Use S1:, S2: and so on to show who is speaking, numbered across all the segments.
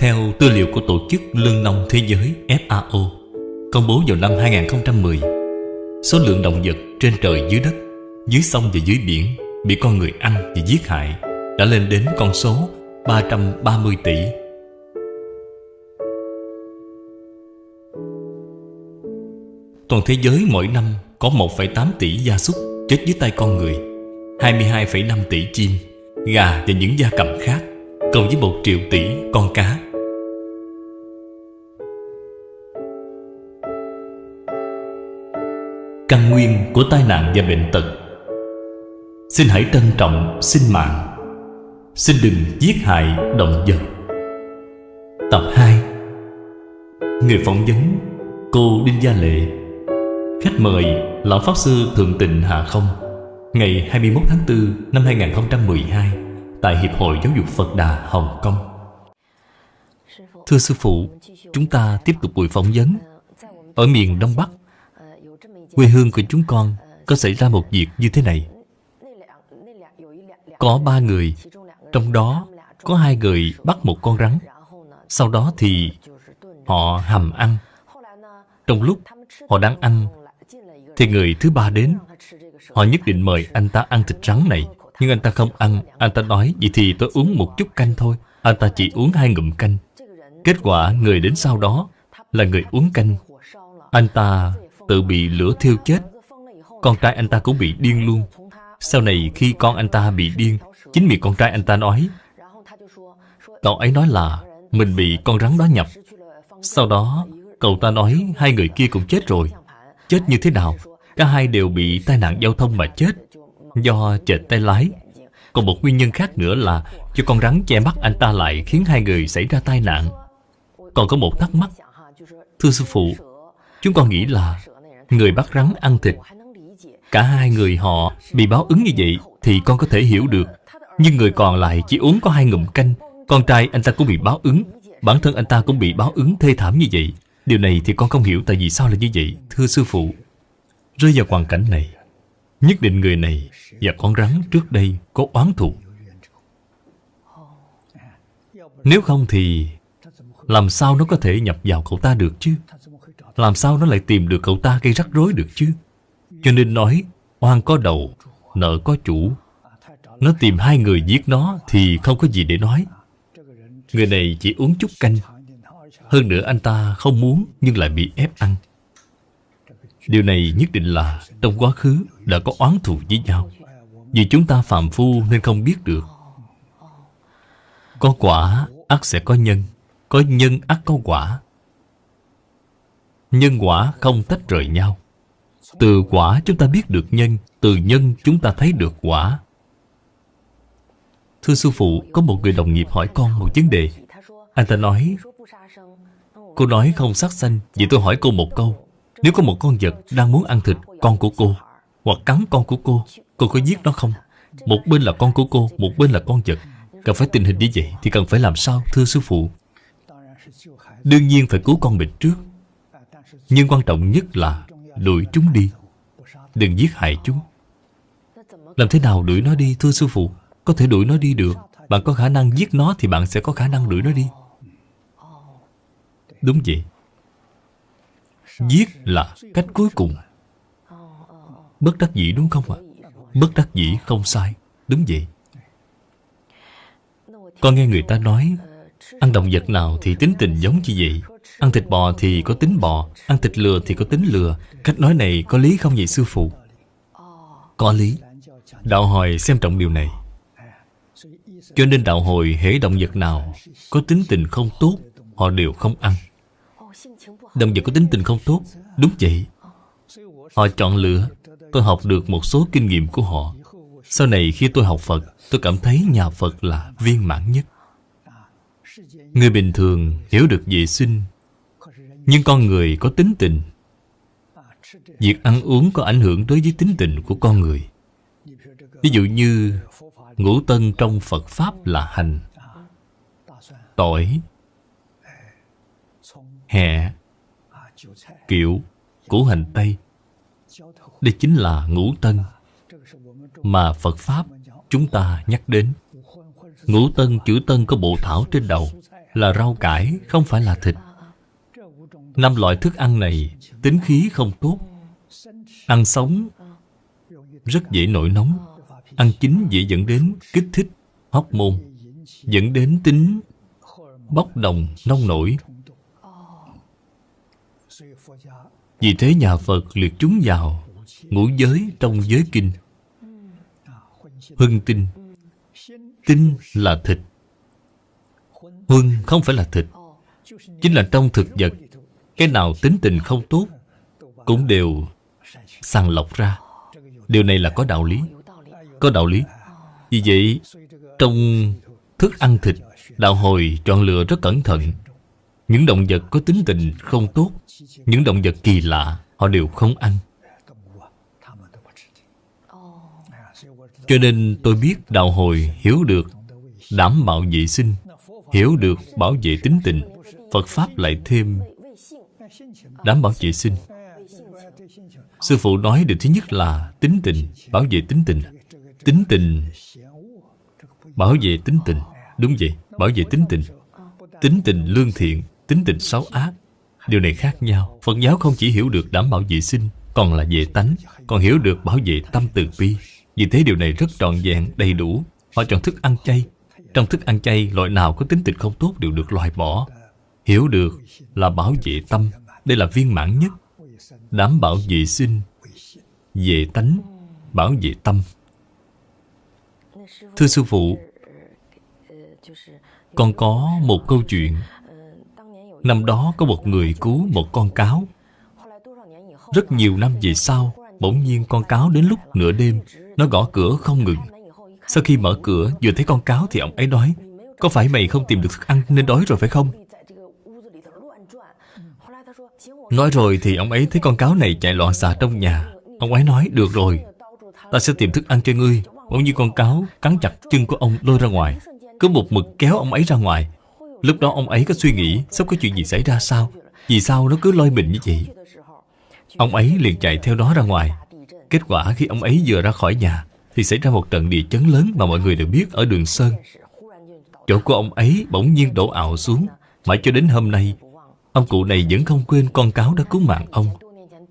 S1: Theo tư liệu của Tổ chức Lương nông Thế giới FAO công bố vào năm 2010, số lượng động vật trên trời dưới đất, dưới sông và dưới biển bị con người ăn và giết hại đã lên đến con số 330 tỷ. Toàn thế giới mỗi năm có 1,8 tỷ gia súc chết dưới tay con người, 22,5 tỷ chim, gà và những gia cầm khác, cộng với 1 triệu tỷ con cá. Căn nguyên của tai nạn và bệnh tật. Xin hãy trân trọng sinh mạng. Xin đừng giết hại động vật. Tập 2 Người phỏng vấn, Cô Đinh Gia Lệ. Khách mời, Lão Pháp Sư Thượng Tịnh Hạ Không. Ngày 21 tháng 4 năm 2012 Tại Hiệp hội Giáo dục Phật Đà Hồng Kông. Thưa Sư Phụ, Chúng ta tiếp tục buổi phỏng vấn. Ở miền Đông Bắc Quê hương của chúng con Có xảy ra một việc như thế này. Có ba người, Trong đó có hai người bắt một con rắn. Sau đó thì Họ hầm ăn. Trong lúc họ đang ăn, Thì người thứ ba đến. Họ nhất định mời anh ta ăn thịt rắn này. Nhưng anh ta không ăn. Anh ta nói, Vậy thì tôi uống một chút canh thôi. Anh ta chỉ uống hai ngụm canh. Kết quả người đến sau đó Là người uống canh. Anh ta tự bị lửa thiêu chết. Con trai anh ta cũng bị điên luôn. Sau này khi con anh ta bị điên, Chính miệng con trai anh ta nói, Cậu ấy nói là Mình bị con rắn đó nhập. Sau đó, cậu ta nói, Hai người kia cũng chết rồi. Chết như thế nào? Cả hai đều bị tai nạn giao thông mà chết, Do chệch tay lái. Còn một nguyên nhân khác nữa là cho con rắn che mắt anh ta lại Khiến hai người xảy ra tai nạn. Còn có một thắc mắc. Thưa sư phụ, Chúng con nghĩ là Người bắt rắn ăn thịt. Cả hai người họ bị báo ứng như vậy Thì con có thể hiểu được. Nhưng người còn lại chỉ uống có hai ngụm canh. Con trai anh ta cũng bị báo ứng. Bản thân anh ta cũng bị báo ứng thê thảm như vậy. Điều này thì con không hiểu tại vì sao là như vậy, Thưa sư phụ. Rơi vào hoàn cảnh này, Nhất định người này và con rắn trước đây có oán thù. Nếu không thì Làm sao nó có thể nhập vào cậu ta được chứ? Làm sao nó lại tìm được cậu ta gây rắc rối được chứ? Cho nên nói, Oan có đầu, Nợ có chủ. Nó tìm hai người giết nó Thì không có gì để nói. Người này chỉ uống chút canh. Hơn nữa anh ta không muốn Nhưng lại bị ép ăn. Điều này nhất định là Trong quá khứ đã có oán thù với nhau. Vì chúng ta phạm phu nên không biết được. Có quả ắt sẽ có nhân. Có nhân ắt có quả. Nhân quả không tách rời nhau. Từ quả chúng ta biết được nhân, Từ nhân chúng ta thấy được quả. Thưa sư phụ, Có một người đồng nghiệp hỏi con một vấn đề. Anh ta nói, Cô nói không sát sanh Vậy tôi hỏi cô một câu. Nếu có một con vật đang muốn ăn thịt con của cô Hoặc cắn con của cô Cô có giết nó không? Một bên là con của cô, Một bên là con vật. Cần phải tình hình như vậy Thì cần phải làm sao, thưa sư phụ? Đương nhiên phải cứu con mình trước. Nhưng quan trọng nhất là Đuổi chúng đi. Đừng giết hại chúng. Làm thế nào đuổi nó đi, thưa sư phụ? Có thể đuổi nó đi được. Bạn có khả năng giết nó Thì bạn sẽ có khả năng đuổi nó đi. Đúng vậy. Giết là cách cuối cùng. Bất đắc dĩ đúng không ạ? Bất đắc dĩ không sai. Đúng vậy. Con nghe người ta nói, Ăn động vật nào thì tính tình giống như vậy. Ăn thịt bò thì có tính bò, Ăn thịt lừa thì có tính lừa. Cách nói này có lý không vậy sư phụ? Có lý. Đạo hồi xem trọng điều này. Cho nên đạo hồi hễ động vật nào Có tính tình không tốt, Họ đều không ăn. Động vật có tính tình không tốt, Đúng vậy. Họ chọn lựa. Tôi học được một số kinh nghiệm của họ. Sau này khi tôi học Phật, Tôi cảm thấy nhà Phật là viên mãn nhất. Người bình thường hiểu được vệ sinh, Nhưng con người có tính tình. Việc ăn uống có ảnh hưởng đối với tính tình của con người. Ví dụ như Ngũ tân trong Phật Pháp là hành, Tỏi Hẹ Kiệu, Củ hành Tây. Đây chính là ngũ tân Mà Phật Pháp chúng ta nhắc đến. Ngũ tân, chữ tân có bộ thảo trên đầu là rau cải, không phải là thịt. Năm loại thức ăn này tính khí không tốt. Ăn sống rất dễ nổi nóng. Ăn chín dễ dẫn đến kích thích, hóc môn, dẫn đến tính bốc đồng, nông nổi. Vì thế nhà Phật liệt chúng vào ngũ giới trong giới kinh. Hưng tinh Tinh là thịt Huân không phải là thịt, Chính là trong thực vật. Cái nào tính tình không tốt Cũng đều sàng lọc ra. Điều này là có đạo lý. Có đạo lý. Vì vậy, Trong thức ăn thịt, Đạo hồi chọn lựa rất cẩn thận. Những động vật có tính tình không tốt, Những động vật kỳ lạ, Họ đều không ăn. Cho nên tôi biết đạo hồi hiểu được đảm bảo vệ sinh. Hiểu được bảo vệ tính tình Phật Pháp lại thêm đảm bảo vệ sinh. Sư phụ nói điều thứ nhất là tính tình, bảo vệ tính tình. Tính tình, bảo vệ tính tình. Đúng vậy, bảo vệ tính tình. Tính tình lương thiện, tính tình xấu ác. Điều này khác nhau. Phật giáo không chỉ hiểu được đảm bảo vệ sinh Còn là về tánh Còn hiểu được bảo vệ tâm từ bi. Vì thế điều này rất trọn vẹn, đầy đủ. Họ chọn thức ăn chay trong thức ăn chay, loại nào có tính tình không tốt đều được loại bỏ. Hiểu được là bảo vệ tâm Đây là viên mãn nhất. Đảm bảo vệ sinh Về tánh Bảo vệ tâm. Thưa Sư Phụ Con có một câu chuyện. Năm đó có một người cứu một con cáo. Rất nhiều năm về sau Bỗng nhiên con cáo đến lúc nửa đêm Nó gõ cửa không ngừng. Sau khi mở cửa, vừa thấy con cáo thì ông ấy nói, Có phải mày không tìm được thức ăn nên đói rồi phải không? Nói rồi thì ông ấy thấy con cáo này chạy loạn xạ trong nhà. Ông ấy nói, được rồi, Ta sẽ tìm thức ăn cho ngươi. Bỗng như con cáo cắn chặt chân của ông lôi ra ngoài. Cứ một mực kéo ông ấy ra ngoài. Lúc đó ông ấy có suy nghĩ, Sắp có chuyện gì xảy ra sao? Vì sao nó cứ lôi mình như vậy? Ông ấy liền chạy theo đó ra ngoài. Kết quả khi ông ấy vừa ra khỏi nhà thì xảy ra một trận địa chấn lớn Mà mọi người đều biết ở đường Sơn. Chỗ của ông ấy bỗng nhiên đổ ảo xuống. Mãi cho đến hôm nay, Ông cụ này vẫn không quên con cáo đã cứu mạng ông.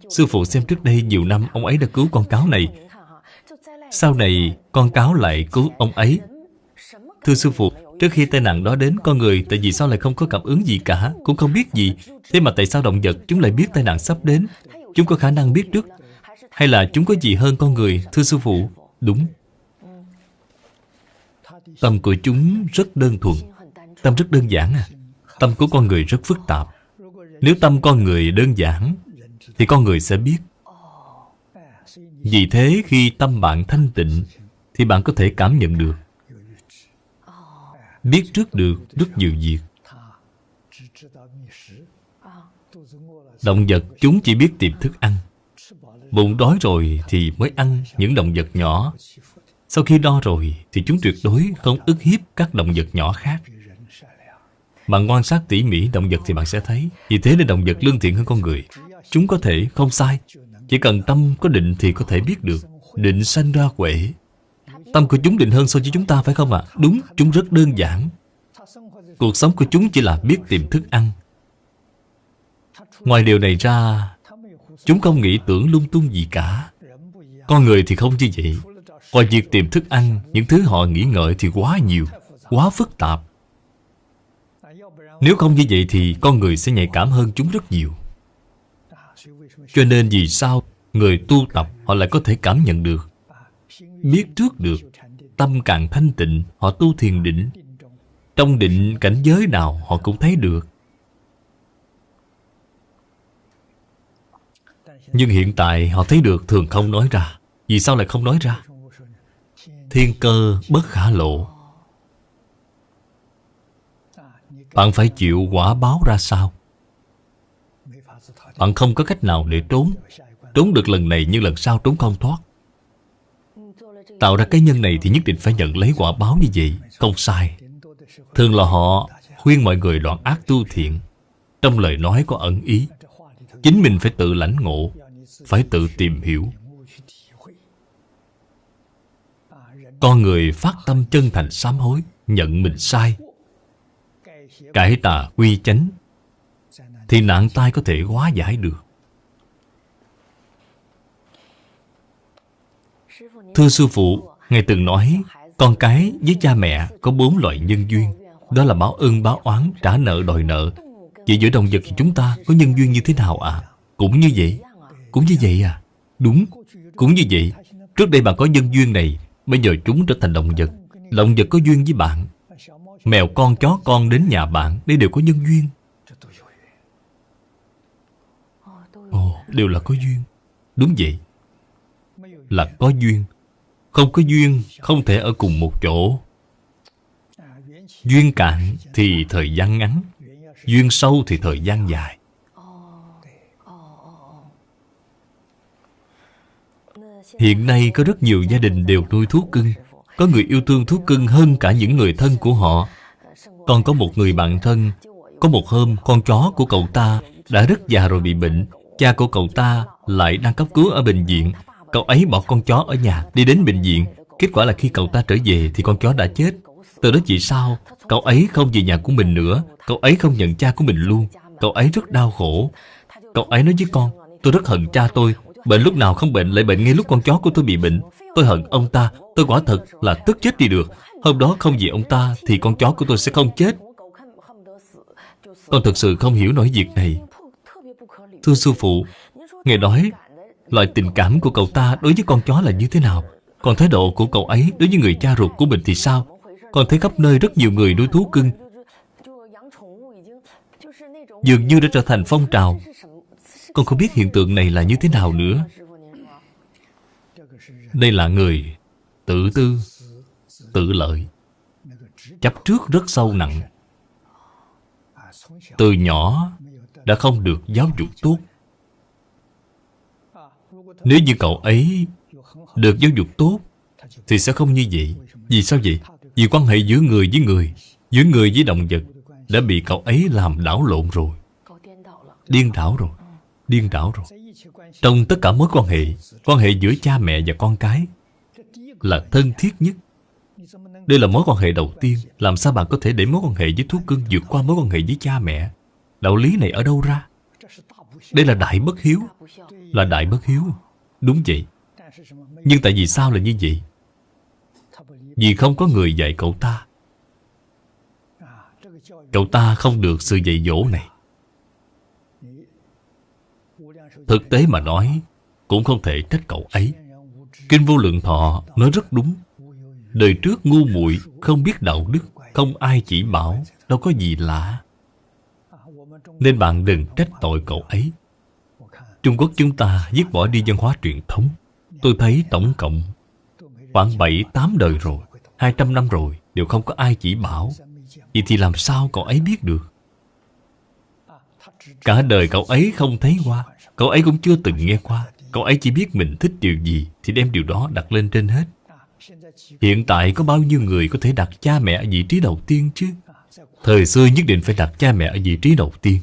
S1: Sư phụ xem trước đây nhiều năm Ông ấy đã cứu con cáo này. Sau này, con cáo lại cứu ông ấy. Thưa sư phụ, Trước khi tai nạn đó đến, con người Tại vì sao lại không có cảm ứng gì cả, Cũng không biết gì. Thế mà tại sao động vật chúng lại biết tai nạn sắp đến? Chúng có khả năng biết trước. Hay là chúng có gì hơn con người, Thưa sư phụ? Đúng. Tâm của chúng rất đơn thuần, Tâm rất đơn giản à. Tâm của con người rất phức tạp. Nếu tâm con người đơn giản, Thì con người sẽ biết. Vì thế khi tâm bạn thanh tịnh, Thì bạn có thể cảm nhận được. Biết trước được rất nhiều việc. Động vật chúng chỉ biết tìm thức ăn. Bụng đói rồi thì mới ăn những động vật nhỏ. Sau khi đo rồi thì chúng tuyệt đối không ức hiếp các động vật nhỏ khác. Bạn quan sát tỉ mỉ động vật thì bạn sẽ thấy Vì thế nên động vật lương thiện hơn con người. Chúng có thể không sai. Chỉ cần tâm có định thì có thể biết được. Định sanh ra quệ Tâm của chúng định hơn so với chúng ta phải không ạ? À? Đúng, chúng rất đơn giản. Cuộc sống của chúng chỉ là biết tìm thức ăn. Ngoài điều này ra Chúng không nghĩ tưởng lung tung gì cả. Con người thì không như vậy. Ngoài việc tìm thức ăn, Những thứ họ nghĩ ngợi thì quá nhiều, Quá phức tạp. Nếu không như vậy thì con người sẽ nhạy cảm hơn chúng rất nhiều. Cho nên vì sao Người tu tập họ lại có thể cảm nhận được, Biết trước được Tâm càng thanh tịnh, Họ tu thiền định. Trong định cảnh giới nào họ cũng thấy được. Nhưng hiện tại họ thấy được thường không nói ra. Vì sao lại không nói ra? Thiên cơ bất khả lộ. Bạn phải chịu quả báo ra sao? Bạn không có cách nào để trốn. Trốn được lần này nhưng lần sau trốn không thoát. Tạo ra cái nhân này thì nhất định phải nhận lấy quả báo như vậy. Không sai. Thường là họ khuyên mọi người đoạn ác tu thiện. Trong lời nói có ẩn ý. Chính mình phải tự lãnh ngộ, Phải tự tìm hiểu. Con người phát tâm chân thành sám hối, Nhận mình sai. Cải tà quy chánh, Thì nạn tai có thể hóa giải được. Thưa sư phụ, Ngài từng nói, Con cái với cha mẹ có bốn loại nhân duyên, Đó là báo ơn, báo oán, trả nợ, đòi nợ. Vậy giữa động vật thì chúng ta có nhân duyên như thế nào ạ? À? Cũng như vậy Cũng như vậy à? Đúng Cũng như vậy. Trước đây bạn có nhân duyên này Bây giờ chúng trở thành động vật. Động vật có duyên với bạn. Mèo con chó con đến nhà bạn Đây đều có nhân duyên. Ồ, đều là có duyên. Đúng vậy. Là có duyên. Không có duyên Không thể ở cùng một chỗ. Duyên cạn thì thời gian ngắn. Duyên sâu thì thời gian dài. Hiện nay có rất nhiều gia đình đều nuôi thú cưng. Có người yêu thương thú cưng hơn cả những người thân của họ. Còn có một người bạn thân. Có một hôm, con chó của cậu ta đã rất già rồi bị bệnh. Cha của cậu ta lại đang cấp cứu ở bệnh viện. Cậu ấy bỏ con chó ở nhà, đi đến bệnh viện. Kết quả là khi cậu ta trở về thì con chó đã chết. Từ đó vì sao? Cậu ấy không về nhà của mình nữa. Cậu ấy không nhận cha của mình luôn. Cậu ấy rất đau khổ. Cậu ấy nói với con, Tôi rất hận cha tôi. Bệnh lúc nào không bệnh lại bệnh ngay lúc con chó của tôi bị bệnh. Tôi hận ông ta. Tôi quả thật là tức chết đi được. Hôm đó không vì ông ta Thì con chó của tôi sẽ không chết. Con thật sự không hiểu nổi việc này. Thưa sư phụ, Ngài nói, Loại tình cảm của cậu ta đối với con chó là như thế nào? Còn thái độ của cậu ấy đối với người cha ruột của mình thì sao? Con thấy khắp nơi rất nhiều người nuôi thú cưng. Dường như đã trở thành phong trào. Con không biết hiện tượng này là như thế nào nữa. Đây là người tự tư, tự lợi. Chấp trước rất sâu nặng. Từ nhỏ đã không được giáo dục tốt. Nếu như cậu ấy được giáo dục tốt Thì sẽ không như vậy. Vì sao vậy? Vì quan hệ giữa người với người, Giữa người với động vật, Đã bị cậu ấy làm đảo lộn rồi. Điên đảo rồi, Điên đảo rồi. Trong tất cả mối quan hệ Quan hệ giữa cha mẹ và con cái Là thân thiết nhất. Đây là mối quan hệ đầu tiên. Làm sao bạn có thể để mối quan hệ với thú cưng vượt qua mối quan hệ với cha mẹ? Đạo lý này ở đâu ra? Đây là đại bất hiếu. Là đại bất hiếu. Đúng vậy. Nhưng tại vì sao là như vậy? Vì không có người dạy cậu ta. Cậu ta không được sự dạy dỗ này. Thực tế mà nói, Cũng không thể trách cậu ấy. Kinh vô lượng thọ nói rất đúng. Đời trước ngu muội Không biết đạo đức, Không ai chỉ bảo, Đâu có gì lạ. Nên bạn đừng trách tội cậu ấy. Trung Quốc chúng ta dứt bỏ đi văn hóa truyền thống. Tôi thấy tổng cộng Khoảng 7-8 đời rồi. 200 năm rồi, Đều không có ai chỉ bảo. Vậy thì làm sao cậu ấy biết được? Cả đời cậu ấy không thấy qua. Cậu ấy cũng chưa từng nghe qua. Cậu ấy chỉ biết mình thích điều gì Thì đem điều đó đặt lên trên hết. Hiện tại có bao nhiêu người có thể đặt cha mẹ ở vị trí đầu tiên chứ? Thời xưa nhất định phải đặt cha mẹ ở vị trí đầu tiên.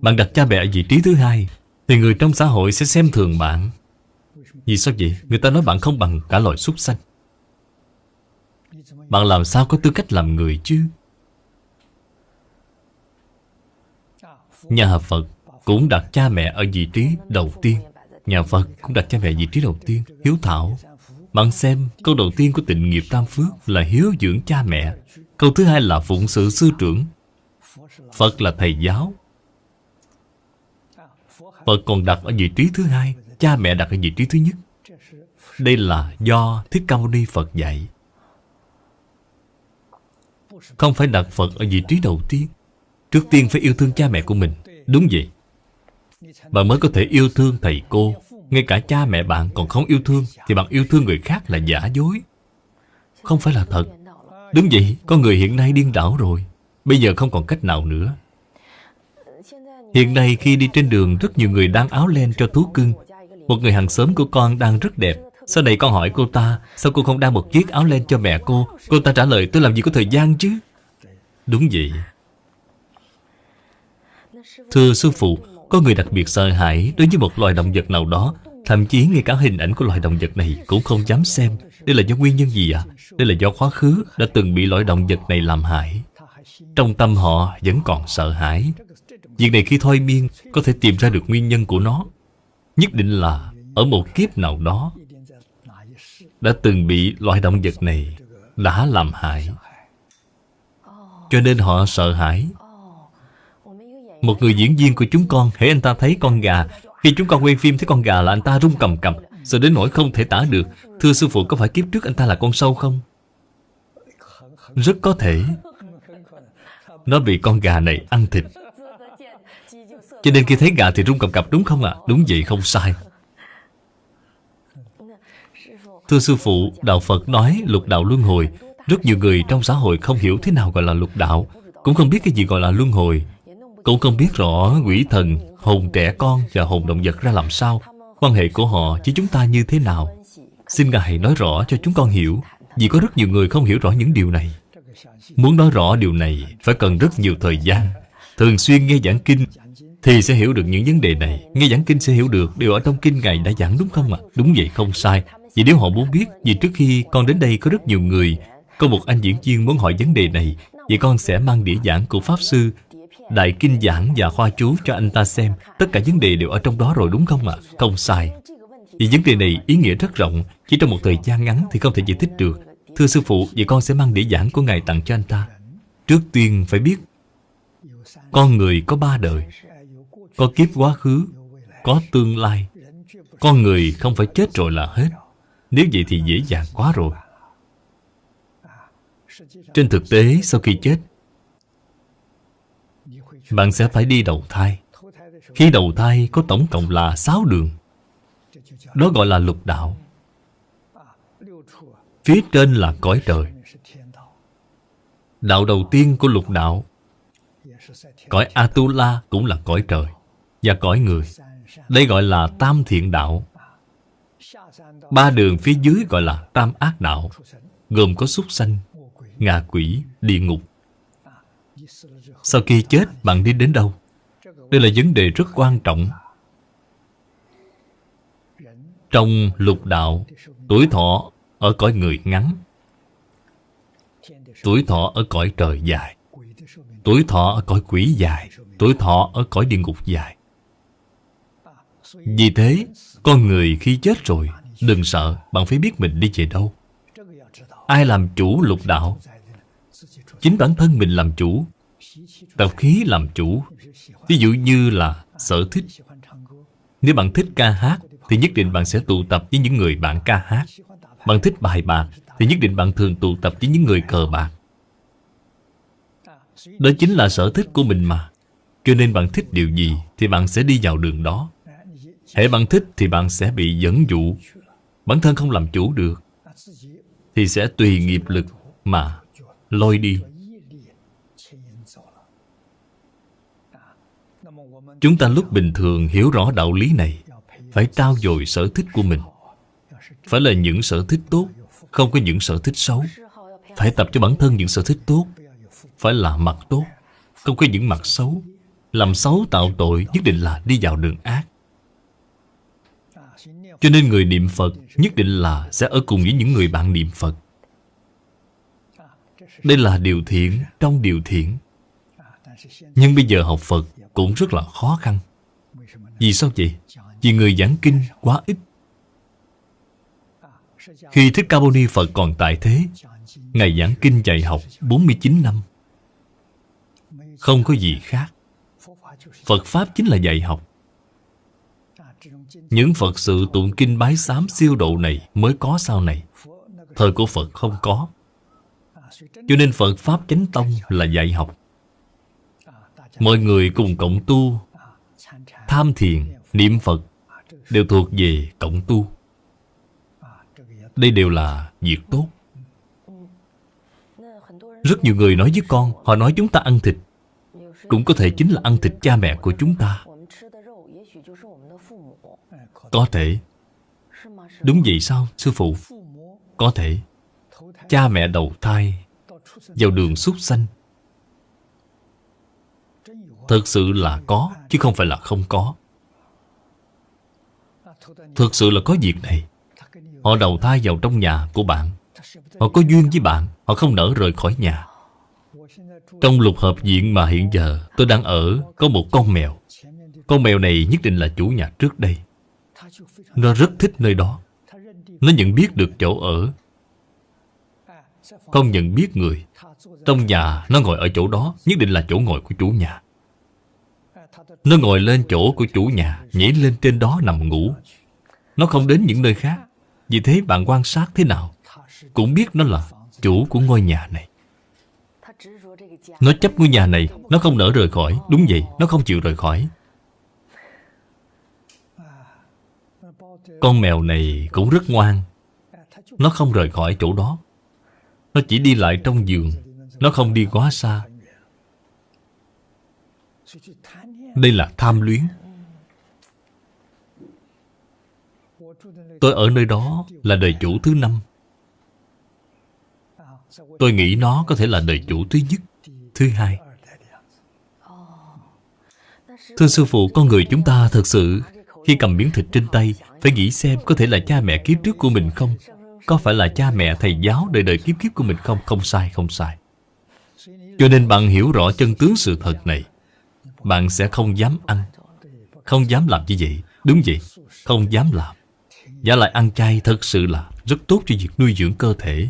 S1: Bạn đặt cha mẹ ở vị trí thứ hai, Thì người trong xã hội sẽ xem thường bạn. Vì sao vậy? Người ta nói bạn không bằng cả loài súc sanh. Bạn làm sao có tư cách làm người chứ? Nhà Phật cũng đặt cha mẹ ở vị trí đầu tiên. Nhà Phật cũng đặt cha mẹ vị trí đầu tiên, Hiếu thảo. Bạn xem, câu đầu tiên của tịnh nghiệp tam phước Là hiếu dưỡng cha mẹ. Câu thứ hai là phụng sự sư trưởng. Phật là thầy giáo. Phật còn đặt ở vị trí thứ hai, Cha mẹ đặt ở vị trí thứ nhất. Đây là do Thích Ca Mâu Ni Phật dạy. Không phải đặt Phật ở vị trí đầu tiên. Trước tiên phải yêu thương cha mẹ của mình. Đúng vậy. Bạn mới có thể yêu thương thầy cô. Ngay cả cha mẹ bạn còn không yêu thương Thì bạn yêu thương người khác là giả dối. Không phải là thật. Đúng vậy, con người hiện nay điên đảo rồi. Bây giờ không còn cách nào nữa. Hiện nay khi đi trên đường Rất nhiều người đang áo len cho thú cưng. Một người hàng xóm của con đang rất đẹp. Sau này con hỏi cô ta, Sao cô không đa một chiếc áo len cho mẹ cô? Cô ta trả lời, tôi làm gì có thời gian chứ? Đúng vậy. Thưa sư phụ, Có người đặc biệt sợ hãi đối với một loài động vật nào đó, Thậm chí ngay cả hình ảnh của loài động vật này Cũng không dám xem. Đây là do nguyên nhân gì ạ? À? Đây là do quá khứ đã từng bị loài động vật này làm hại. Trong tâm họ vẫn còn sợ hãi. Việc này khi thôi miên, Có thể tìm ra được nguyên nhân của nó. Nhất định là ở một kiếp nào đó đã từng bị loại động vật này Đã làm hại Cho nên họ sợ hãi Một người diễn viên của chúng con, hễ anh ta thấy con gà, Khi chúng con quay phim thấy con gà là anh ta rung cầm cập Sợ đến nỗi không thể tả được Thưa sư phụ, có phải kiếp trước anh ta là con sâu không? Rất có thể Nó bị con gà này ăn thịt Cho nên khi thấy gà thì rung cầm cập đúng không ạ? À? Đúng vậy, không sai Thưa sư phụ, Đạo Phật nói lục đạo luân hồi. Rất nhiều người trong xã hội không hiểu thế nào gọi là lục đạo Cũng không biết cái gì gọi là luân hồi. Cũng không biết rõ quỷ thần, hồn trẻ con và hồn động vật ra làm sao. Quan hệ của họ với chúng ta như thế nào? Xin Ngài nói rõ cho chúng con hiểu Vì có rất nhiều người không hiểu rõ những điều này. Muốn nói rõ điều này Phải cần rất nhiều thời gian. Thường xuyên nghe giảng kinh Thì sẽ hiểu được những vấn đề này. Nghe giảng kinh sẽ hiểu được Điều ở trong kinh Ngài đã giảng đúng không ạ? À? Đúng vậy không sai. Vì nếu họ muốn biết Vì trước khi con đến đây có rất nhiều người Có một anh diễn viên muốn hỏi vấn đề này Vậy con sẽ mang đĩa giảng của Pháp Sư Đại Kinh giảng và khoa chú cho anh ta xem. Tất cả vấn đề đều ở trong đó rồi đúng không ạ? À? Không sai. Vì vấn đề này ý nghĩa rất rộng. Chỉ trong một thời gian ngắn thì không thể giải thích được. Thưa sư phụ, vậy con sẽ mang đĩa giảng của Ngài tặng cho anh ta. Trước tiên phải biết Con người có ba đời. Có kiếp quá khứ Có tương lai. Con người không phải chết rồi là hết. Nếu vậy thì dễ dàng quá rồi. Trên thực tế, sau khi chết, bạn sẽ phải đi đầu thai. Khi đầu thai có tổng cộng là 6 đường. Đó gọi là lục đạo. Phía trên là cõi trời. Đạo đầu tiên của lục đạo, Cõi Atula cũng là cõi trời Và cõi người. Đây gọi là tam thiện đạo. Ba đường phía dưới gọi là tam ác đạo Gồm có súc sanh, ngạ quỷ, địa ngục. Sau khi chết bạn đi đến đâu? Đây là vấn đề rất quan trọng. Trong lục đạo Tuổi thọ ở cõi người ngắn. Tuổi thọ ở cõi trời dài. Tuổi thọ ở cõi quỷ dài. Tuổi thọ ở cõi địa ngục dài. Vì thế con người khi chết rồi, Đừng sợ, Bạn phải biết mình đi về đâu. Ai làm chủ lục đạo? Chính bản thân mình làm chủ. Tập khí làm chủ. Ví dụ như là sở thích. Nếu bạn thích ca hát, Thì nhất định bạn sẽ tụ tập với những người bạn ca hát. Bạn thích bài bạc, Thì nhất định bạn thường tụ tập với những người cờ bạc. Đó chính là sở thích của mình mà. Cho nên bạn thích điều gì Thì bạn sẽ đi vào đường đó. Hễ bạn thích thì bạn sẽ bị dẫn dụ. Bản thân không làm chủ được, Thì sẽ tùy nghiệp lực mà lôi đi. Chúng ta lúc bình thường hiểu rõ đạo lý này, Phải trao dồi sở thích của mình. Phải là những sở thích tốt, Không có những sở thích xấu. Phải tập cho bản thân những sở thích tốt, Phải là mặt tốt, Không có những mặt xấu. Làm xấu tạo tội, nhất định là đi vào đường ác. Cho nên người niệm Phật Nhất định là sẽ ở cùng với những người bạn niệm Phật. Đây là điều thiện trong điều thiện. Nhưng bây giờ học Phật cũng rất là khó khăn. Vì sao vậy? Vì người giảng kinh quá ít. Khi Thích Ca Mâu Ni Phật còn tại thế, Ngài giảng kinh dạy học 49 năm. Không có gì khác. Phật Pháp chính là dạy học. Những Phật sự tụng kinh bái sám siêu độ này Mới có sau này. Thời của Phật không có. Cho nên Phật Pháp Chánh Tông là dạy học. Mọi người cùng cộng tu Tham thiền, niệm Phật Đều thuộc về cộng tu. Đây đều là việc tốt. Rất nhiều người nói với con Họ nói chúng ta ăn thịt. Cũng có thể chính là ăn thịt cha mẹ của chúng ta. Có thể. Đúng vậy sao, sư phụ? Có thể. Cha mẹ đầu thai Vào đường súc sanh. Thật sự là có Chứ không phải là không có. Thực sự là có việc này. Họ đầu thai vào trong nhà của bạn. Họ có duyên với bạn Họ không nỡ rời khỏi nhà. Trong lục hợp diện mà hiện giờ tôi đang ở Có một con mèo. Con mèo này nhất định là chủ nhà trước đây. Nó rất thích nơi đó. Nó nhận biết được chỗ ở. Không nhận biết người. Trong nhà nó ngồi ở chỗ đó Nhất định là chỗ ngồi của chủ nhà. Nó ngồi lên chỗ của chủ nhà Nhảy lên trên đó nằm ngủ. Nó không đến những nơi khác. Vì thế bạn quan sát thế nào Cũng biết nó là chủ của ngôi nhà này. Nó chấp ngôi nhà này Nó không nỡ rời khỏi. Đúng vậy, nó không chịu rời khỏi. Con mèo này cũng rất ngoan. Nó không rời khỏi chỗ đó. Nó chỉ đi lại trong giường. Nó không đi quá xa. Đây là tham luyến. Tôi ở nơi đó là đời chủ thứ năm. Tôi nghĩ nó có thể là đời chủ thứ nhất Thứ hai. Thưa sư phụ, con người chúng ta thật sự khi cầm miếng thịt trên tay Phải nghĩ xem có thể là cha mẹ kiếp trước của mình không? Có phải là cha mẹ thầy giáo đời đời kiếp kiếp của mình không? Không sai, không sai. Cho nên bạn hiểu rõ chân tướng sự thật này. Bạn sẽ không dám ăn. Không dám làm như vậy. Đúng vậy, không dám làm. Giả lại ăn chay thật sự là Rất tốt cho việc nuôi dưỡng cơ thể.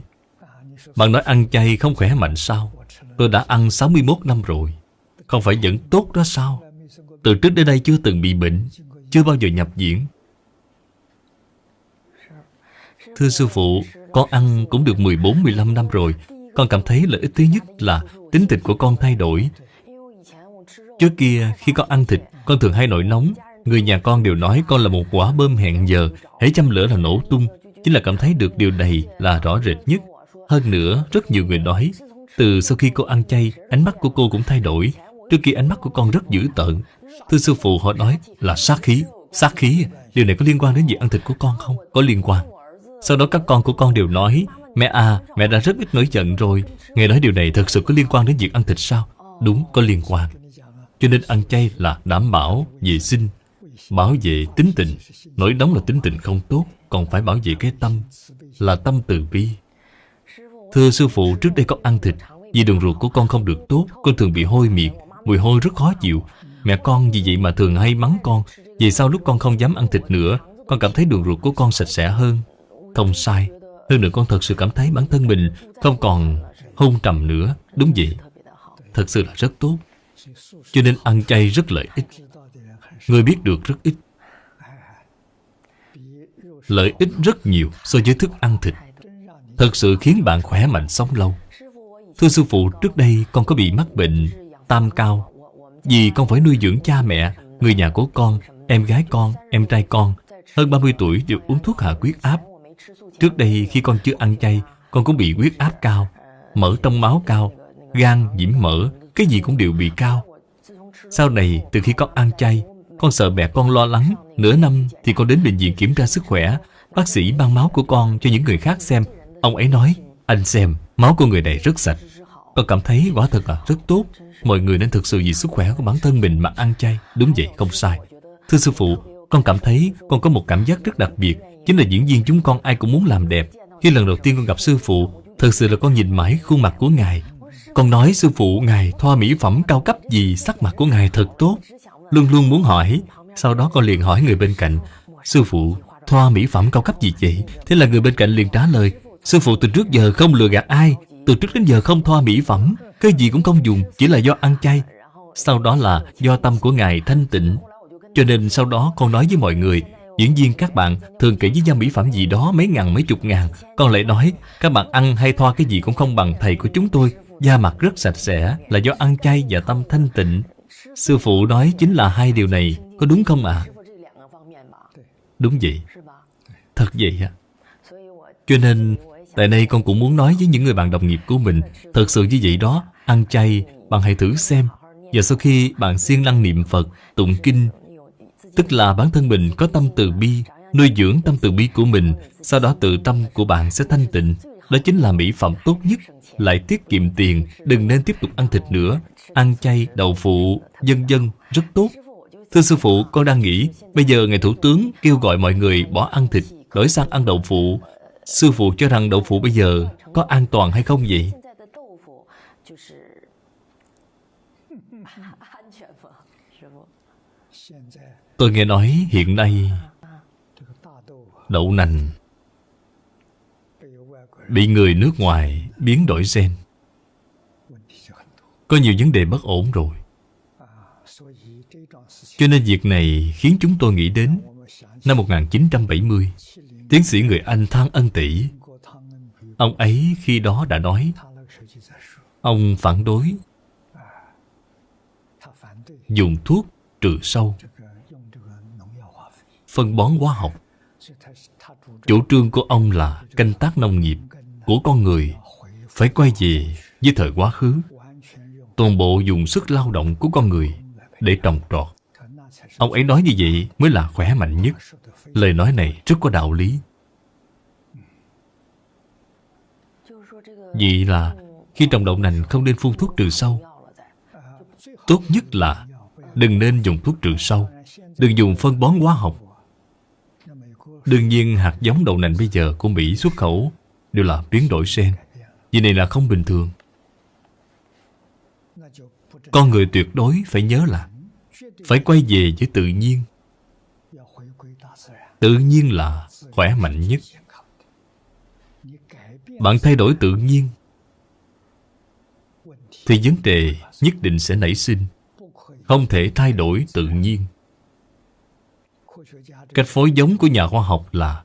S1: Bạn nói ăn chay không khỏe mạnh sao? Tôi đã ăn 61 năm rồi. Không phải vẫn tốt đó sao? Từ trước đến đây chưa từng bị bệnh. Chưa bao giờ nhập diễn Thưa sư phụ Con ăn cũng được 14-15 năm rồi. Con cảm thấy lợi ích thứ nhất là Tính tình của con thay đổi. Trước kia khi con ăn thịt Con thường hay nổi nóng. Người nhà con đều nói con là một quả bơm hẹn giờ Hãy chăm lửa là nổ tung. Chính là cảm thấy được điều này là rõ rệt nhất. Hơn nữa, rất nhiều người nói Từ sau khi cô ăn chay Ánh mắt của cô cũng thay đổi. Trước kia ánh mắt của con rất dữ tợn Thưa sư phụ họ nói là sát khí Sát khí, điều này có liên quan đến việc ăn thịt của con không? Có liên quan. Sau đó các con của con đều nói Mẹ à, mẹ đã rất ít nổi giận rồi. Nghe nói điều này thật sự có liên quan đến việc ăn thịt sao? Đúng, có liên quan. Cho nên ăn chay là đảm bảo, vệ sinh Bảo vệ tính tình. Nổi nóng là tính tình không tốt Còn phải bảo vệ cái tâm Là tâm từ bi. Thưa sư phụ trước đây con ăn thịt Vì đường ruột của con không được tốt Con thường bị hôi miệng. Mùi hôi rất khó chịu. Mẹ con vì vậy mà thường hay mắng con. Vì sao lúc con không dám ăn thịt nữa Con cảm thấy đường ruột của con sạch sẽ hơn? Không sai. Hơn nữa con thật sự cảm thấy bản thân mình Không còn hôn trầm nữa. Đúng vậy. Thật sự là rất tốt. Cho nên ăn chay rất lợi ích. Người biết được rất ít. Lợi ích rất nhiều so với thức ăn thịt. Thật sự khiến bạn khỏe mạnh sống lâu. Thưa sư phụ, trước đây con có bị mắc bệnh tam cao. Vì con phải nuôi dưỡng cha mẹ, người nhà của con, em gái con, em trai con Hơn 30 tuổi đều uống thuốc hạ huyết áp. Trước đây khi con chưa ăn chay Con cũng bị huyết áp cao Mỡ trong máu cao Gan, nhiễm mỡ Cái gì cũng đều bị cao. Sau này, từ khi con ăn chay con sợ mẹ con lo lắng. Nửa năm thì con đến bệnh viện kiểm tra sức khỏe. Bác sĩ mang máu của con cho những người khác xem. Ông ấy nói Anh xem, máu của người này rất sạch. Con cảm thấy quả thật là rất tốt. Mọi người nên thực sự vì sức khỏe của bản thân mình mà ăn chay. Đúng vậy, không sai. Thưa sư phụ, con cảm thấy con có một cảm giác rất đặc biệt. Chính là diễn viên chúng con ai cũng muốn làm đẹp. Khi lần đầu tiên con gặp sư phụ Thật sự là con nhìn mãi khuôn mặt của Ngài. Con nói sư phụ Ngài thoa mỹ phẩm cao cấp gì Sắc mặt của Ngài thật tốt. Luôn luôn muốn hỏi. Sau đó con liền hỏi người bên cạnh Sư phụ, thoa mỹ phẩm cao cấp gì vậy? Thế là người bên cạnh liền trả lời Sư phụ từ trước giờ không lừa gạt ai. Từ trước đến giờ không thoa mỹ phẩm Cái gì cũng không dùng, chỉ là do ăn chay. Sau đó là do tâm của Ngài thanh tịnh. Cho nên sau đó con nói với mọi người Diễn viên các bạn thường kể với nhau mỹ phẩm gì đó mấy ngàn mấy chục ngàn. Con lại nói các bạn ăn hay thoa cái gì cũng không bằng thầy của chúng tôi. Da mặt rất sạch sẽ là do ăn chay và tâm thanh tịnh. Sư phụ nói chính là hai điều này Có đúng không ạ? À? Đúng vậy. Thật vậy ạ. Cho nên Tại đây con cũng muốn nói với những người bạn đồng nghiệp của mình Thật sự như vậy đó Ăn chay Bạn hãy thử xem. Và sau khi bạn siêng năng niệm Phật Tụng Kinh Tức là bản thân mình có tâm từ bi Nuôi dưỡng tâm từ bi của mình Sau đó tự tâm của bạn sẽ thanh tịnh. Đó chính là mỹ phẩm tốt nhất. Lại tiết kiệm tiền Đừng nên tiếp tục ăn thịt nữa. Ăn chay, đậu phụ, dân dân rất tốt. Thưa sư phụ, con đang nghĩ Bây giờ Ngài Thủ tướng kêu gọi mọi người bỏ ăn thịt Đổi sang ăn đậu phụ. Sư phụ cho rằng đậu phụ bây giờ Có an toàn hay không vậy? Tôi nghe nói hiện nay Đậu nành Bị người nước ngoài biến đổi gen. Có nhiều vấn đề bất ổn rồi. Cho nên việc này khiến chúng tôi nghĩ đến Năm 1970 Tiến sĩ người Anh Thang Ân Tỷ Ông ấy khi đó đã nói, Ông phản đối. Dùng thuốc trừ sâu. Phân bón hóa học. Chủ trương của ông là canh tác nông nghiệp của con người phải quay về với thời quá khứ. Toàn bộ dùng sức lao động của con người để trồng trọt. Ông ấy nói như vậy mới là khỏe mạnh nhất lời nói này rất có đạo lý vì là khi trồng đậu nành không nên phun thuốc trừ sâu, Tốt nhất là đừng nên dùng thuốc trừ sâu, Đừng dùng phân bón hóa học Đương nhiên, hạt giống đậu nành bây giờ của Mỹ xuất khẩu đều là biến đổi gen. Vì này là không bình thường. Con người tuyệt đối phải nhớ là phải quay về với tự nhiên. Tự nhiên là khỏe mạnh nhất. Bạn thay đổi tự nhiên, thì vấn đề nhất định sẽ nảy sinh. Không thể thay đổi tự nhiên. Cách phối giống của nhà khoa học là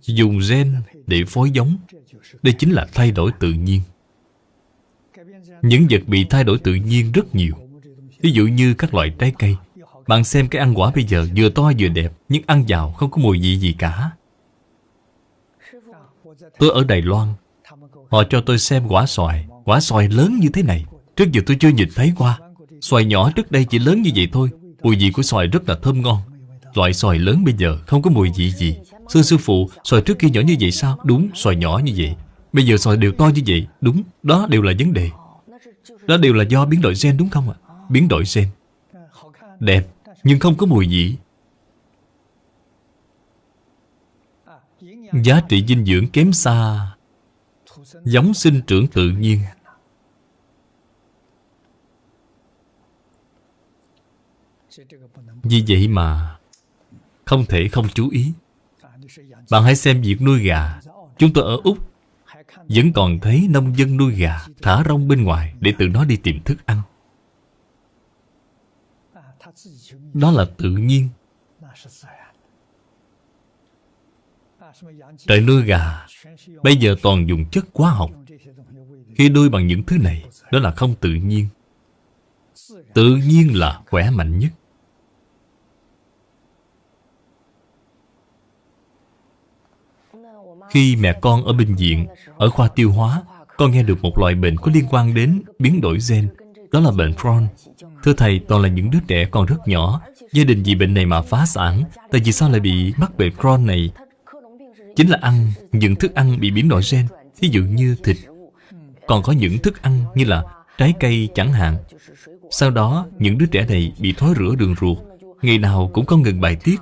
S1: dùng gen để phối giống. Đây chính là thay đổi tự nhiên. Những vật bị thay đổi tự nhiên rất nhiều. Ví dụ như các loại trái cây. Bạn xem cái ăn quả bây giờ vừa to vừa đẹp, nhưng ăn vào không có mùi vị gì cả. Tôi ở Đài Loan, họ cho tôi xem quả xoài. Quả xoài lớn như thế này. Trước giờ tôi chưa nhìn thấy qua. Xoài nhỏ trước đây chỉ lớn như vậy thôi. Mùi vị của xoài rất là thơm ngon. Loại xoài lớn bây giờ không có mùi vị gì Sư sư phụ, xoài trước kia nhỏ như vậy sao? Đúng, xoài nhỏ như vậy Bây giờ xoài đều to như vậy Đúng, đó đều là vấn đề Đó đều là do biến đổi gen đúng không ạ? Biến đổi gen Đẹp, nhưng không có mùi vị. Giá trị dinh dưỡng kém xa, Giống sinh trưởng tự nhiên. Vì vậy mà, không thể không chú ý. Bạn hãy xem việc nuôi gà. Chúng tôi ở Úc, Vẫn còn thấy nông dân nuôi gà Thả rong bên ngoài để tự nó đi tìm thức ăn. Đó là tự nhiên. Trời nuôi gà Bây giờ toàn dùng chất hóa học. Khi nuôi bằng những thứ này Đó là không tự nhiên. Tự nhiên là khỏe mạnh nhất. Khi mẹ con ở bệnh viện, ở khoa tiêu hóa, con nghe được một loại bệnh có liên quan đến biến đổi gen. Đó là bệnh Crohn. Thưa Thầy, toàn là những đứa trẻ còn rất nhỏ. Gia đình vì bệnh này mà phá sản. Tại vì sao lại bị mắc bệnh Crohn này? Chính là ăn những thức ăn bị biến đổi gen. Ví dụ như thịt. Còn có những thức ăn như là trái cây chẳng hạn. Sau đó, những đứa trẻ này bị thói rữa đường ruột. Ngày nào cũng không ngừng bài tiết.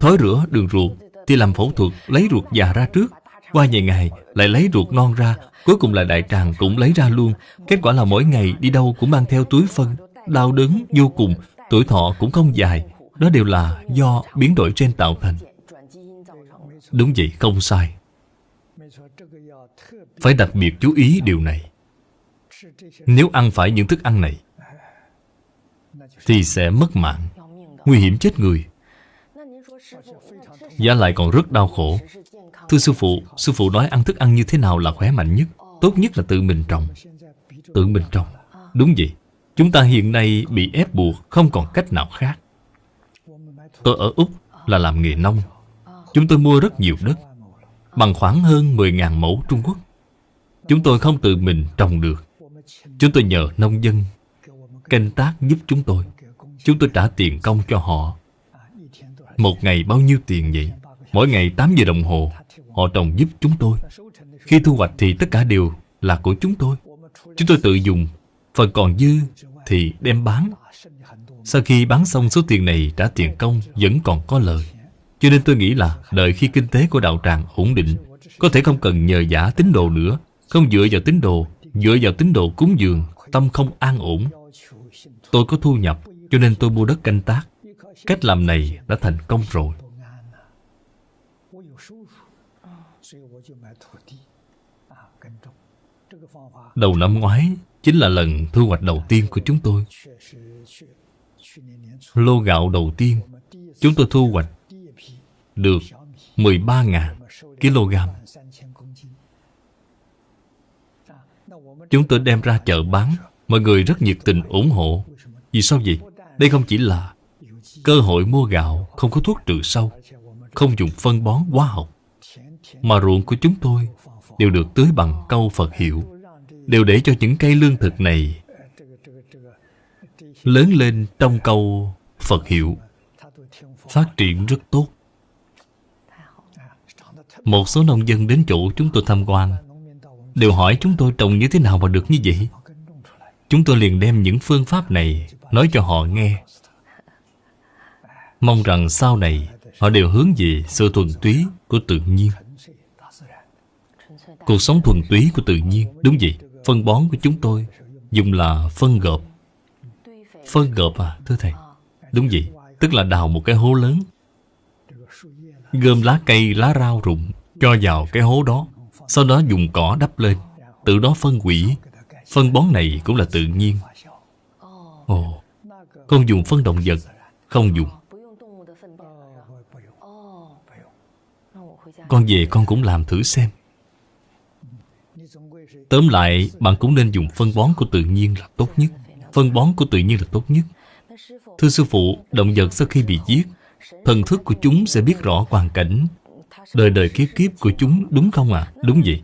S1: Thói rữa đường ruột thì làm phẫu thuật lấy ruột già ra trước Qua vài ngày lại lấy ruột non ra Cuối cùng là đại tràng cũng lấy ra luôn. Kết quả là mỗi ngày đi đâu cũng mang theo túi phân. Đau đớn vô cùng. Tuổi thọ cũng không dài. Đó đều là do biến đổi trên tạo thành. Đúng vậy, không sai. Phải đặc biệt chú ý điều này. Nếu ăn phải những thức ăn này Thì sẽ mất mạng Nguy hiểm chết người. Giá lại còn rất đau khổ. Thưa sư phụ Sư phụ nói ăn thức ăn như thế nào là khỏe mạnh nhất? Tốt nhất là tự mình trồng. Tự mình trồng. Đúng vậy. Chúng ta hiện nay bị ép buộc Không còn cách nào khác. Tôi ở Úc là làm nghề nông. Chúng tôi mua rất nhiều đất, Bằng khoảng hơn 10.000 mẫu Trung Quốc. Chúng tôi không tự mình trồng được. Chúng tôi nhờ nông dân Canh tác giúp chúng tôi. Chúng tôi trả tiền công cho họ. Một ngày bao nhiêu tiền vậy? Mỗi ngày 8 giờ đồng hồ. Họ trồng giúp chúng tôi. Khi thu hoạch thì tất cả đều là của chúng tôi. Chúng tôi tự dùng, Phần còn dư thì đem bán. Sau khi bán xong số tiền này trả tiền công vẫn còn có lời Cho nên tôi nghĩ là đợi khi kinh tế của đạo tràng ổn định, Có thể không cần nhờ giả tín đồ nữa. Không dựa vào tín đồ, Dựa vào tín đồ cúng dường, tâm không an ổn. Tôi có thu nhập, Cho nên tôi mua đất canh tác. Cách làm này đã thành công rồi. Đầu năm ngoái Chính là lần thu hoạch đầu tiên của chúng tôi. Lô gạo đầu tiên, Chúng tôi thu hoạch Được 13.000 kg. Chúng tôi đem ra chợ bán, Mọi người rất nhiệt tình ủng hộ. Vì sao vậy? Đây không chỉ là cơ hội mua gạo không có thuốc trừ sâu, Không dùng phân bón hóa học, Mà ruộng của chúng tôi đều được tưới bằng câu Phật hiệu. Đều để cho những cây lương thực này Lớn lên trong câu Phật hiệu. Phát triển rất tốt. Một số nông dân đến chỗ chúng tôi tham quan, Đều hỏi chúng tôi trồng như thế nào mà được như vậy. Chúng tôi liền đem những phương pháp này Nói cho họ nghe. Mong rằng sau này, Họ đều hướng về sự thuần túy của tự nhiên. Cuộc sống thuần túy của tự nhiên, Đúng vậy. Phân bón của chúng tôi Dùng là phân gợp, Phân gợp à thưa thầy. Đúng vậy Tức là đào một cái hố lớn Gom lá cây, lá rau rụng Cho vào cái hố đó Sau đó dùng cỏ đắp lên từ đó phân hủy. Phân bón này cũng là tự nhiên. Ồ Không dùng phân động vật Không dùng. Con về con cũng làm thử xem. Tóm lại, Bạn cũng nên dùng phân bón của tự nhiên là tốt nhất. Phân bón của tự nhiên là tốt nhất. Thưa sư phụ, Động vật sau khi bị giết, Thần thức của chúng sẽ biết rõ hoàn cảnh. Đời đời kiếp kiếp của chúng đúng không ạ? À? Đúng vậy.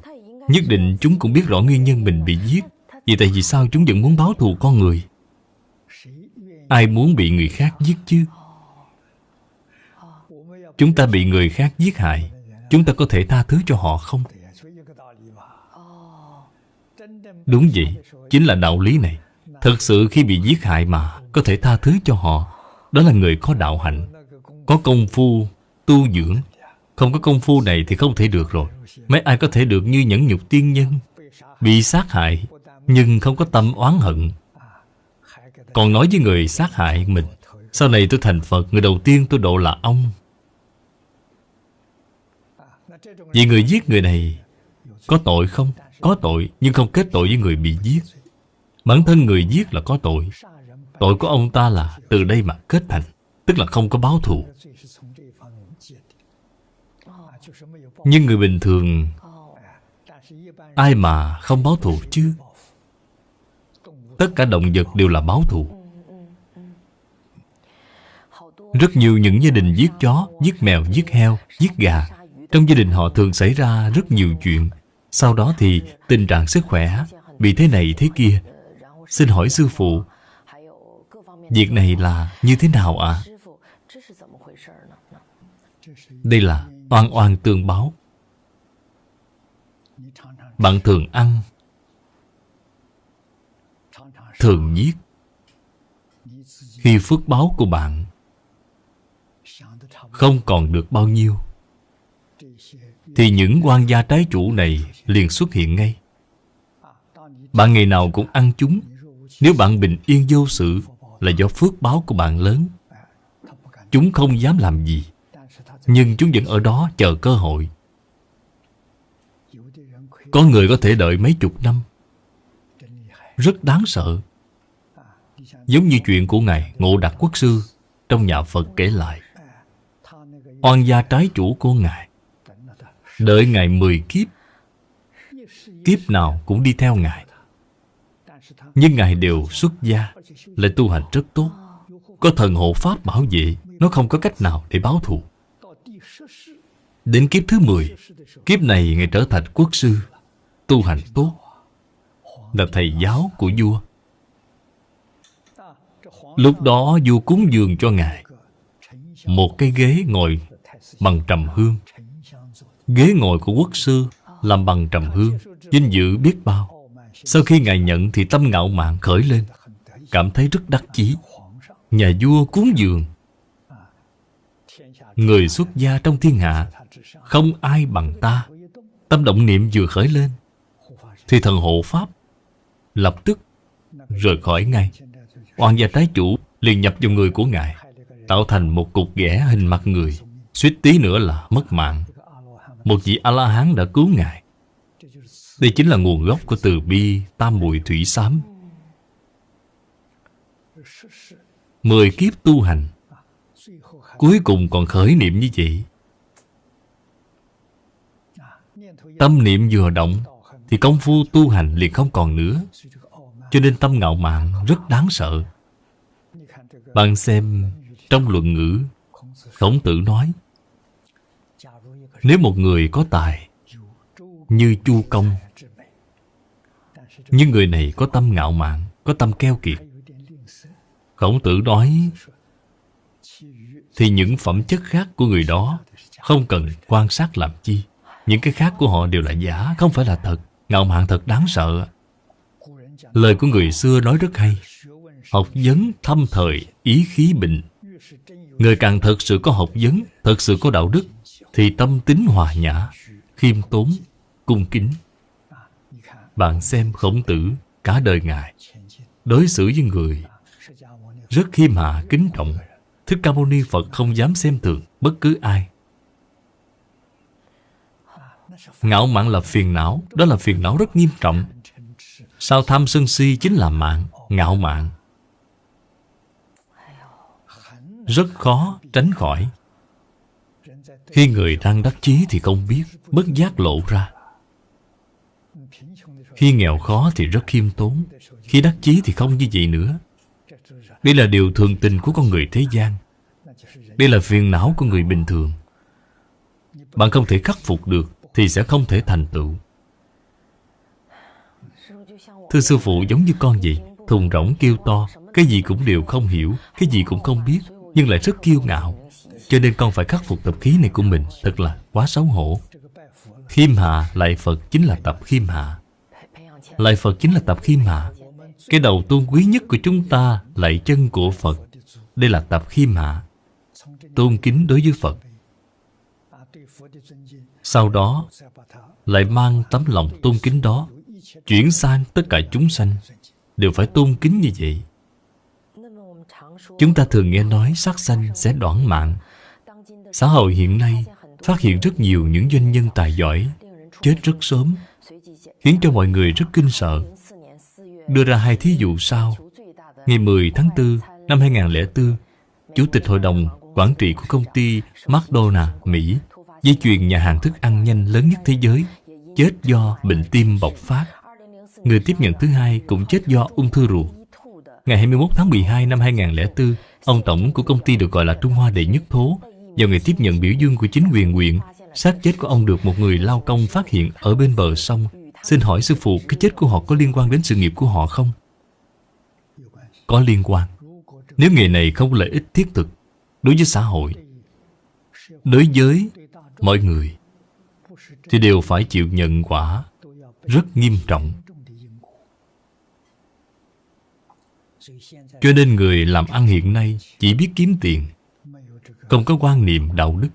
S1: Nhất định chúng cũng biết rõ nguyên nhân mình bị giết. Vì tại vì sao chúng vẫn muốn báo thù con người? Ai muốn bị người khác giết chứ? Chúng ta bị người khác giết hại. Chúng ta có thể tha thứ cho họ không? Đúng vậy, chính là đạo lý này. Thật sự khi bị giết hại mà Có thể tha thứ cho họ Đó là người có đạo hạnh Có công phu, tu dưỡng. Không có công phu này thì không thể được rồi. Mấy ai có thể được như nhẫn nhục tiên nhân? Bị sát hại Nhưng không có tâm oán hận. Còn nói với người sát hại mình Sau này tôi thành Phật Người đầu tiên tôi độ là ông. Vì người giết người này Có tội không? Có tội nhưng không kết tội với người bị giết. Bản thân người giết là có tội. Tội của ông ta là từ đây mà kết thành Tức là không có báo thù. Nhưng người bình thường Ai mà không báo thù chứ? Tất cả động vật đều là báo thù. Rất nhiều những gia đình giết chó, giết mèo, giết heo, giết gà. Trong gia đình họ thường xảy ra rất nhiều chuyện. Sau đó thì tình trạng sức khỏe, Bị thế này thế kia Xin hỏi sư phụ, Việc này là như thế nào ạ? À? Đây là oan oan tương báo Bạn thường ăn, Thường giết Khi phước báo của bạn Không còn được bao nhiêu, Thì những quan gia trái chủ này liền xuất hiện ngay. Bạn ngày nào cũng ăn chúng. Nếu bạn bình yên vô sự, Là do phước báo của bạn lớn. Chúng không dám làm gì, Nhưng chúng vẫn ở đó chờ cơ hội. Có người có thể đợi mấy chục năm. Rất đáng sợ. Giống như chuyện của Ngài Ngộ Đạt Quốc Sư Trong nhà Phật kể lại. Oan gia trái chủ của Ngài. Đợi Ngài mười kiếp Kiếp nào cũng đi theo Ngài. Nhưng Ngài đều xuất gia Lại tu hành rất tốt. Có thần hộ Pháp bảo vệ, Nó không có cách nào để báo thù. Đến kiếp thứ 10 Kiếp này Ngài trở thành quốc sư, Tu hành tốt, Là thầy giáo của vua. Lúc đó vua cúng dường cho Ngài, Một cái ghế ngồi bằng trầm hương. Ghế ngồi của quốc sư Làm bằng trầm hương. Vinh dự biết bao. Sau khi Ngài nhận thì tâm ngạo mạn khởi lên. Cảm thấy rất đắc chí. Nhà vua cúng dường. Người xuất gia trong thiên hạ, Không ai bằng ta. Tâm động niệm vừa khởi lên, Thì thần hộ Pháp Lập tức rời khỏi ngay Oan gia trái chủ liền nhập vào người của Ngài, Tạo thành một cục ghẻ hình mặt người. Suýt tí nữa là mất mạng. Một vị A-la-hán đã cứu Ngài. Đây chính là nguồn gốc của từ bi, Tam muội thủy xám Mười kiếp tu hành, Cuối cùng còn khởi niệm như vậy. Tâm niệm vừa động, Thì công phu tu hành liền không còn nữa. Cho nên tâm ngạo mạn rất đáng sợ. Bạn xem, trong luận ngữ, Khổng tử nói, Nếu một người có tài Như Chu Công nhưng người này có tâm ngạo mạn, Có tâm keo kiệt. Khổng tử nói, Thì những phẩm chất khác của người đó Không cần quan sát làm chi. Những cái khác của họ đều là giả, Không phải là thật. Ngạo mạn thật đáng sợ. Lời của người xưa nói rất hay. Học vấn thâm thời, Ý khí bình. Người càng thật sự có học vấn, Thật sự có đạo đức, Thì tâm tính hòa nhã, Khiêm tốn, Cung kính. Bạn xem khổng tử, Cả đời Ngài. Đối xử với người Rất khiêm hạ, kính trọng. Thích Ca Mâu Ni Phật không dám xem thường Bất cứ ai. Ngạo mạn là phiền não, Đó là phiền não rất nghiêm trọng. Sao tham sân si chính là mạng, Ngạo mạn. Rất khó tránh khỏi. Khi người đang đắc chí thì không biết, Bất giác lộ ra. Khi nghèo khó thì rất khiêm tốn, Khi đắc chí thì không như vậy nữa. Đây là điều thường tình của con người thế gian. Đây là phiền não của người bình thường. Bạn không thể khắc phục được Thì sẽ không thể thành tựu. Thưa sư phụ, giống như con vậy, Thùng rỗng kêu to, Cái gì cũng đều không hiểu, Cái gì cũng không biết, Nhưng lại rất kiêu ngạo. Cho nên con phải khắc phục tập khí này của mình, Thật là quá xấu hổ. Khiêm hạ lại Phật chính là tập khiêm hạ. Lại Phật chính là tập khi mạ Cái đầu tôn quý nhất của chúng ta Lại chân của Phật. Đây là tập khi mạ Tôn kính đối với Phật. Sau đó Lại mang tấm lòng tôn kính đó Chuyển sang tất cả chúng sanh, Đều phải tôn kính như vậy. Chúng ta thường nghe nói sát sanh sẽ đoạn mạng. Xã hội hiện nay phát hiện rất nhiều những doanh nhân tài giỏi Chết rất sớm. Khiến cho mọi người rất kinh sợ. Đưa ra hai thí dụ sau. Ngày 10 tháng 4 năm 2004 Chủ tịch hội đồng quản trị của công ty McDonald, Mỹ Dây chuyền nhà hàng thức ăn nhanh lớn nhất thế giới Chết do bệnh tim bộc phát. Người tiếp nhận thứ hai cũng chết do ung thư ruột. Ngày 21 tháng 12 năm 2004 Ông tổng của công ty được gọi là Trung Hoa Đệ Nhất Thố Vào ngày tiếp nhận biểu dương của chính quyền huyện xác chết của ông được một người lao công phát hiện ở bên bờ sông. Xin hỏi sư phụ, cái chết của họ có liên quan đến sự nghiệp của họ không? Có liên quan. Nếu nghề này không có lợi ích thiết thực Đối với xã hội, Đối với mọi người, Thì đều phải chịu nhận quả Rất nghiêm trọng. Cho nên người làm ăn hiện nay Chỉ biết kiếm tiền, Không có quan niệm đạo đức.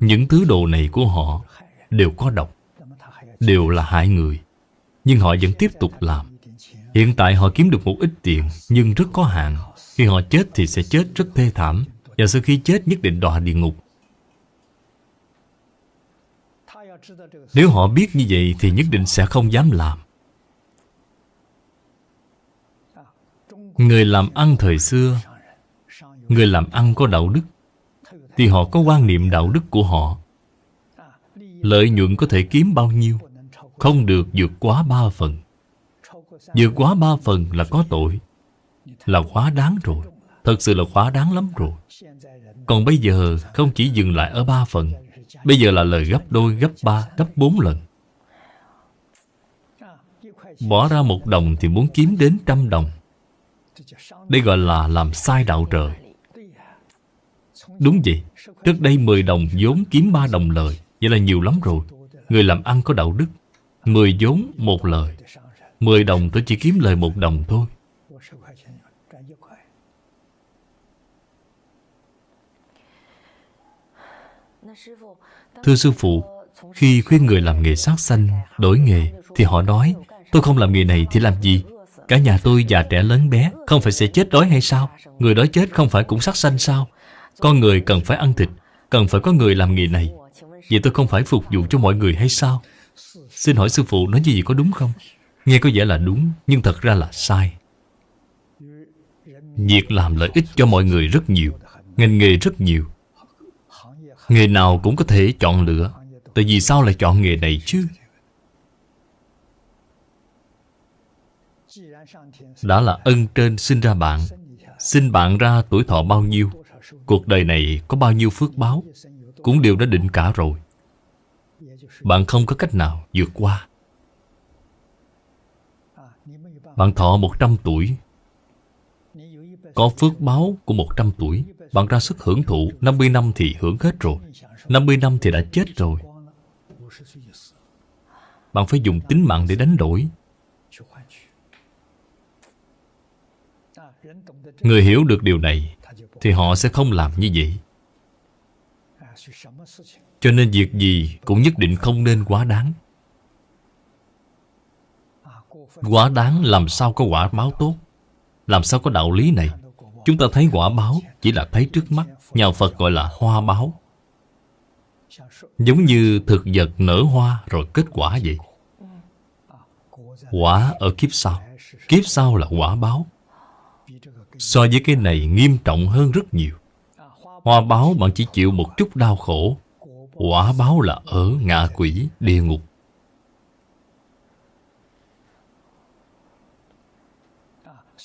S1: Những thứ đồ này của họ Đều có độc, Đều là hại người. Nhưng họ vẫn tiếp tục làm. Hiện tại họ kiếm được một ít tiền, Nhưng rất có hạn. Khi họ chết thì sẽ chết rất thê thảm, Và sau khi chết nhất định đọa địa ngục. Nếu họ biết như vậy Thì nhất định sẽ không dám làm. Người làm ăn thời xưa, Người làm ăn có đạo đức. Thì họ có quan niệm đạo đức của họ. Lợi nhuận có thể kiếm bao nhiêu Không được vượt quá ba phần. Vượt quá ba phần là có tội Là quá đáng rồi Thật sự là quá đáng lắm rồi. Còn bây giờ không chỉ dừng lại ở ba phần Bây giờ là lời gấp đôi, gấp ba, gấp bốn lần. Bỏ ra một đồng thì muốn kiếm đến trăm đồng. Đây gọi là làm sai đạo trời Đúng vậy. Trước đây 10 đồng vốn kiếm 3 đồng lời. Vậy là nhiều lắm rồi. Người làm ăn có đạo đức. 10 vốn, một lời. 10 đồng tôi chỉ kiếm lời một đồng thôi. Thưa Sư Phụ, Khi khuyên người làm nghề sát sanh, Đổi nghề, Thì họ nói, Tôi không làm nghề này thì làm gì? Cả nhà tôi già trẻ lớn bé, Không phải sẽ chết đói hay sao? Người đói chết không phải cũng sát sanh sao? Con người cần phải ăn thịt, Cần phải có người làm nghề này. Vậy tôi không phải phục vụ cho mọi người hay sao? Xin hỏi sư phụ nói như gì có đúng không? Nghe có vẻ là đúng, Nhưng thật ra là sai. Việc làm lợi ích cho mọi người rất nhiều, Ngành nghề rất nhiều. Nghề nào cũng có thể chọn lựa, Tại vì sao lại chọn nghề này chứ? Đã là ân trên sinh ra bạn. Sinh bạn ra tuổi thọ bao nhiêu? Cuộc đời này có bao nhiêu phước báo, Cũng đều đã định cả rồi. Bạn không có cách nào vượt qua. Bạn thọ 100 tuổi. Có phước báo của 100 tuổi, Bạn ra sức hưởng thụ. 50 năm thì hưởng hết rồi. 50 năm thì đã chết rồi. Bạn phải dùng tính mạng để đánh đổi. Người hiểu được điều này thì họ sẽ không làm như vậy. Cho nên việc gì cũng nhất định không nên quá đáng. Quá đáng làm sao có quả báo tốt? Làm sao có đạo lý này? Chúng ta thấy quả báo chỉ là thấy trước mắt. Nhà Phật gọi là hoa báo. Giống như thực vật nở hoa rồi kết quả vậy. Quả ở kiếp sau. Kiếp sau là quả báo. So với cái này nghiêm trọng hơn rất nhiều. Hoa báo bạn chỉ chịu một chút đau khổ. Quả báo là ở ngạ quỷ, địa ngục.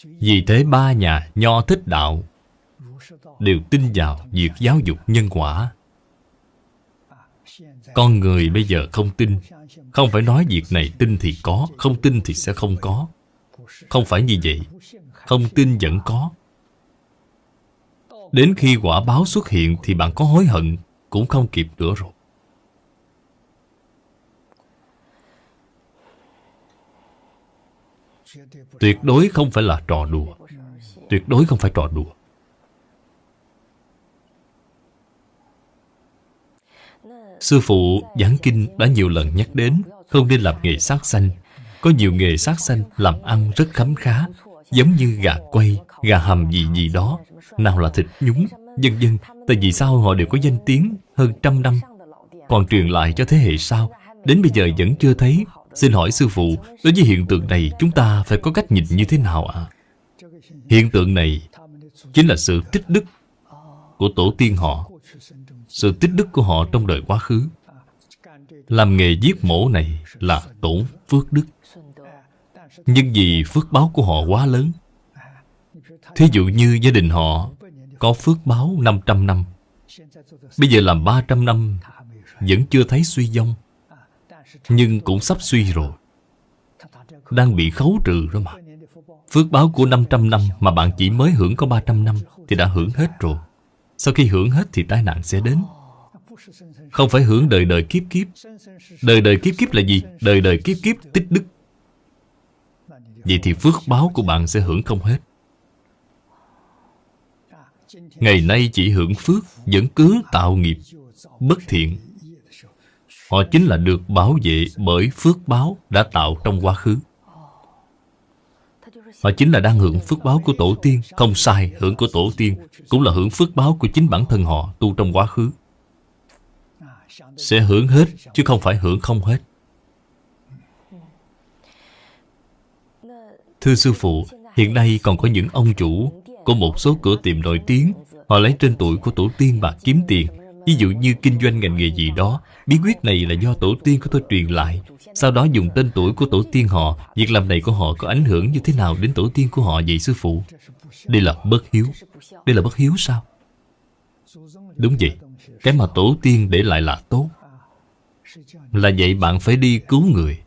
S1: Vì thế ba nhà nho thích đạo Đều tin vào việc giáo dục nhân quả. Con người bây giờ không tin. Không phải nói việc này tin thì có Không tin thì sẽ không có. Không phải như vậy. Không tin vẫn có. Đến khi quả báo xuất hiện Thì bạn có hối hận Cũng không kịp nữa rồi. Tuyệt đối không phải là trò đùa. Tuyệt đối không phải trò đùa. Sư phụ giảng kinh đã nhiều lần nhắc đến Không nên làm nghề sát sanh. Có nhiều nghề sát sanh làm ăn rất khấm khá. Giống như gà quay, gà hầm gì gì đó. Nào là thịt nhúng, vân vân Tại vì sao họ đều có danh tiếng hơn trăm năm? Còn truyền lại cho thế hệ sau Đến bây giờ vẫn chưa thấy. Xin hỏi sư phụ Đối với hiện tượng này chúng ta phải có cách nhìn như thế nào ạ? À? Hiện tượng này Chính là sự tích đức Của tổ tiên họ. Sự tích đức của họ trong đời quá khứ. Làm nghề giết mổ này là tổn phước đức. Nhưng vì phước báo của họ quá lớn. Thí dụ như gia đình họ Có phước báo 500 năm. Bây giờ làm 300 năm, Vẫn chưa thấy suy vong, nhưng cũng sắp suy rồi. Đang bị khấu trừ rồi mà. Phước báo của 500 năm Mà bạn chỉ mới hưởng có 300 năm Thì đã hưởng hết rồi. Sau khi hưởng hết thì tai nạn sẽ đến. Không phải hưởng đời đời kiếp kiếp. Đời đời kiếp kiếp là gì? Đời đời kiếp kiếp tích đức. Vậy thì phước báo của bạn sẽ hưởng không hết. Ngày nay chỉ hưởng phước Vẫn cứ tạo nghiệp Bất thiện. Họ chính là được bảo vệ bởi phước báo đã tạo trong quá khứ. Họ chính là đang hưởng phước báo của tổ tiên Không sai, hưởng của tổ tiên Cũng là hưởng phước báo của chính bản thân họ tu trong quá khứ. Sẽ hưởng hết, chứ không phải hưởng không hết. Thưa Sư Phụ, hiện nay còn có những ông chủ Của một số cửa tiệm nổi tiếng. Họ lấy tên tuổi của tổ tiên mà kiếm tiền. Ví dụ như kinh doanh ngành nghề gì đó Bí quyết này là do tổ tiên của tôi truyền lại. Sau đó dùng tên tuổi của tổ tiên họ Việc làm này của họ có ảnh hưởng như thế nào đến tổ tiên của họ vậy sư phụ? Đây là bất hiếu. Đây là bất hiếu sao? Đúng vậy. Cái mà tổ tiên để lại là tốt. Là vậy bạn phải đi cứu người.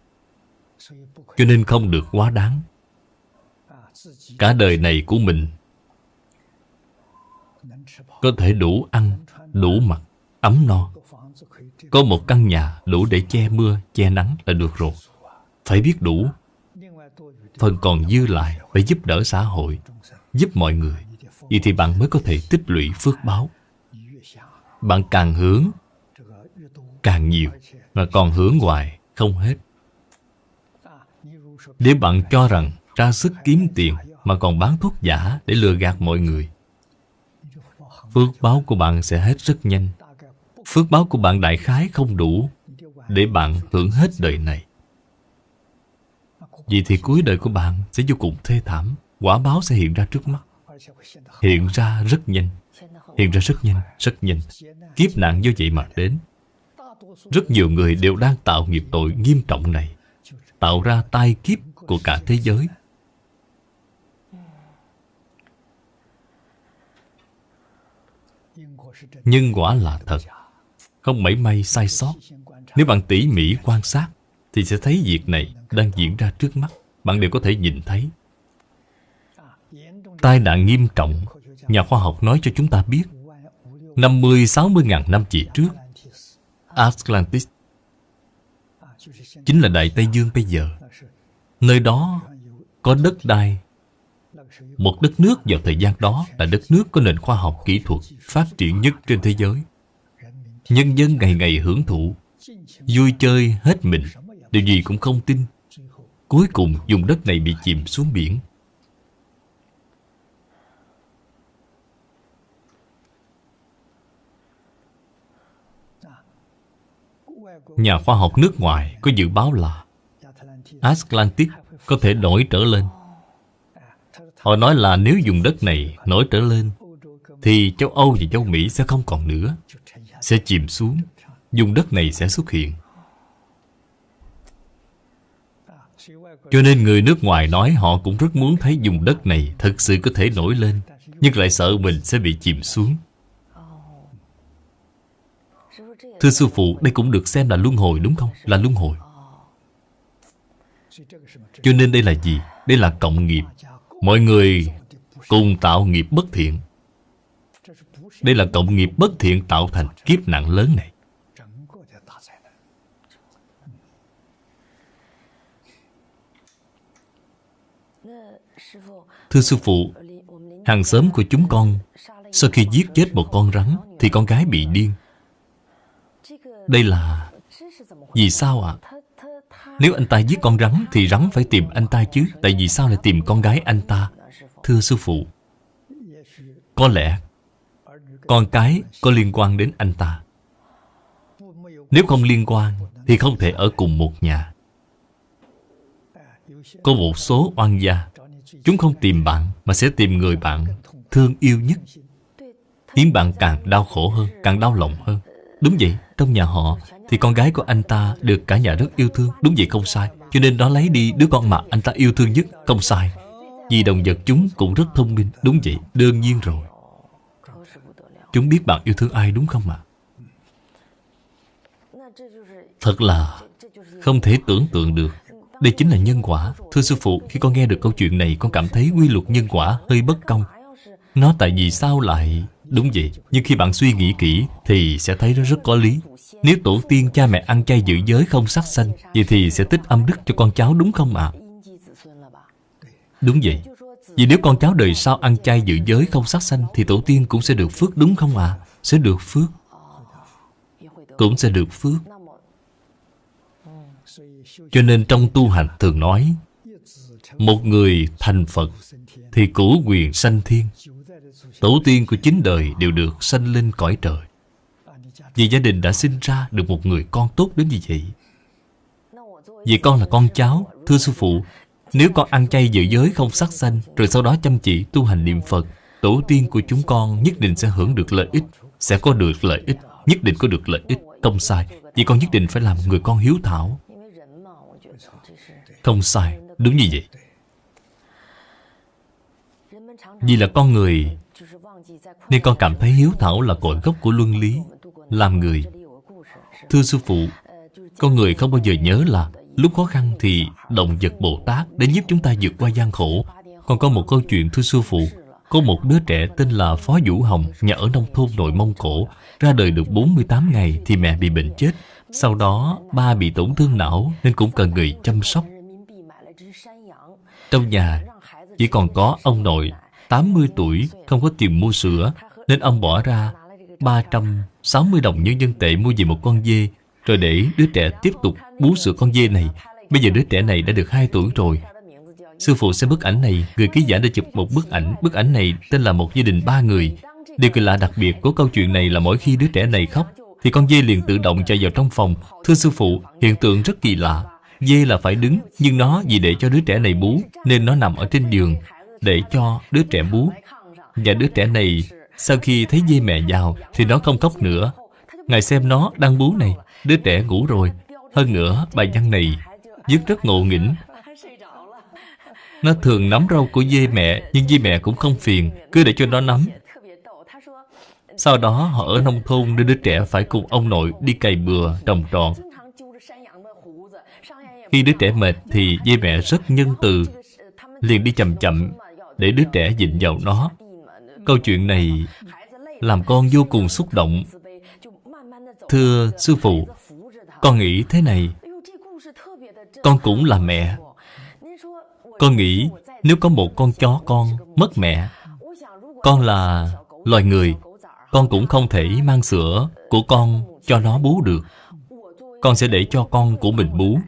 S1: Cho nên không được quá đáng. Cả đời này của mình Có thể đủ ăn, đủ mặc, ấm no. Có một căn nhà đủ để che mưa, che nắng là được rồi. Phải biết đủ. Phần còn dư lại phải giúp đỡ xã hội Giúp mọi người. Vậy thì bạn mới có thể tích lũy phước báo. Bạn càng hướng Càng nhiều. Mà còn hướng hoài không hết. Nếu bạn cho rằng ra sức kiếm tiền Mà còn bán thuốc giả để lừa gạt mọi người. Phước báo của bạn sẽ hết rất nhanh. Phước báo của bạn đại khái không đủ Để bạn hưởng hết đời này. Vì thì cuối đời của bạn sẽ vô cùng thê thảm Quả báo sẽ hiện ra trước mắt. Hiện ra rất nhanh. Hiện ra rất nhanh, rất nhanh. Kiếp nạn do vậy mà đến. Rất nhiều người đều đang tạo nghiệp tội nghiêm trọng này Tạo ra tai kiếp của cả thế giới. Nhân quả là thật. Không mảy may sai sót. Nếu bạn tỉ mỉ quan sát, Thì sẽ thấy việc này đang diễn ra trước mắt. Bạn đều có thể nhìn thấy. Tai nạn nghiêm trọng, Nhà khoa học nói cho chúng ta biết. 50-60 ngàn năm về trước, Atlantis Chính là Đại Tây Dương bây giờ. Nơi đó có đất đai một đất nước vào thời gian đó là đất nước có nền khoa học kỹ thuật phát triển nhất trên thế giới. Nhân dân ngày ngày hưởng thụ, Vui chơi hết mình, Điều gì cũng không tin. Cuối cùng dùng đất này bị chìm xuống biển. Nhà khoa học nước ngoài có dự báo là Atlantis có thể nổi trở lên. Họ nói là nếu dùng đất này nổi trở lên Thì châu Âu và châu Mỹ sẽ không còn nữa Sẽ chìm xuống Dùng đất này sẽ xuất hiện Cho nên người nước ngoài nói họ cũng rất muốn thấy dùng đất này Thực sự có thể nổi lên Nhưng lại sợ mình sẽ bị chìm xuống Thưa sư phụ, đây cũng được xem là luân hồi đúng không? Là luân hồi Cho nên đây là gì? Đây là cộng nghiệp Mọi người cùng tạo nghiệp bất thiện Đây là cộng nghiệp bất thiện tạo thành kiếp nạn lớn này Thưa sư phụ, Hàng xóm của chúng con, Sau khi giết chết một con rắn Thì con gái bị điên đây là... Vì sao ạ? À? Nếu anh ta giết con rắn Thì rắn phải tìm anh ta chứ, Tại vì sao lại tìm con gái anh ta? Thưa sư phụ, Có lẽ Con cái có liên quan đến anh ta. Nếu không liên quan Thì không thể ở cùng một nhà. Có một số oan gia, Chúng không tìm bạn Mà sẽ tìm người bạn thương yêu nhất. Khiến bạn càng đau khổ hơn, Càng đau lòng hơn. Đúng vậy, trong nhà họ thì con gái của anh ta được cả nhà rất yêu thương Đúng vậy không sai. Cho nên đó lấy đi đứa con mà anh ta yêu thương nhất Không sai. Vì động vật chúng cũng rất thông minh Đúng vậy, đương nhiên rồi. Chúng biết bạn yêu thương ai đúng không ạ? Thật là không thể tưởng tượng được. Đây chính là nhân quả. Thưa sư phụ, khi con nghe được câu chuyện này Con cảm thấy quy luật nhân quả hơi bất công. Nó tại vì sao lại Đúng vậy, nhưng khi bạn suy nghĩ kỹ Thì sẽ thấy nó rất có lý Nếu tổ tiên cha mẹ ăn chay giữ giới không sát sanh Vậy thì sẽ tích âm đức cho con cháu đúng không ạ? À? Đúng vậy Vì nếu con cháu đời sau ăn chay giữ giới không sát sanh Thì tổ tiên cũng sẽ được phước đúng không ạ? À? Sẽ được phước Cũng sẽ được phước Cho nên trong tu hành thường nói Một người thành Phật Thì cửu quyền sanh thiên Tổ tiên của chính đời đều được sanh lên cõi trời. Vì gia đình đã sinh ra được một người con tốt đến như vậy. Vì con là con cháu, Thưa sư phụ, Nếu con ăn chay giữ giới không sát sanh, Rồi sau đó chăm chỉ tu hành niệm Phật, Tổ tiên của chúng con nhất định sẽ hưởng được lợi ích, Sẽ có được lợi ích, Nhất định có được lợi ích, Không sai, Vì con nhất định phải làm người con hiếu thảo. Không sai, Đúng như vậy. Vì là con người nên con cảm thấy hiếu thảo là cội gốc của luân lý, Làm người. Thưa Sư Phụ, Con người không bao giờ nhớ là Lúc khó khăn thì động vật Bồ Tát Để giúp chúng ta vượt qua gian khổ. Còn có một câu chuyện, thưa Sư Phụ, Có một đứa trẻ tên là Phó Vũ Hồng, Nhà ở nông thôn nội Mông Cổ, Ra đời được 48 ngày thì mẹ bị bệnh chết. Sau đó, ba bị tổn thương não Nên cũng cần người chăm sóc. Trong nhà Chỉ còn có ông nội 80 tuổi không có tiền mua sữa Nên ông bỏ ra 360 đồng nhân dân tệ mua về một con dê. Rồi để đứa trẻ tiếp tục bú sữa con dê này. Bây giờ đứa trẻ này đã được 2 tuổi rồi. Sư phụ xem bức ảnh này Người ký giả đã chụp một bức ảnh. Bức ảnh này tên là một gia đình ba người. Điều kỳ lạ đặc biệt của câu chuyện này là mỗi khi đứa trẻ này khóc Thì con dê liền tự động chạy vào trong phòng. Thưa sư phụ, hiện tượng rất kỳ lạ. Dê là phải đứng Nhưng nó vì để cho đứa trẻ này bú Nên nó nằm ở trên giường. Để cho đứa trẻ bú. Và đứa trẻ này, Sau khi thấy dê mẹ vào Thì nó không khóc nữa. Ngài xem nó đang bú này, Đứa trẻ ngủ rồi. Hơn nữa, bài văn này Viết rất ngộ nghĩnh. Nó thường nắm rau của dê mẹ, Nhưng dê mẹ cũng không phiền, Cứ để cho nó nắm. Sau đó, họ ở nông thôn Nên đứa trẻ phải cùng ông nội đi cày bừa, trồng trọt. Khi đứa trẻ mệt Thì dê mẹ rất nhân từ, Liền đi chậm chậm. Để đứa trẻ dịnh vào nó. Câu chuyện này Làm con vô cùng xúc động. Thưa sư phụ, Con nghĩ thế này. Con cũng là mẹ. Con nghĩ nếu có một con chó con mất mẹ, Con là loài người, Con cũng không thể mang sữa của con cho nó bú được. Con sẽ để cho con của mình bú.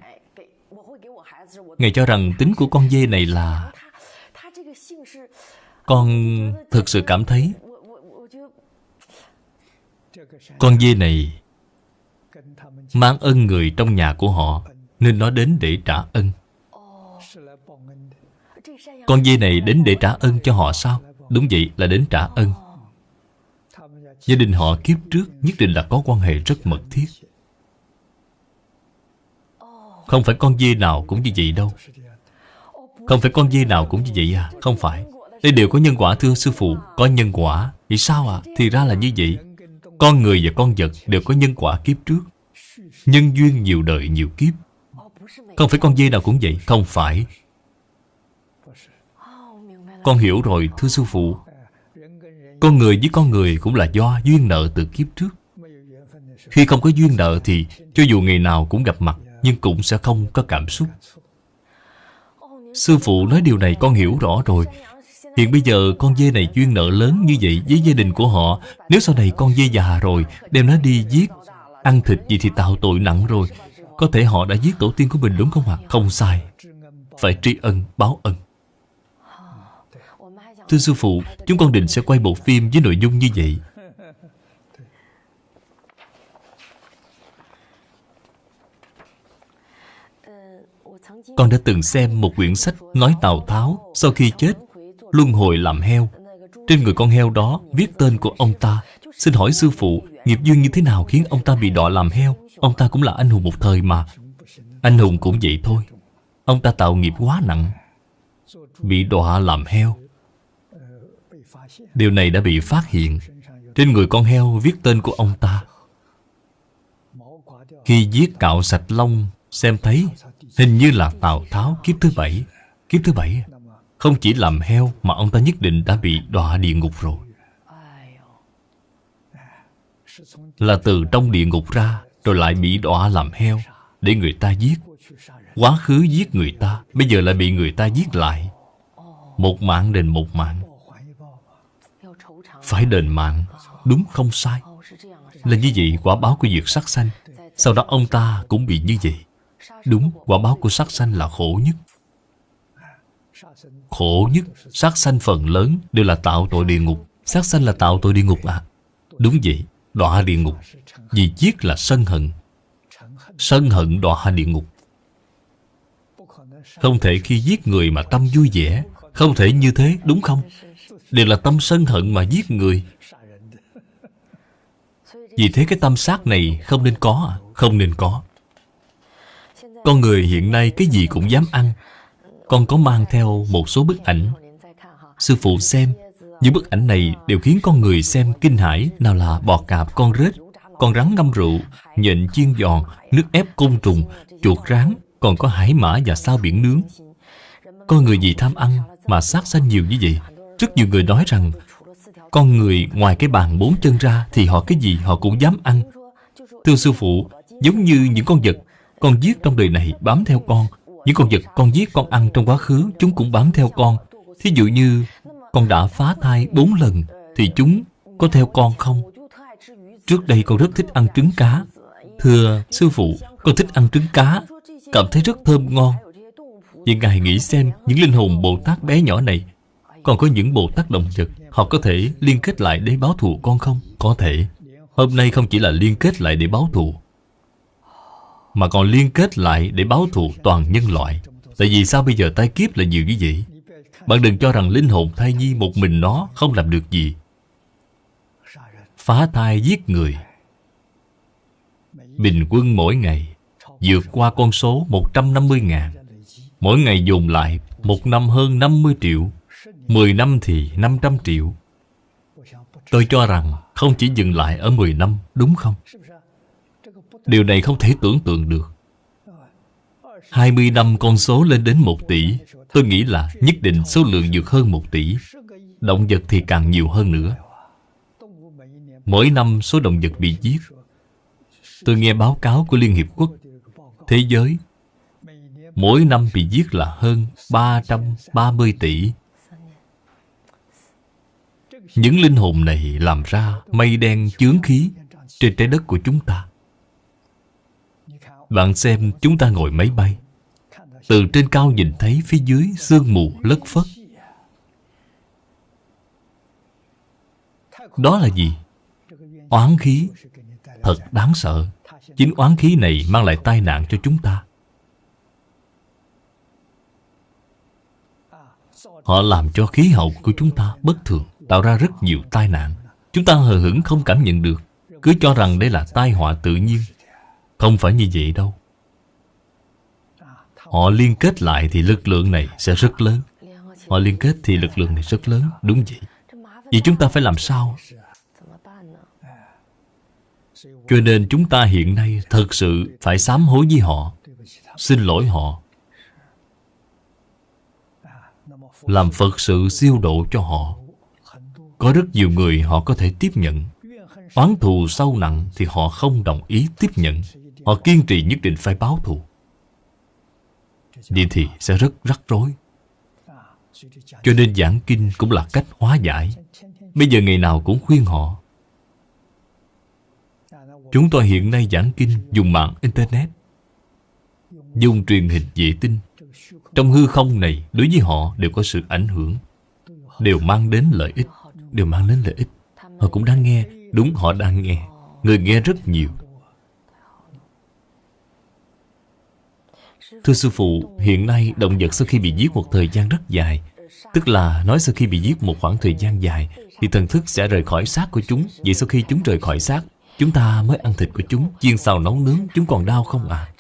S1: Ngài cho rằng tính của con dê này là con thực sự cảm thấy Con dê này Mang ơn người trong nhà của họ, Nên nó đến để trả ơn. Con dê này đến để trả ơn cho họ sao? Đúng vậy là đến trả ơn. Gia đình họ kiếp trước nhất định là có quan hệ rất mật thiết. Không phải con dê nào cũng như vậy đâu. Không phải con dê nào cũng như vậy à? Không phải. Đây đều có nhân quả, thưa sư phụ. Có nhân quả. Vì sao à Thì ra là như vậy. Con người và con vật đều có nhân quả kiếp trước. Nhân duyên nhiều đời, nhiều kiếp. Không phải con dê nào cũng vậy. Không phải. Con hiểu rồi, thưa sư phụ. Con người với con người cũng là do duyên nợ từ kiếp trước. Khi không có duyên nợ thì Cho dù ngày nào cũng gặp mặt, Nhưng cũng sẽ không có cảm xúc. Sư phụ nói điều này con hiểu rõ rồi. Hiện bây giờ con dê này chuyên nợ lớn như vậy với gia đình của họ. Nếu sau này con dê già rồi Đem nó đi giết Ăn thịt gì thì tạo tội nặng rồi. Có thể họ đã giết tổ tiên của mình đúng không ạ? Không sai. Phải tri ân, báo ân. Thưa sư phụ Chúng con định sẽ quay bộ phim với nội dung như vậy. Con đã từng xem một quyển sách nói Tào Tháo sau khi chết luân hồi làm heo. Trên người con heo đó viết tên của ông ta. Xin hỏi sư phụ, Nghiệp duyên như thế nào khiến ông ta bị đọa làm heo? Ông ta cũng là anh hùng một thời mà. Anh hùng cũng vậy thôi. Ông ta tạo nghiệp quá nặng, Bị đọa làm heo. Điều này đã bị phát hiện. Trên người con heo viết tên của ông ta. Khi giết cạo sạch lông, Xem thấy Hình như là Tào Tháo kiếp thứ bảy. Kiếp thứ bảy à? Không chỉ làm heo Mà ông ta nhất định đã bị đọa địa ngục rồi. Là từ trong địa ngục ra Rồi lại bị đọa làm heo Để người ta giết. Quá khứ giết người ta Bây giờ lại bị người ta giết lại. Một mạng đền một mạng. Phải đền mạng Đúng không sai? Là như vậy quả báo của việc sát sanh. Sau đó ông ta cũng bị như vậy. Đúng, quả báo của sát sanh là khổ nhất. Khổ nhất, sát sanh phần lớn Đều là tạo tội địa ngục. Sát sanh là tạo tội địa ngục à? Đúng vậy đọa địa ngục. Vì giết là sân hận. Sân hận đọa địa ngục. Không thể khi giết người mà tâm vui vẻ. Không thể như thế đúng không? Đều là tâm sân hận mà giết người. Vì thế cái tâm sát này không nên có à? Không nên có. Con người hiện nay cái gì cũng dám ăn. Con có mang theo một số bức ảnh. Sư phụ xem, những bức ảnh này đều khiến con người xem kinh hãi, Nào là bò cạp con rết, Con rắn ngâm rượu, Nhện chiên giòn, Nước ép côn trùng, Chuột rán, Còn có hải mã và sao biển nướng. Con người gì tham ăn Mà sát sanh nhiều như vậy. Rất nhiều người nói rằng, Con người ngoài cái bàn bốn chân ra Thì họ cái gì họ cũng dám ăn. Thưa sư phụ, Giống như những con vật Con giết trong đời này bám theo con những con vật con giết con ăn trong quá khứ, Chúng cũng bám theo con. Thí dụ như, con đã phá thai bốn lần, Thì chúng có theo con không? Trước đây con rất thích ăn trứng cá. Thưa sư phụ, Con thích ăn trứng cá. Cảm thấy rất thơm ngon. Vậy Ngài nghĩ xem Những linh hồn Bồ Tát bé nhỏ này, Còn có những Bồ Tát động vật, Họ có thể liên kết lại để báo thù con không? Có thể. Hôm nay không chỉ là liên kết lại để báo thù mà còn liên kết lại để báo thù toàn nhân loại. Tại vì sao bây giờ tai kiếp là nhiều như vậy? Bạn đừng cho rằng linh hồn thai nhi một mình nó không làm được gì. Phá thai giết người. Bình quân mỗi ngày vượt qua con số 150 ngàn. Mỗi ngày dồn lại một năm hơn 50 triệu 10 năm thì 500 triệu. Tôi cho rằng không chỉ dừng lại ở 10 năm, đúng không? Điều này không thể tưởng tượng được. 20 năm con số lên đến 1 tỷ, Tôi nghĩ là nhất định số lượng vượt hơn 1 tỷ. Động vật thì càng nhiều hơn nữa. Mỗi năm số động vật bị giết. Tôi nghe báo cáo của Liên Hiệp Quốc Thế giới. Mỗi năm bị giết là hơn 330 tỷ. Những linh hồn này làm ra mây đen chướng khí Trên trái đất của chúng ta. Bạn xem chúng ta ngồi máy bay. Từ trên cao nhìn thấy phía dưới sương mù lất phất. Đó là gì? Oán khí. Thật đáng sợ. Chính oán khí này mang lại tai nạn cho chúng ta. Họ làm cho khí hậu của chúng ta bất thường, Tạo ra rất nhiều tai nạn. Chúng ta hờ hững không cảm nhận được. Cứ cho rằng đây là tai họa tự nhiên. Không phải như vậy đâu. Họ liên kết lại thì lực lượng này sẽ rất lớn. Họ liên kết thì lực lượng này rất lớn, Đúng vậy. Vậy chúng ta phải làm sao? Cho nên chúng ta hiện nay Thật sự phải sám hối với họ. Xin lỗi họ. Làm Phật sự siêu độ cho họ. Có rất nhiều người họ có thể tiếp nhận. Oán thù sâu nặng thì họ không đồng ý tiếp nhận. Họ kiên trì nhất định phải báo thù. Vậy thì sẽ rất rắc rối. Cho nên giảng kinh cũng là cách hóa giải. Bây giờ ngày nào cũng khuyên họ. Chúng tôi hiện nay giảng kinh dùng mạng Internet, Dùng truyền hình vệ tinh. Trong hư không này, đối với họ đều có sự ảnh hưởng, Đều mang đến lợi ích, Đều mang đến lợi ích. Họ cũng đang nghe, Đúng, họ đang nghe. Người nghe rất nhiều. Thưa Sư Phụ, hiện nay động vật sau khi bị giết một thời gian rất dài Tức là nói sau khi bị giết một khoảng thời gian dài Thì thần thức sẽ rời khỏi xác của chúng. Vậy sau khi chúng rời khỏi xác Chúng ta mới ăn thịt của chúng. Chiên xào nấu nướng Chúng còn đau không à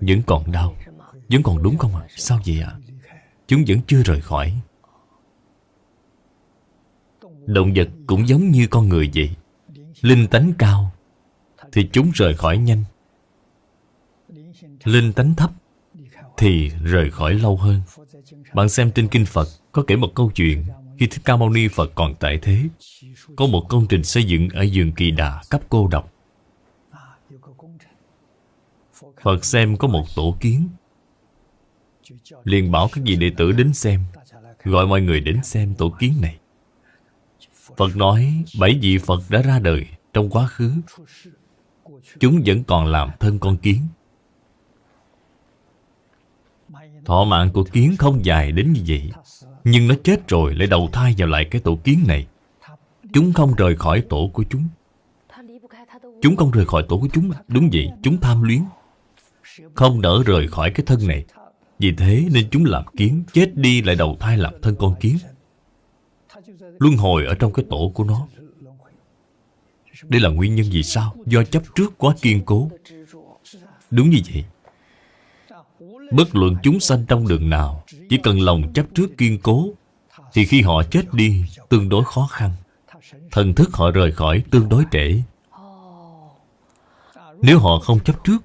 S1: Vẫn còn đau. Vẫn còn đúng không ạ? À? Sao vậy ạ? À? Chúng vẫn chưa rời khỏi. Động vật cũng giống như con người vậy. Linh tánh cao thì chúng rời khỏi nhanh. Linh tánh thấp Thì rời khỏi lâu hơn. Bạn xem trên Kinh Phật, Có kể một câu chuyện Khi Thích Ca Mâu Ni Phật còn tại thế. Có một công trình xây dựng ở vườn Kỳ Đà cấp cô độc. Phật xem có một tổ kiến. Liền bảo các vị đệ tử đến xem, Gọi mọi người đến xem tổ kiến này. Phật nói, bảy vị Phật đã ra đời trong quá khứ. Chúng vẫn còn làm thân con kiến. Thọ mạng của kiến không dài đến như vậy Nhưng nó chết rồi lại đầu thai vào lại cái tổ kiến này. Chúng không rời khỏi tổ của chúng. Chúng không rời khỏi tổ của chúng. Đúng vậy, chúng tham luyến. Không nỡ rời khỏi cái thân này. Vì thế nên chúng làm kiến Chết đi lại đầu thai làm thân con kiến. Luân hồi ở trong cái tổ của nó. Đây là nguyên nhân vì sao? Do chấp trước quá kiên cố. Đúng như vậy. Bất luận chúng sanh trong đường nào, Chỉ cần lòng chấp trước kiên cố, Thì khi họ chết đi, Tương đối khó khăn. Thần thức họ rời khỏi tương đối trễ. Nếu họ không chấp trước,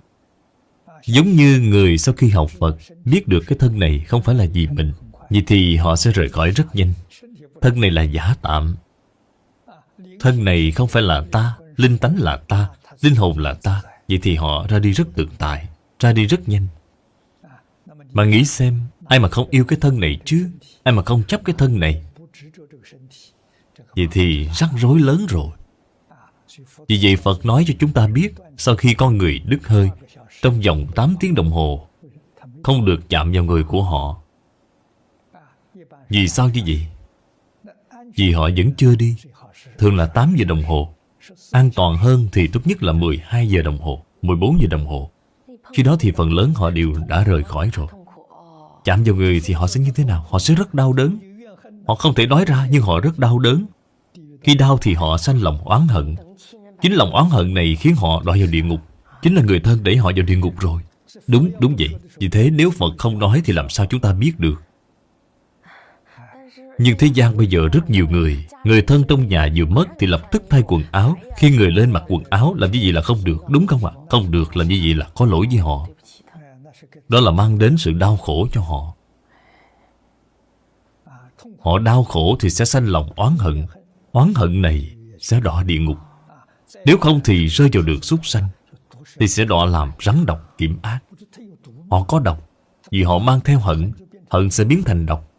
S1: Giống như người sau khi học Phật Biết được cái thân này không phải là gì mình, Vậy thì họ sẽ rời khỏi rất nhanh. Thân này là giả tạm. Thân này không phải là ta, Linh tánh là ta, Linh hồn là ta. Vậy thì họ ra đi rất tự tại, Ra đi rất nhanh. Mà nghĩ xem, Ai mà không yêu cái thân này chứ? Ai mà không chấp cái thân này? Vậy thì rắc rối lớn rồi. Vì vậy Phật nói cho chúng ta biết, Sau khi con người đứt hơi, Trong vòng 8 tiếng đồng hồ, Không được chạm vào người của họ. Vì sao như vậy? Vì họ vẫn chưa đi. Thường là 8 giờ đồng hồ. An toàn hơn thì tốt nhất là 12 giờ đồng hồ 14 giờ đồng hồ. Khi đó thì phần lớn họ đều đã rời khỏi rồi. Chạm vào người thì họ sẽ như thế nào? Họ sẽ rất đau đớn. Họ không thể nói ra nhưng họ rất đau đớn. Khi đau thì họ sanh lòng oán hận. Chính lòng oán hận này khiến họ đọa vào địa ngục. Chính là người thân đẩy họ vào địa ngục rồi. Đúng, đúng vậy. Vì thế nếu Phật không nói thì làm sao chúng ta biết được? Nhưng thế gian bây giờ rất nhiều người Người thân trong nhà vừa mất thì lập tức thay quần áo. Khi người lên mặc quần áo làm như vậy là không được, Đúng không ạ? Không được làm như vậy là có lỗi với họ. Đó là mang đến sự đau khổ cho họ. Họ đau khổ thì sẽ sanh lòng oán hận. Oán hận này sẽ đọa địa ngục. Nếu không thì rơi vào được súc sanh, Thì sẽ đọa làm rắn độc kiểm ác. Họ có độc Vì họ mang theo hận. Hận sẽ biến thành độc.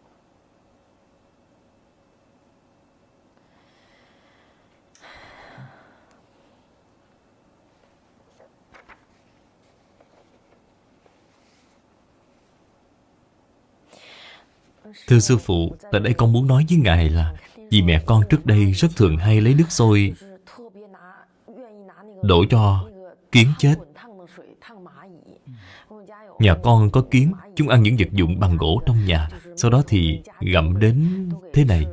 S1: Thưa sư phụ, tại đây con muốn nói với Ngài là Vì mẹ con trước đây rất thường hay lấy nước sôi Đổ cho kiến chết. Nhà con có kiến Chúng ăn những vật dụng bằng gỗ trong nhà Sau đó thì gặm đến thế này.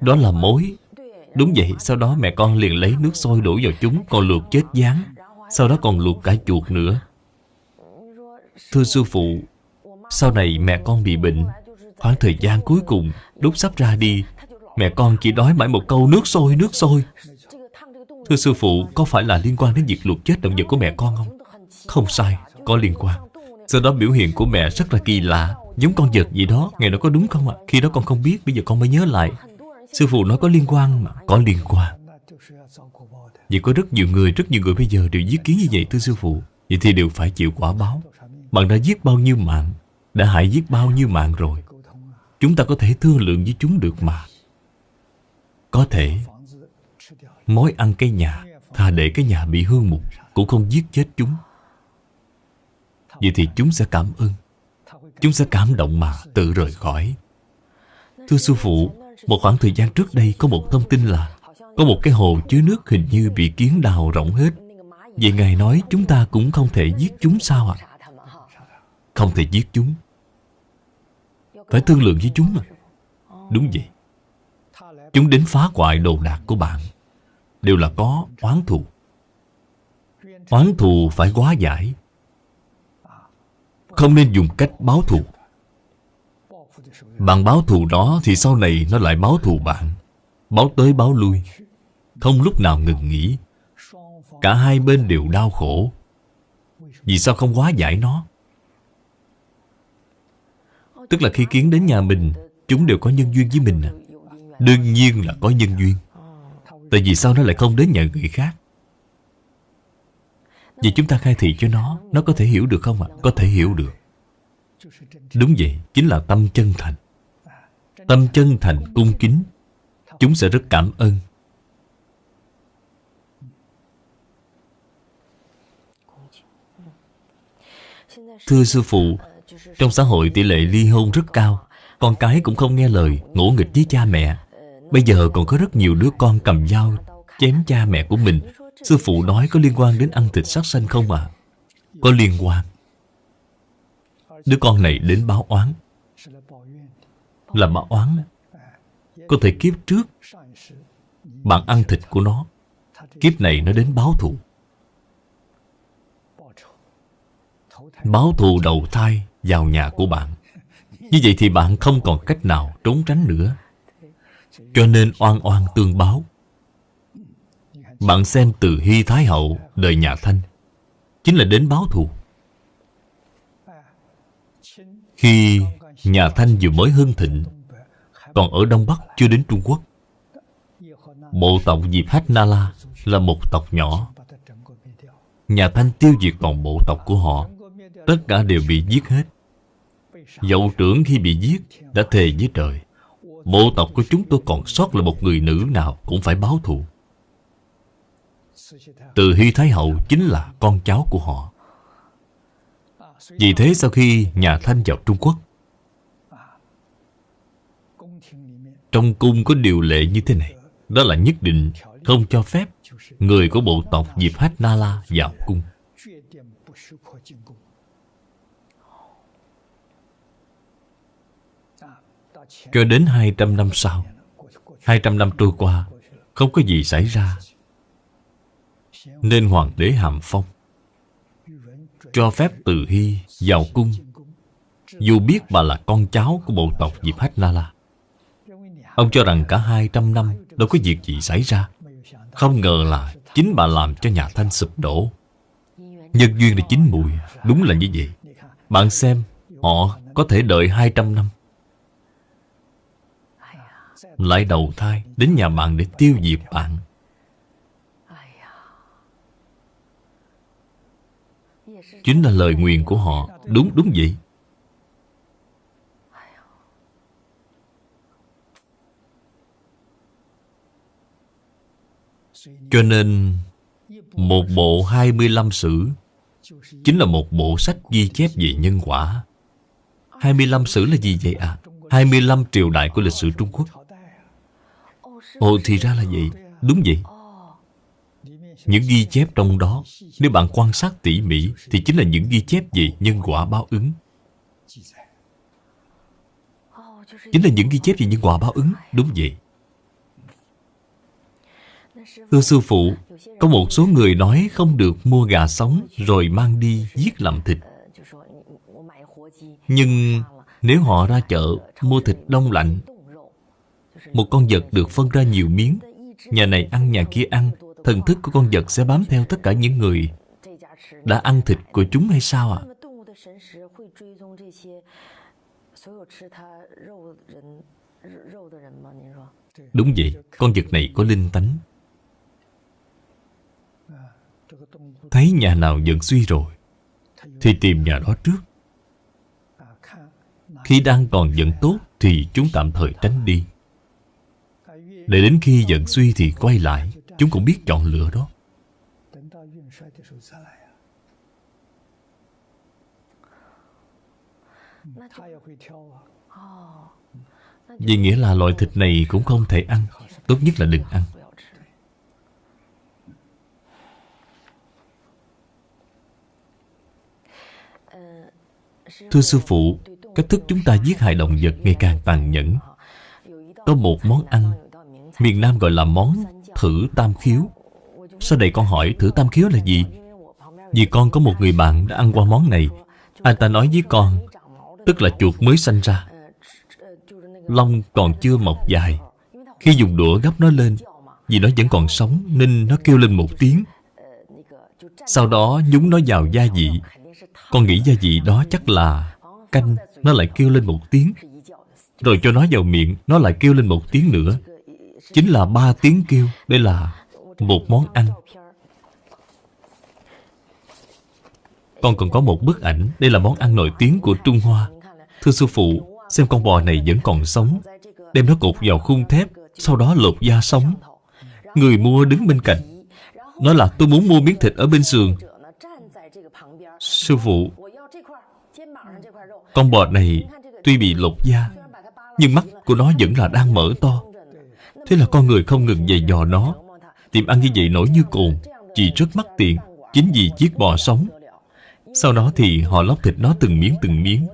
S1: Đó là mối. Đúng vậy, sau đó mẹ con liền lấy nước sôi đổ vào chúng Còn luộc chết gián. Sau đó còn luộc cả chuột nữa. Thưa sư phụ sau này mẹ con bị bệnh, Khoảng thời gian cuối cùng Lúc sắp ra đi, Mẹ con chỉ nói mãi một câu, nước sôi nước sôi. Thưa sư phụ, Có phải là liên quan đến việc luộc chết động vật của mẹ con không? Không sai, Có liên quan. Sau đó biểu hiện của mẹ rất là kỳ lạ, Giống con vật gì đó Ngày đó có đúng không ạ? Khi đó con không biết, Bây giờ con mới nhớ lại. Sư phụ nói có liên quan mà, Có liên quan. Vậy có rất nhiều người, Rất nhiều người bây giờ đều giết kiến như vậy, thưa sư phụ. Vậy thì đều phải chịu quả báo. Bạn đã giết bao nhiêu mạng đã hại giết bao nhiêu mạng rồi. Chúng ta có thể thương lượng với chúng được mà. Có thể, Mối ăn cái nhà Thà để cái nhà bị hư mục, Cũng không giết chết chúng. Vậy thì chúng sẽ cảm ơn. Chúng sẽ cảm động mà, tự rời khỏi. Thưa sư phụ, Một khoảng thời gian trước đây có một thông tin là Có một cái hồ chứa nước hình như bị kiến đào rộng hết. Vậy Ngài nói chúng ta cũng không thể giết chúng sao ạ? À? Không thể giết chúng. Phải thương lượng với chúng mà. Đúng vậy. Chúng đến phá hoại đồ đạc của bạn. Đều là có oán thù. Oán thù phải quá giải. Không nên dùng cách báo thù. Bạn báo thù đó Thì sau này nó lại báo thù bạn. Báo tới báo lui. Không lúc nào ngừng nghỉ. Cả hai bên đều đau khổ. Vì sao không quá giải nó? Tức là khi kiến đến nhà mình Chúng đều có nhân duyên với mình à. Đương nhiên là có nhân duyên Tại vì sao nó lại không đến nhà người khác Vậy chúng ta khai thị cho nó Nó có thể hiểu được không ạ? À? Có thể hiểu được Đúng vậy, chính là tâm chân thành Tâm chân thành cung kính Chúng sẽ rất cảm ơn Thưa Sư Phụ trong xã hội tỷ lệ ly hôn rất cao, Con cái cũng không nghe lời, Ngỗ nghịch với cha mẹ. Bây giờ còn có rất nhiều đứa con cầm dao, Chém cha mẹ của mình. Sư phụ nói có liên quan đến ăn thịt sát sanh không à Có liên quan. Đứa con này đến báo oán. Là báo oán Có thể kiếp trước. Bạn ăn thịt của nó. Kiếp này nó đến báo thù. Báo thù đầu thai vào nhà của bạn. Như vậy thì bạn không còn cách nào trốn tránh nữa. Cho nên oan oan tương báo. Bạn xem từ Hy Thái Hậu, đời nhà Thanh. Chính là đến báo thù. Khi nhà Thanh vừa mới hưng thịnh, Còn ở Đông Bắc chưa đến Trung Quốc, Bộ tộc Diệp Hách Na La là một tộc nhỏ. Nhà Thanh tiêu diệt toàn bộ tộc của họ. Tất cả đều bị giết hết. Dậu trưởng khi bị giết Đã thề với trời, Bộ tộc của chúng tôi còn sót là một người nữ nào Cũng phải báo thù. Từ Hy Thái Hậu chính là con cháu của họ. Vì thế sau khi nhà Thanh vào Trung Quốc, Trong cung có điều lệ như thế này, Đó là nhất định không cho phép Người của bộ tộc Diệp Hát Na La vào cung. Cho đến 200 năm sau 200 năm trôi qua, Không có gì xảy ra. Nên hoàng đế Hàm Phong Cho phép Từ Hy vào cung. Dù biết bà là con cháu của bộ tộc Diệp Hách Na La, Ông cho rằng cả 200 năm Đâu có việc gì xảy ra. Không ngờ là chính bà làm cho nhà Thanh sụp đổ. Nhân duyên là chính mùi, Đúng là như vậy. Bạn xem, Họ có thể đợi 200 năm lại đầu thai đến nhà bạn để tiêu diệt bạn. Chính là lời nguyền của họ. Đúng đúng vậy. Cho nên, một bộ 25 sử chính là một bộ sách ghi chép về nhân quả. 25 sử là gì vậy à? 25 triều đại của lịch sử Trung Quốc. Ồ, thì ra là vậy. Đúng vậy. Những ghi chép trong đó, Nếu bạn quan sát tỉ mỉ, Thì chính là những ghi chép về nhân quả báo ứng. Chính là những ghi chép về nhân quả báo ứng, Đúng vậy. Thưa sư phụ, Có một số người nói không được mua gà sống Rồi mang đi giết làm thịt. Nhưng nếu họ ra chợ Mua thịt đông lạnh một con vật được phân ra nhiều miếng. Nhà này ăn nhà kia ăn. Thần thức của con vật sẽ bám theo tất cả những người. Đã ăn thịt của chúng hay sao ạ? À? Đúng vậy, con vật này có linh tánh. Thấy nhà nào giận suy rồi Thì tìm nhà đó trước. Khi đang còn giận tốt Thì chúng tạm thời tránh đi để đến khi giận suy thì quay lại. Chúng cũng biết chọn lựa đó. Vì nghĩa là loại thịt này cũng không thể ăn. Tốt nhất là đừng ăn. Thưa sư phụ, Cách thức chúng ta giết hại động vật ngày càng tàn nhẫn. Có một món ăn Miền Nam gọi là món thử tam khiếu. Sau đây con hỏi thử tam khiếu là gì? Vì con có một người bạn đã ăn qua món này. Anh ta nói với con, Tức là chuột mới sanh ra. Lông còn chưa mọc dài. Khi dùng đũa gấp nó lên, Vì nó vẫn còn sống Nên nó kêu lên một tiếng. Sau đó nhúng nó vào gia vị. Con nghĩ gia vị đó chắc là Canh, Nó lại kêu lên một tiếng. Rồi cho nó vào miệng, Nó lại kêu lên một tiếng nữa. Chính là ba tiếng kêu. Đây là một món ăn. Con còn có một bức ảnh. Đây là món ăn nổi tiếng của Trung Hoa. Thưa sư phụ, Xem con bò này vẫn còn sống. Đem nó cột vào khung thép, Sau đó lột da sống. Người mua đứng bên cạnh. Nói là, tôi muốn mua miếng thịt ở bên sườn Sư phụ, Con bò này Tuy bị lột da, Nhưng mắt của nó vẫn là đang mở to. Thế là con người không ngừng dày dò nó. Tìm ăn như vậy nổi như cồn Chỉ rất mắc tiền, Chính vì chiếc bò sống. Sau đó thì họ lóc thịt nó từng miếng từng miếng.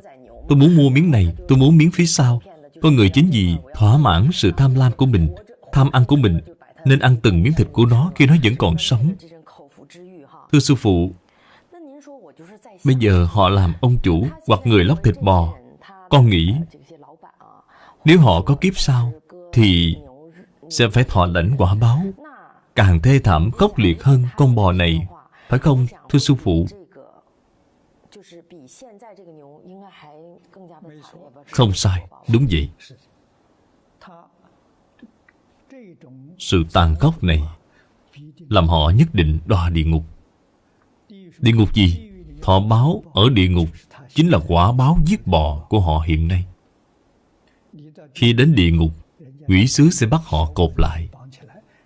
S1: Tôi muốn mua miếng này, Tôi muốn miếng phía sau. Con người chính vì thỏa mãn sự tham lam của mình, Tham ăn của mình, Nên ăn từng miếng thịt của nó khi nó vẫn còn sống. Thưa sư phụ, Bây giờ họ làm ông chủ Hoặc người lóc thịt bò. Con nghĩ, Nếu họ có kiếp sau, Thì sẽ phải thọ lãnh quả báo. Càng thê thảm khốc liệt hơn con bò này, phải không, thưa sư phụ? Không sai, đúng vậy. Sự tàn khốc này làm họ nhất định đọa địa ngục. Địa ngục gì? Thọ báo ở địa ngục chính là quả báo giết bò của họ hiện nay. Khi đến địa ngục Quỷ sứ sẽ bắt họ cột lại.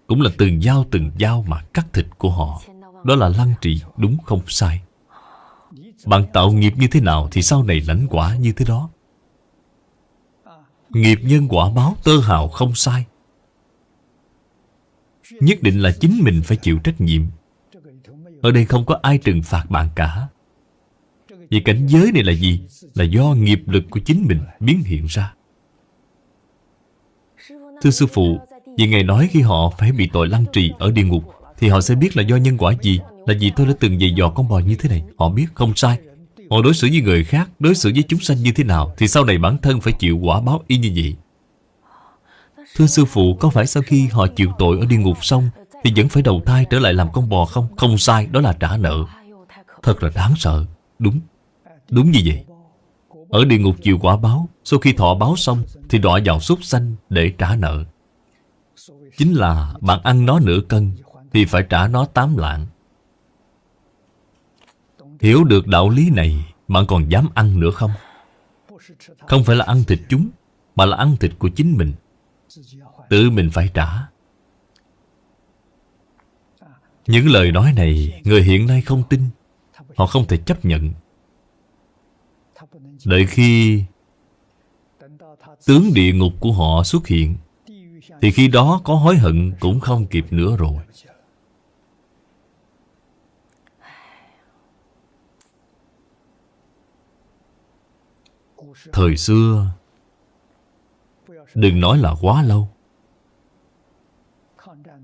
S1: Cũng là từng dao từng dao mà cắt thịt của họ. Đó là lăng trì, đúng không sai. Bạn tạo nghiệp như thế nào Thì sau này lãnh quả như thế đó. Nghiệp nhân quả báo tơ hào không sai. Nhất định là chính mình phải chịu trách nhiệm. Ở đây không có ai trừng phạt bạn cả. Vì cảnh giới này là gì? Là do nghiệp lực của chính mình biến hiện ra. Thưa Sư Phụ, Vì Ngài nói khi họ phải bị tội lăng trì ở địa ngục, Thì họ sẽ biết là do nhân quả gì, Là vì tôi đã từng dạy dò con bò như thế này. Họ biết không sai. Họ đối xử với người khác, Đối xử với chúng sanh như thế nào, Thì sau này bản thân phải chịu quả báo y như vậy. Thưa sư phụ, Có phải sau khi họ chịu tội ở địa ngục xong, Thì vẫn phải đầu thai trở lại làm con bò không? Không sai, đó là trả nợ. Thật là đáng sợ. Đúng. Đúng như vậy. Ở địa ngục chịu quả báo, Sau khi thọ báo xong Thì đọa vào súc sanh để trả nợ. Chính là bạn ăn nó nửa cân Thì phải trả nó tám lạng. Hiểu được đạo lý này, Bạn còn dám ăn nữa không? Không phải là ăn thịt chúng, Mà là ăn thịt của chính mình. Tự mình phải trả. Những lời nói này, Người hiện nay không tin. Họ không thể chấp nhận. Đợi khi Tướng địa ngục của họ xuất hiện, Thì khi đó có hối hận cũng không kịp nữa rồi. Thời xưa, Đừng nói là quá lâu.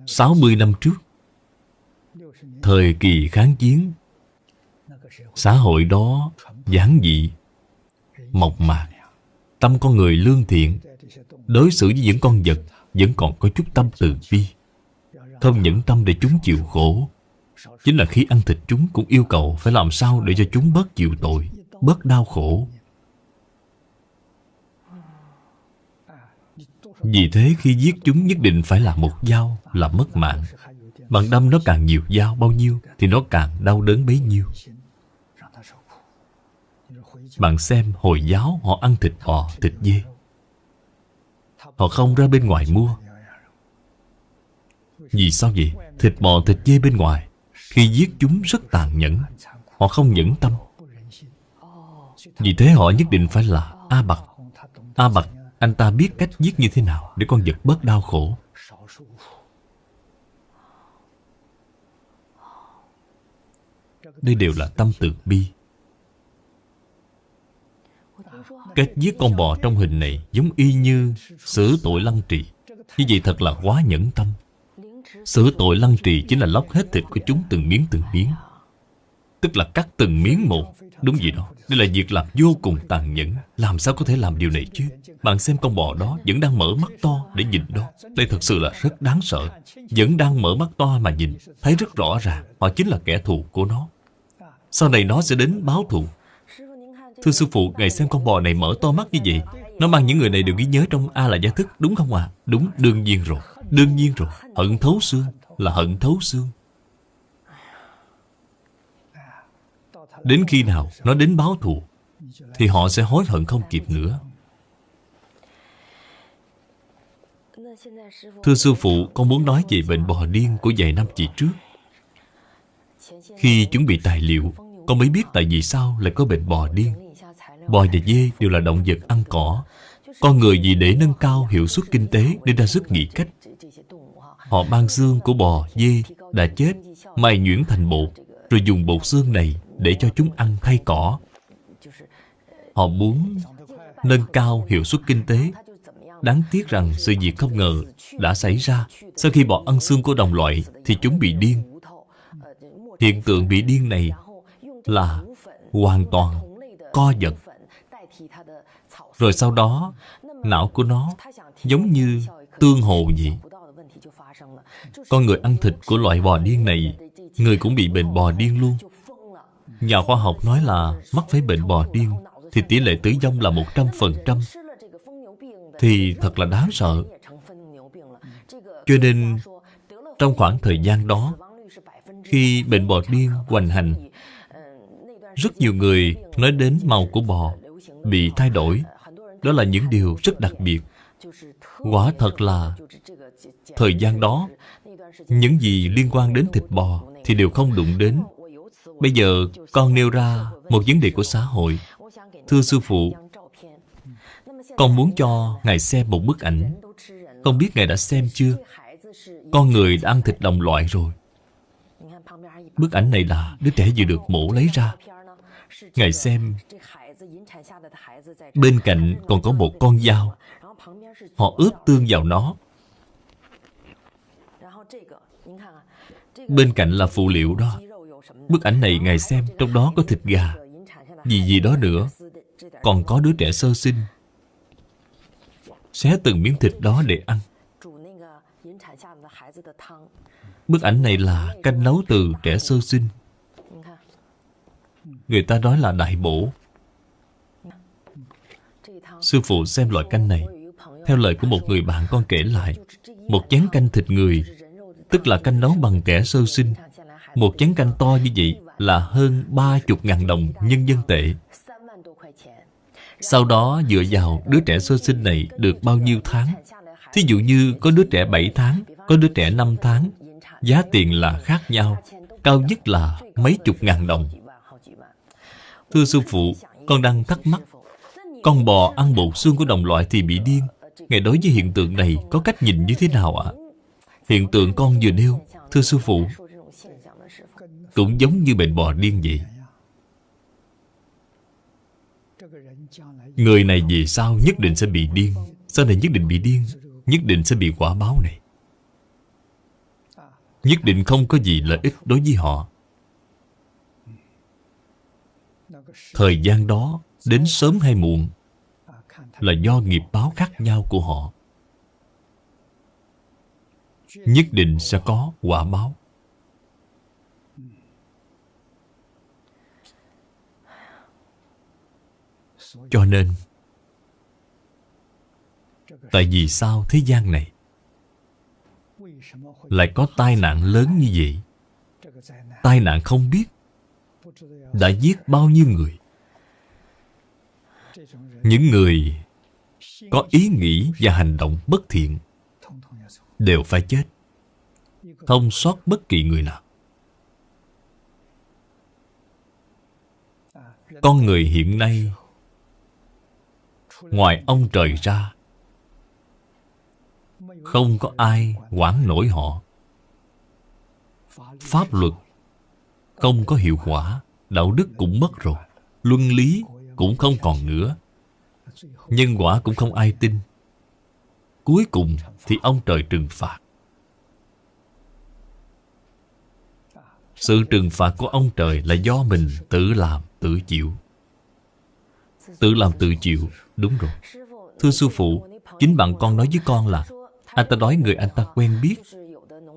S1: 60 năm trước, Thời kỳ kháng chiến, Xã hội đó giản dị. Mộc mạc Tâm con người lương thiện, Đối xử với những con vật Vẫn còn có chút tâm từ bi. Không những tâm để chúng chịu khổ, Chính là khi ăn thịt chúng cũng yêu cầu Phải làm sao để cho chúng bớt chịu tội, Bớt đau khổ. Vì thế khi giết chúng nhất định phải là một dao Là mất mạng. Bạn đâm nó càng nhiều dao bao nhiêu Thì nó càng đau đớn bấy nhiêu. Bạn xem Hồi giáo họ ăn thịt bò, thịt dê. Họ không ra bên ngoài mua. Vì sao vậy? Thịt bò, thịt dê bên ngoài. Khi giết chúng rất tàn nhẫn. Họ không nhẫn tâm. Vì thế họ nhất định phải là A Bạc. A Bạc anh ta biết cách giết như thế nào Để con vật bớt đau khổ. Đây đều là tâm từ bi. Cách giết con bò trong hình này Giống y như xử tội lăng trì. Như vậy thật là quá nhẫn tâm. Xử tội lăng trì chính là lóc hết thịt của chúng từng miếng từng miếng. Tức là cắt từng miếng một. Đúng vậy đó. Đây là việc làm vô cùng tàn nhẫn. Làm sao có thể làm điều này chứ? Bạn xem con bò đó vẫn đang mở mắt to để nhìn đó. Đây thật sự là rất đáng sợ. Vẫn đang mở mắt to mà nhìn. Thấy rất rõ ràng. Họ chính là kẻ thù của nó. Sau này nó sẽ đến báo thù. Thưa sư phụ Ngài xem con bò này mở to mắt như vậy, Nó mang những người này đều ghi nhớ trong A là gia thức, Đúng không à Đúng, đương nhiên rồi, Đương nhiên rồi, Hận thấu xương, Là hận thấu xương. Đến khi nào nó đến báo thù, Thì họ sẽ hối hận không kịp nữa. Thưa sư phụ, Con muốn nói về bệnh bò điên của vài năm chị trước. Khi chuẩn bị tài liệu, Con mới biết tại vì sao lại có bệnh bò điên. Bò và dê đều là động vật ăn cỏ Con người vì để nâng cao hiệu suất kinh tế Nên ra sức nghĩ cách Họ mang xương của bò, dê đã chết Mài nhuyễn thành bột Rồi dùng bột xương này để cho chúng ăn thay cỏ. Họ muốn nâng cao hiệu suất kinh tế. Đáng tiếc rằng sự việc không ngờ đã xảy ra. Sau khi bò ăn xương của đồng loại thì chúng bị điên. Hiện tượng bị điên này là hoàn toàn co giật. Rồi sau đó, não của nó giống như tương hồ vậy. Con người ăn thịt của loại bò điên này, người cũng bị bệnh bò điên luôn. Nhà khoa học nói là mắc phải bệnh bò điên Thì tỷ lệ tử vong là 100% Thì thật là đáng sợ Cho nên Trong khoảng thời gian đó Khi bệnh bò điên hoành hành Rất nhiều người nói đến màu của bò Bị thay đổi đó là những điều rất đặc biệt. Quả thật là, Thời gian đó, Những gì liên quan đến thịt bò Thì đều không đụng đến. Bây giờ, con nêu ra Một vấn đề của xã hội. Thưa sư phụ, Con muốn cho Ngài xem một bức ảnh. Không biết Ngài đã xem chưa? Con người đã ăn thịt đồng loại rồi. Bức ảnh này là đứa trẻ vừa được mổ lấy ra. Ngài xem Bên cạnh còn có một con dao. Họ ướp tương vào nó. Bên cạnh là phụ liệu đó. Bức ảnh này Ngài xem, Trong đó có thịt gà. Gì gì đó nữa. Còn có đứa trẻ sơ sinh. Xé từng miếng thịt đó để ăn. Bức ảnh này là canh nấu từ trẻ sơ sinh. Người ta nói là đại bổ. Sư phụ xem loại canh này. Theo lời của một người bạn con kể lại, Một chén canh thịt người, Tức là canh nấu bằng kẻ sơ sinh. Một chén canh to như vậy Là hơn ba chục ngàn đồng nhân dân tệ. Sau đó, dựa vào đứa trẻ sơ sinh này Được bao nhiêu tháng? Thí dụ như có đứa trẻ 7 tháng, Có đứa trẻ 5 tháng, Giá tiền là khác nhau, Cao nhất là mấy chục ngàn đồng. Thưa sư phụ, Con đang thắc mắc con bò ăn bột xương của đồng loại thì bị điên. Ngài đối với hiện tượng này, Có cách nhìn như thế nào ạ? Hiện tượng con vừa nêu, Thưa sư phụ, Cũng giống như bệnh bò điên vậy. Người này về sau nhất định sẽ bị điên? Sau này nhất định bị điên, Nhất định sẽ bị quả báo này. Nhất định không có gì lợi ích đối với họ. Thời gian đó, Đến sớm hay muộn là do nghiệp báo khác nhau của họ. Nhất định sẽ có quả báo. Cho nên, Tại vì sao thế gian này Lại có tai nạn lớn như vậy? Tai nạn không biết Đã giết bao nhiêu người. Những người có ý nghĩ và hành động bất thiện Đều phải chết. Không sót bất kỳ người nào. Con người hiện nay, Ngoài ông trời ra, Không có ai quản nổi họ. Pháp luật Không có hiệu quả, Đạo đức cũng mất rồi, Luân lý cũng không còn nữa. Nhân quả cũng không ai tin. Cuối cùng thì ông trời trừng phạt. Sự trừng phạt của ông trời là do mình tự làm, tự chịu. Tự làm tự chịu Đúng rồi. Thưa sư phụ Chính bạn con nói với con là Anh ta nói người anh ta quen biết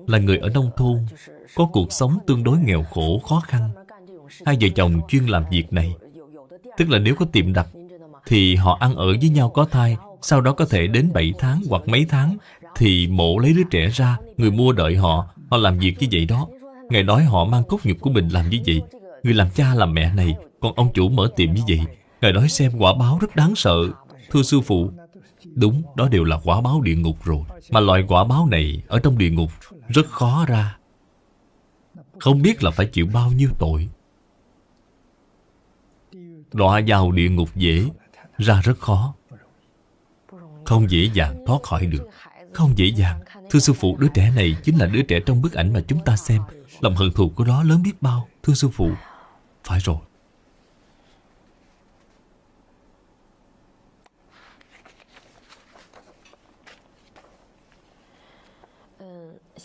S1: Là người ở nông thôn Có cuộc sống tương đối nghèo khổ, khó khăn. Hai vợ chồng chuyên làm việc này. Tức là nếu có tiệm đặt thì họ ăn ở với nhau có thai Sau đó có thể đến 7 tháng hoặc mấy tháng. Thì mổ lấy đứa trẻ ra Người mua đợi họ Họ làm việc như vậy đó. Ngày nói họ mang cốt nhục của mình làm như vậy. Người làm cha làm mẹ này Còn ông chủ mở tiệm như vậy. Ngài nói xem quả báo rất đáng sợ. Thưa sư phụ Đúng, đó đều là quả báo địa ngục rồi. Mà loại quả báo này ở trong địa ngục Rất khó ra. Không biết là phải chịu bao nhiêu tội. Đọa vào địa ngục dễ ra rất khó. Không dễ dàng thoát khỏi được. Không dễ dàng. Thưa sư phụ, đứa trẻ này chính là đứa trẻ trong bức ảnh mà chúng ta xem. Lòng hận thù của nó lớn biết bao. Thưa sư phụ Phải rồi.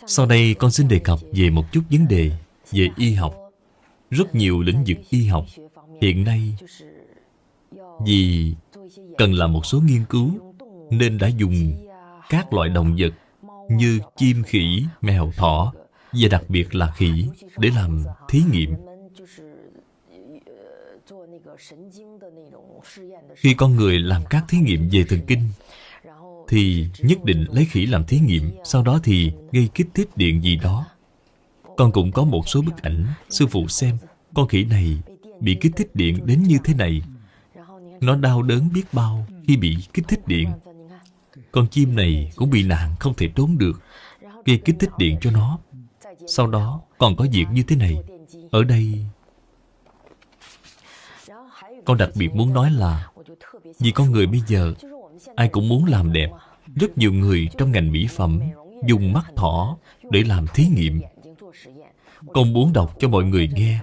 S1: Sau đây con xin đề cập về một chút vấn đề về y học. Rất nhiều lĩnh vực y học hiện nay vì cần làm một số nghiên cứu nên đã dùng các loại động vật như chim khỉ, mèo, thỏ và đặc biệt là khỉ để làm thí nghiệm. Khi con người làm các thí nghiệm về thần kinh thì nhất định lấy khỉ làm thí nghiệm Sau đó thì gây kích thích điện gì đó Con cũng có một số bức ảnh Sư phụ xem Con khỉ này bị kích thích điện đến như thế này nó đau đớn biết bao Khi bị kích thích điện. Con chim này cũng bị nạn, không thể trốn được. Gây kích thích điện cho nó, sau đó còn có việc như thế này. Ở đây, con đặc biệt muốn nói là, vì con người bây giờ, ai cũng muốn làm đẹp. Rất nhiều người trong ngành mỹ phẩm dùng mắt thỏ để làm thí nghiệm. Con muốn đọc cho mọi người nghe.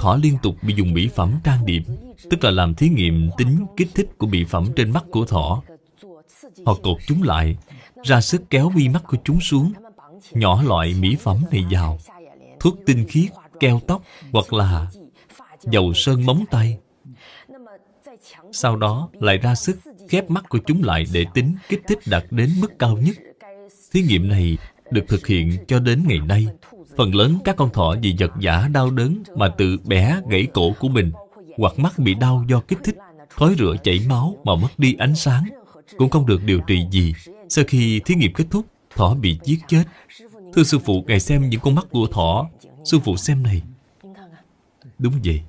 S1: Thỏ liên tục bị dùng mỹ phẩm trang điểm tức là làm thí nghiệm tính kích thích của bị phẩm trên mắt của thỏ. Họ cột chúng lại, ra sức kéo vi mắt của chúng xuống, nhỏ loại mỹ phẩm này vào. Thuốc tinh khiết keo tóc hoặc là dầu sơn móng tay. Sau đó lại ra sức khép mắt của chúng lại để tính kích thích đạt đến mức cao nhất. Thí nghiệm này được thực hiện cho đến ngày nay. Phần lớn các con thỏ vì vật giả đau đớn mà tự bẻ gãy cổ của mình hoặc mắt bị đau do kích thích, khói rửa chảy máu mà mất đi ánh sáng, cũng không được điều trị gì. Sau khi thí nghiệm kết thúc, thỏ bị giết chết. Thưa sư phụ, ngài xem những con mắt của thỏ. Sư phụ xem này. Đúng vậy.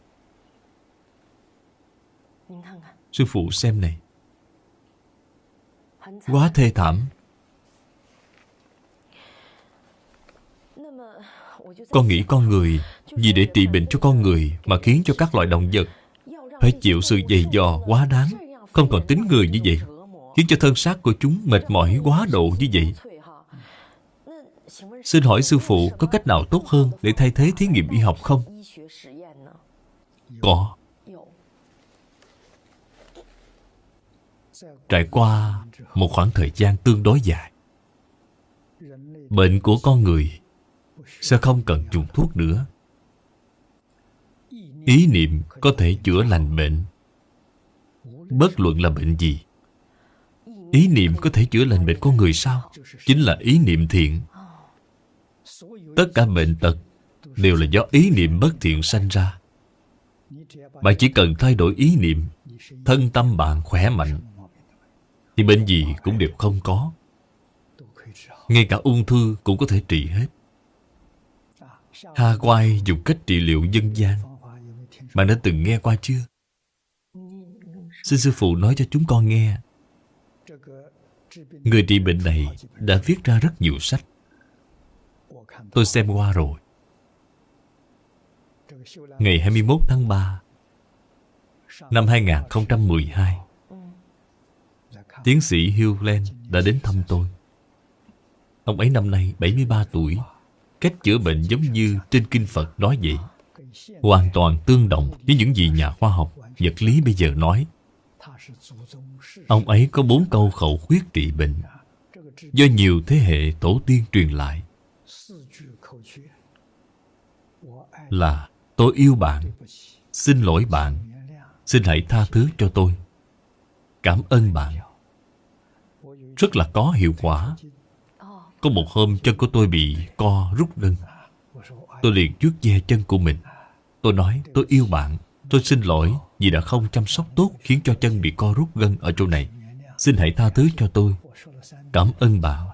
S1: Sư phụ xem này. Quá thê thảm. Con nghĩ con người vì để trị bệnh cho con người mà khiến cho các loại động vật phải chịu sự dày dò quá đáng. Không còn tính người như vậy, khiến cho thân xác của chúng mệt mỏi quá độ như vậy. Xin hỏi sư phụ, có cách nào tốt hơn để thay thế thí nghiệm y học không? Có. Trải qua một khoảng thời gian tương đối dài, bệnh của con người sẽ không cần dùng thuốc nữa ý niệm có thể chữa lành bệnh. Bất luận là bệnh gì, ý niệm có thể chữa lành bệnh con người sao? Chính là ý niệm thiện. Tất cả bệnh tật đều là do ý niệm bất thiện sanh ra. Bạn chỉ cần thay đổi ý niệm, thân tâm bạn khỏe mạnh, thì bệnh gì cũng đều không có. Ngay cả ung thư cũng có thể trị hết. Ha Quay dùng cách trị liệu dân gian. Bạn đã từng nghe qua chưa? Xin sư phụ nói cho chúng con nghe. Người trị bệnh này đã viết ra rất nhiều sách. Tôi xem qua rồi. Ngày 21 tháng 3 Năm 2012 Tiến sĩ Hugh đã đến thăm tôi. Ông ấy năm nay 73 tuổi, Cách chữa bệnh giống như trên Kinh Phật nói vậy. Hoàn toàn tương đồng với những gì nhà khoa học, vật lý bây giờ nói. Ông ấy có bốn câu khẩu quyết trị bệnh Do nhiều thế hệ tổ tiên truyền lại. Là, tôi yêu bạn, Xin lỗi bạn, Xin hãy tha thứ cho tôi. Cảm ơn bạn. Rất là có hiệu quả. Có một hôm, chân của tôi bị co rút gân. Tôi liền trước ve chân của mình. Tôi nói tôi yêu bạn. Tôi xin lỗi vì đã không chăm sóc tốt Khiến cho chân bị co rút gân ở chỗ này. Xin hãy tha thứ cho tôi. Cảm ơn bạn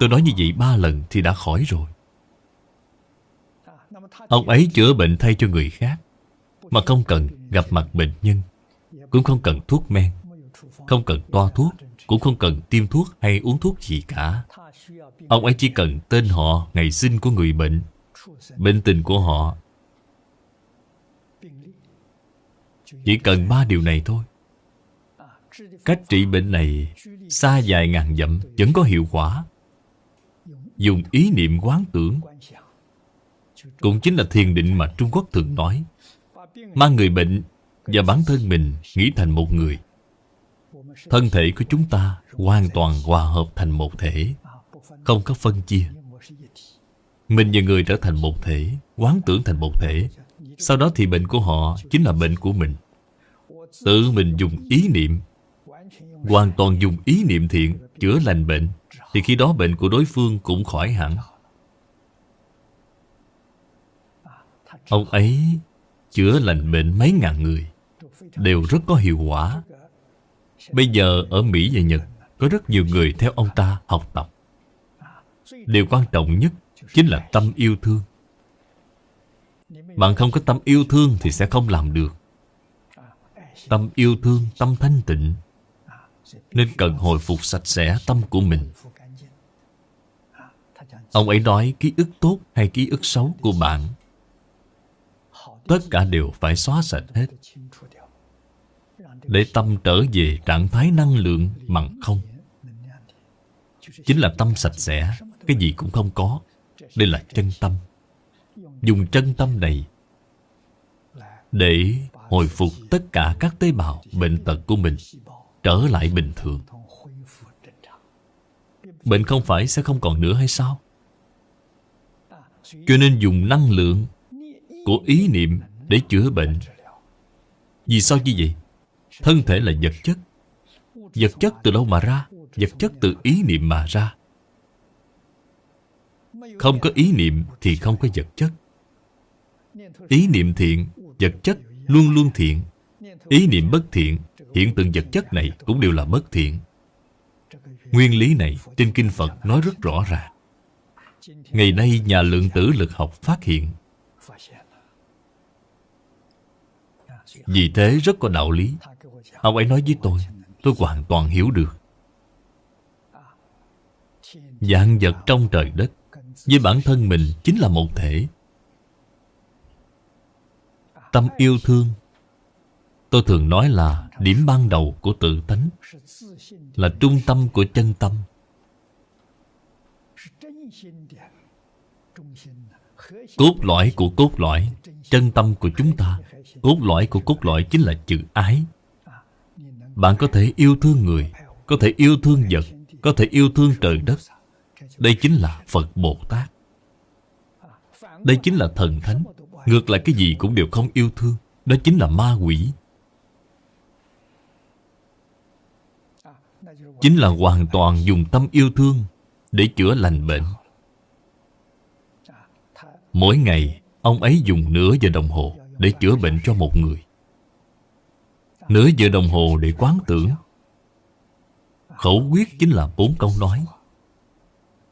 S1: Tôi nói như vậy ba lần thì đã khỏi rồi. Ông ấy chữa bệnh thay cho người khác Mà không cần gặp mặt bệnh nhân Cũng không cần thuốc men Không cần toa thuốc Cũng không cần tiêm thuốc hay uống thuốc gì cả. Ông ấy chỉ cần tên họ, ngày sinh của người bệnh Bệnh tình của họ Chỉ cần ba điều này thôi. Cách trị bệnh này Xa dài ngàn dặm, Vẫn có hiệu quả. Dùng ý niệm quán tưởng. Cũng chính là thiền định mà Trung Quốc thường nói. Mang người bệnh Và bản thân mình nghĩ thành một người. Thân thể của chúng ta Hoàn toàn hòa hợp thành một thể, không có phân chia. Mình và người trở thành một thể, Quán tưởng thành một thể. Sau đó thì bệnh của họ chính là bệnh của mình. Tự mình dùng ý niệm. Hoàn toàn dùng ý niệm thiện, Chữa lành bệnh. Thì khi đó bệnh của đối phương cũng khỏi hẳn. Ông ấy chữa lành bệnh mấy ngàn người. Đều rất có hiệu quả. Bây giờ ở Mỹ và Nhật, Có rất nhiều người theo ông ta học tập. Điều quan trọng nhất chính là tâm yêu thương. Bạn không có tâm yêu thương thì sẽ không làm được. Tâm yêu thương, tâm thanh tịnh. Nên cần hồi phục sạch sẽ tâm của mình. Ông ấy nói ký ức tốt hay ký ức xấu của bạn? Tất cả đều phải xóa sạch hết. Để tâm trở về trạng thái năng lượng bằng không. Chính là tâm sạch sẽ Cái gì cũng không có. Đây là chân tâm. Dùng chân tâm này Để hồi phục tất cả các tế bào bệnh tật của mình Trở lại bình thường Bệnh không phải sẽ không còn nữa hay sao? Cho nên dùng năng lượng của ý niệm để chữa bệnh Vì sao như vậy? Thân thể là vật chất Vật chất từ đâu mà ra? Vật chất từ ý niệm mà ra Không có ý niệm thì không có vật chất Ý niệm thiện, vật chất luôn luôn thiện. Ý niệm bất thiện, hiện tượng vật chất này cũng đều là bất thiện. Nguyên lý này trên Kinh Phật nói rất rõ ràng. Ngày nay nhà lượng tử lực học phát hiện. Vì thế rất có đạo lý. Ông ấy nói với tôi Tôi hoàn toàn hiểu được. Dạng vật trong trời đất Với bản thân mình chính là một thể Tâm yêu thương. Tôi thường nói là điểm ban đầu của tự tánh Là trung tâm của chân tâm. Cốt lõi của cốt lõi, Chân tâm của chúng ta, Cốt lõi của cốt lõi chính là chữ ái. Bạn có thể yêu thương người, Có thể yêu thương vật, Có thể yêu thương trời đất. Đây chính là Phật Bồ Tát. Đây chính là thần thánh. Ngược lại cái gì cũng đều không yêu thương, Đó chính là ma quỷ. Chính là hoàn toàn dùng tâm yêu thương Để chữa lành bệnh. Mỗi ngày, Ông ấy dùng nửa giờ đồng hồ Để chữa bệnh cho một người. Nửa giờ đồng hồ để quán tưởng. Khẩu quyết chính là bốn câu nói.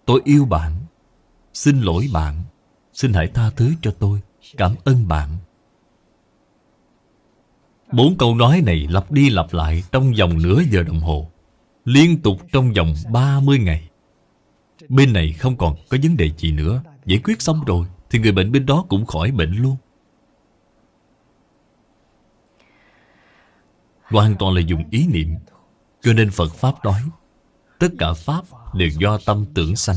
S1: Tôi yêu bạn, Xin lỗi bạn, Xin hãy tha thứ cho tôi. Cảm ơn bạn. Bốn câu nói này lặp đi lặp lại Trong vòng nửa giờ đồng hồ, Liên tục trong vòng 30 ngày. Bên này không còn có vấn đề gì nữa. Giải quyết xong rồi, Thì người bệnh bên đó cũng khỏi bệnh luôn. Hoàn toàn là dùng ý niệm, Cho nên Phật Pháp nói, Tất cả Pháp đều do tâm tưởng sanh.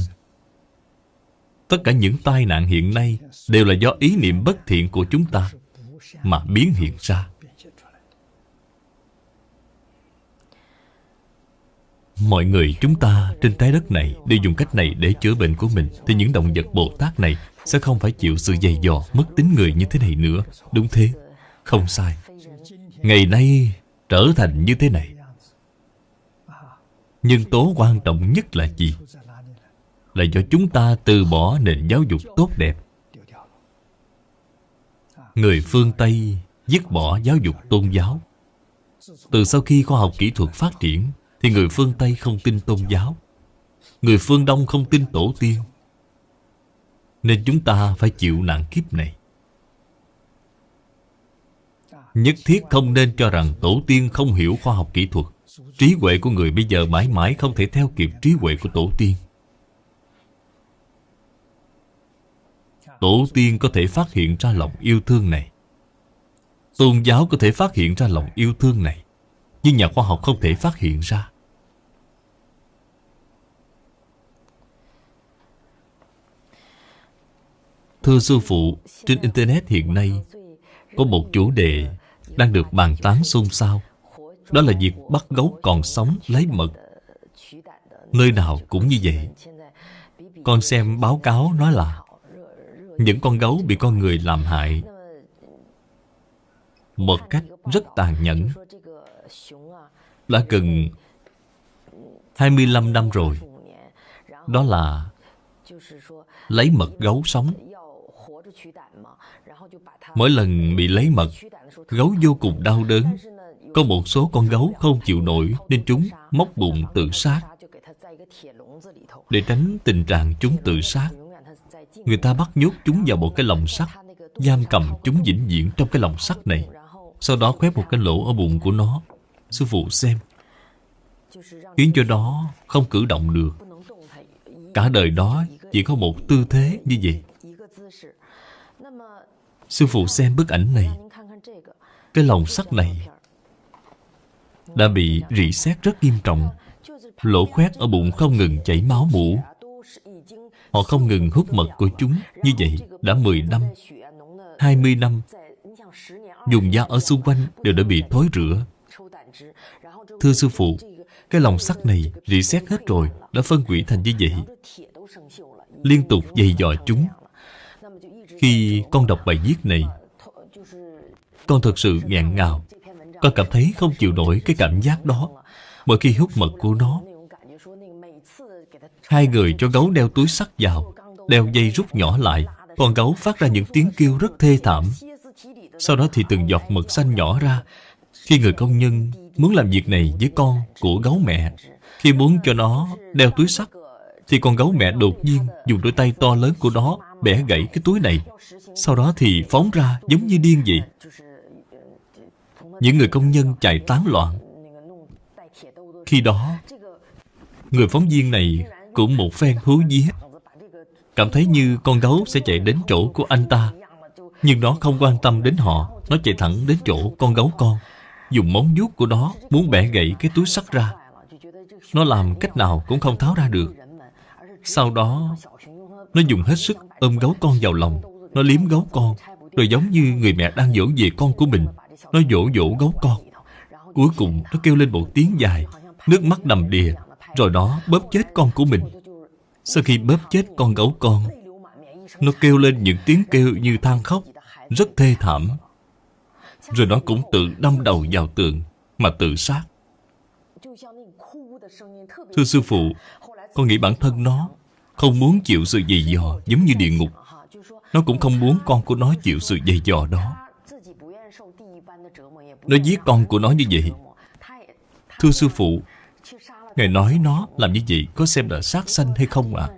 S1: Tất cả những tai nạn hiện nay Đều là do ý niệm bất thiện của chúng ta Mà biến hiện ra. Mọi người chúng ta trên trái đất này Đều dùng cách này để chữa bệnh của mình. Thì những động vật Bồ Tát này Sẽ không phải chịu sự dày dò, Mất tính người như thế này nữa. Đúng thế? Không sai. Ngày nay trở thành như thế này. Nhưng tố quan trọng nhất là gì? Là do chúng ta từ bỏ nền giáo dục tốt đẹp. Người phương Tây dứt bỏ giáo dục tôn giáo. Từ sau khi khoa học kỹ thuật phát triển, Thì người phương Tây không tin tôn giáo. Người phương Đông không tin tổ tiên. Nên chúng ta phải chịu nạn kiếp này. Nhất thiết không nên cho rằng tổ tiên không hiểu khoa học kỹ thuật. Trí huệ của người bây giờ mãi mãi không thể theo kịp trí huệ của tổ tiên. Tổ tiên có thể phát hiện ra lòng yêu thương này. Tôn giáo có thể phát hiện ra lòng yêu thương này Nhưng nhà khoa học không thể phát hiện ra. Thưa sư phụ, trên Internet hiện nay Có một chủ đề đang được bàn tán xôn xao. Đó là việc bắt gấu còn sống lấy mật. Nơi nào cũng như vậy. Con xem báo cáo nói là những con gấu bị con người làm hại. Một cách rất tàn nhẫn. Đã gần 25 năm rồi. Đó là Lấy mật gấu sống. Mỗi lần bị lấy mật, Gấu vô cùng đau đớn. Có một số con gấu không chịu nổi Nên chúng móc bụng tự sát. Để tránh tình trạng chúng tự sát Người ta bắt nhốt chúng vào một cái lồng sắt, Giam cầm chúng vĩnh viễn trong cái lồng sắt này. Sau đó khoét một cái lỗ ở bụng của nó. Sư phụ xem. Khiến cho nó không cử động được. Cả đời đó chỉ có một tư thế như vậy. Sư phụ xem bức ảnh này. Cái lồng sắt này Đã bị rỉ sét rất nghiêm trọng. Lỗ khoét ở bụng không ngừng chảy máu mũ Họ không ngừng hút mật của chúng. Như vậy, đã 10 năm 20 năm, Dùng da ở xung quanh đều đã bị thối rửa. Thưa sư phụ, Cái lòng sắt này rỉ xét hết rồi, Đã phân hủy thành như vậy. Liên tục dày dò chúng. Khi con đọc bài viết này, Con thật sự ngạn ngào. Con cảm thấy không chịu nổi cái cảm giác đó. Mỗi khi hút mật của nó Hai người cho gấu đeo túi sắt vào, Đeo dây rút nhỏ lại. Con gấu phát ra những tiếng kêu rất thê thảm. Sau đó thì từng giọt mật xanh nhỏ ra. Khi người công nhân muốn làm việc này với con của gấu mẹ, Khi muốn cho nó đeo túi sắt, Thì con gấu mẹ đột nhiên dùng đôi tay to lớn của nó Bẻ gãy cái túi này. Sau đó thì phóng ra giống như điên vậy. Những người công nhân chạy tán loạn. Khi đó, Người phóng viên này cũng một phen hú vía. Cảm thấy như con gấu sẽ chạy đến chỗ của anh ta. Nhưng nó không quan tâm đến họ, Nó chạy thẳng đến chỗ con gấu con. Dùng móng vuốt của nó Muốn bẻ gãy cái túi sắt ra. Nó làm cách nào cũng không tháo ra được. Sau đó, Nó dùng hết sức ôm gấu con vào lòng. Nó liếm gấu con, Rồi giống như người mẹ đang dỗ về con của mình. Nó dỗ dỗ gấu con. Cuối cùng, nó kêu lên một tiếng dài, Nước mắt đầm đìa. Rồi đó bóp chết con của mình. Sau khi bóp chết con gấu con, Nó kêu lên những tiếng kêu như than khóc, Rất thê thảm. Rồi nó cũng tự đâm đầu vào tường Mà tự sát. Thưa sư phụ, Con nghĩ bản thân nó Không muốn chịu sự dày dò giống như địa ngục. Nó cũng không muốn con của nó chịu sự dày dò đó. Nó giết con của nó như vậy. Thưa sư phụ Ngài nói nó làm như vậy Có xem là sát sanh hay không ạ? À?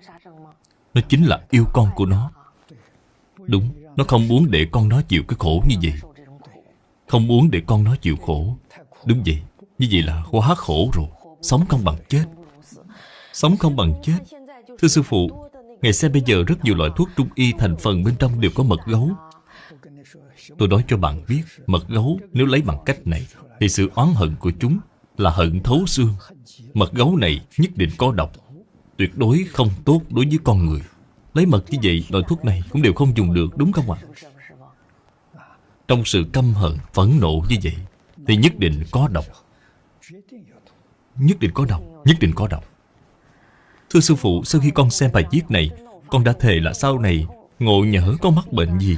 S1: Nó chính là yêu con của nó. Đúng, Nó không muốn để con nó chịu cái khổ như vậy. Không muốn để con nó chịu khổ. Đúng vậy, Như vậy là quá khổ rồi, Sống không bằng chết. Sống không bằng chết. Thưa sư phụ Ngày xem bây giờ rất nhiều loại thuốc trung y thành phần bên trong đều có mật gấu. Tôi nói cho bạn biết, Mật gấu nếu lấy bằng cách này Thì sự oán hận của chúng là hận thấu xương. Mật gấu này nhất định có độc. Tuyệt đối không tốt đối với con người. Lấy mật như vậy loại thuốc này cũng đều không dùng được đúng không ạ? Trong sự căm hận, phẫn nộ như vậy Thì nhất định có độc. Nhất định có độc Nhất định có độc. Thưa sư phụ, sau khi con xem bài viết này Con đã thề là sau này Ngộ nhỡ có mắc bệnh gì.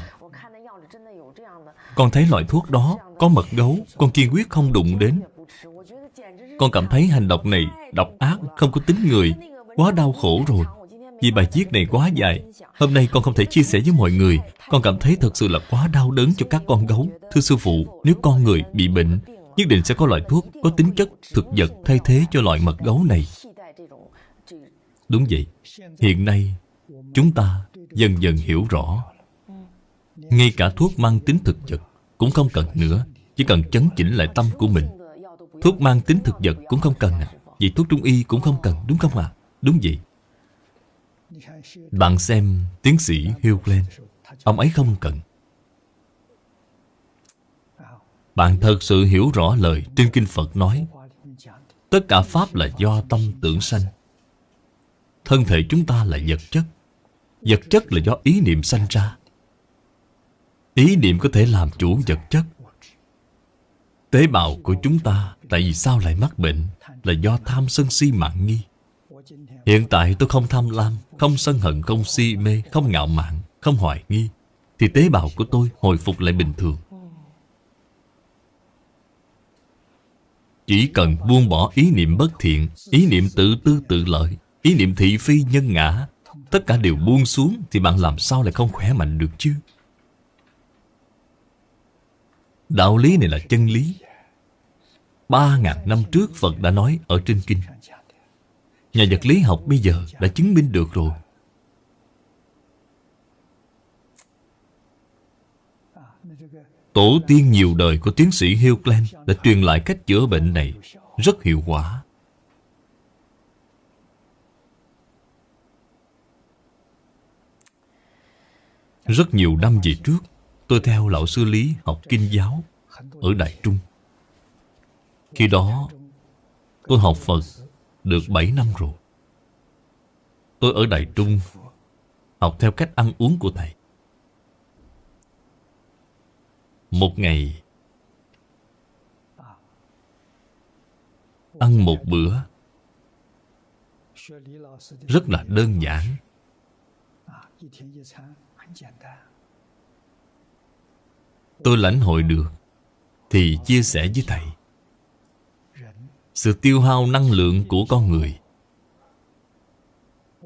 S1: Con thấy loại thuốc đó Có mật gấu Con kiên quyết không đụng đến. Con cảm thấy hành động này Độc ác, không có tính người Quá đau khổ rồi. Vì bài viết này quá dài Hôm nay con không thể chia sẻ với mọi người. Con cảm thấy thật sự là quá đau đớn cho các con gấu. Thưa sư phụ, nếu con người bị bệnh Nhất định sẽ có loại thuốc có tính chất thực vật thay thế cho loại mật gấu này. Đúng vậy. Hiện nay Chúng ta dần dần hiểu rõ. Ngay cả thuốc mang tính thực vật Cũng không cần nữa Chỉ cần chấn chỉnh lại tâm của mình. Thuốc mang tính thực vật cũng không cần à? Vậy thuốc trung y cũng không cần, đúng không ạ? À? Đúng vậy. Bạn xem tiến sĩ Hugh Glenn. Ông ấy không cần. Bạn thật sự hiểu rõ lời trên Kinh Phật nói. Tất cả Pháp là do tâm tưởng sanh. Thân thể chúng ta là vật chất. Vật chất là do ý niệm sanh ra. Ý niệm có thể làm chủ vật chất. Tế bào của chúng ta Tại vì sao lại mắc bệnh Là do tham sân si mạng nghi. Hiện tại tôi không tham lam Không sân hận, không si mê Không ngạo mạn, không hoài nghi Thì tế bào của tôi hồi phục lại bình thường. Chỉ cần buông bỏ ý niệm bất thiện Ý niệm tự tư tự lợi Ý niệm thị phi nhân ngã Tất cả đều buông xuống Thì bạn làm sao lại không khỏe mạnh được chứ? Đạo lý này là chân lý. Ba ngàn năm trước Phật đã nói ở trên kinh. Nhà vật lý học bây giờ đã chứng minh được rồi. Tổ tiên nhiều đời của tiến sĩ Hilgland đã truyền lại cách chữa bệnh này rất hiệu quả. Rất nhiều năm về trước, Tôi theo lão sư Lý học kinh giáo Ở Đại Trung. Khi đó, Tôi học Phật Được 7 năm rồi. Tôi ở Đại Trung Học theo cách ăn uống của Thầy. Một ngày, Ăn một bữa Rất là đơn giản. Tôi lãnh hội được, Thì chia sẻ với Thầy. Sự tiêu hao năng lượng của con người.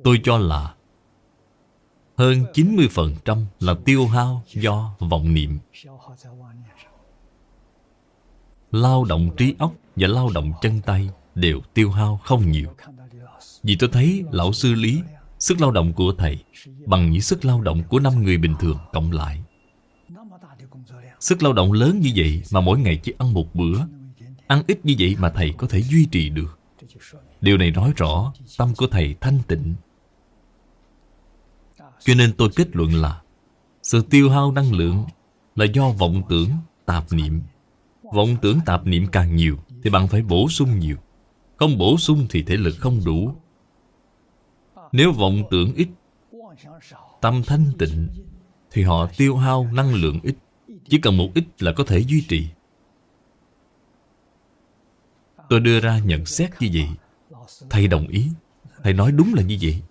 S1: Tôi cho là Hơn 90% là tiêu hao do vọng niệm. Lao động trí óc và lao động chân tay Đều tiêu hao không nhiều. Vì tôi thấy lão sư Lý, Sức lao động của thầy Bằng những sức lao động của năm người bình thường cộng lại. Sức lao động lớn như vậy Mà mỗi ngày chỉ ăn một bữa. Ăn ít như vậy mà thầy có thể duy trì được. Điều này nói rõ Tâm của thầy thanh tịnh. Cho nên tôi kết luận là Sự tiêu hao năng lượng Là do vọng tưởng, tạp niệm. Vọng tưởng tạp niệm càng nhiều Thì bạn phải bổ sung nhiều. Không bổ sung thì thể lực không đủ. Nếu vọng tưởng ít Tâm thanh tịnh Thì họ tiêu hao năng lượng ít. Chỉ cần một ít là có thể duy trì. Tôi đưa ra nhận xét như vậy. Thầy đồng ý. Thầy nói đúng là như vậy.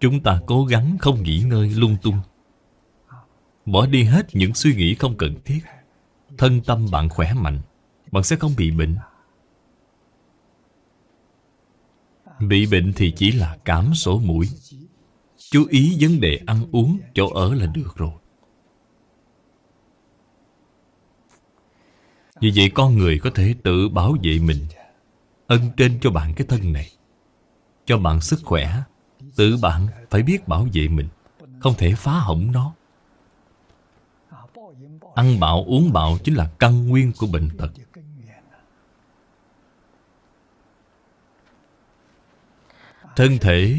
S1: Chúng ta cố gắng không nghỉ ngơi lung tung. Bỏ đi hết những suy nghĩ không cần thiết. Thân tâm bạn khỏe mạnh. Bạn sẽ không bị bệnh. Bị bệnh thì chỉ là cảm sổ mũi. Chú ý vấn đề ăn uống, chỗ ở là được rồi. Vì vậy con người có thể tự bảo vệ mình, Ân trên cho bạn cái thân này. Cho bạn sức khỏe, Tự bạn phải biết bảo vệ mình, Không thể phá hỏng nó. Ăn bạo, uống bạo chính là căn nguyên của bệnh tật. Thân thể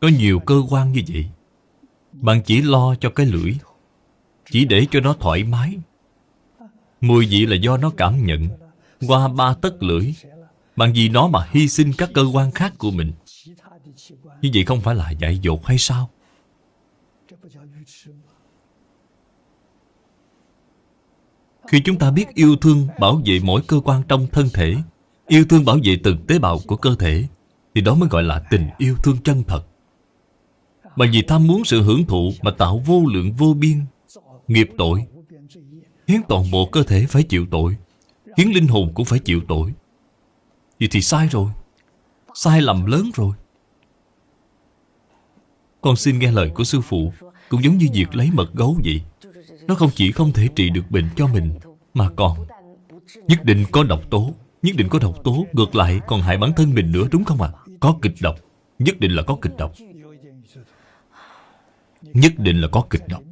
S1: Có nhiều cơ quan như vậy, Bạn chỉ lo cho cái lưỡi, Chỉ để cho nó thoải mái. Mùi vị là do nó cảm nhận. Qua ba tất lưỡi, bằng vì nó mà hy sinh các cơ quan khác của mình. Như vậy không phải là dạy dột hay sao? Khi chúng ta biết yêu thương bảo vệ mỗi cơ quan trong thân thể, Yêu thương bảo vệ từng tế bào của cơ thể, Thì đó mới gọi là tình yêu thương chân thật. Bằng vì tham muốn sự hưởng thụ Mà tạo vô lượng vô biên, Nghiệp tội Khiến toàn bộ cơ thể phải chịu tội, Khiến linh hồn cũng phải chịu tội. Vậy thì sai rồi, Sai lầm lớn rồi. Con xin nghe lời của sư phụ, Cũng giống như việc lấy mật gấu vậy. Nó không chỉ không thể trị được bệnh cho mình, Mà còn Nhất định có độc tố, Nhất định có độc tố Ngược lại còn hại bản thân mình nữa, đúng không ạ? À? Có kịch độc, Nhất định là có kịch độc. Nhất định là có kịch độc.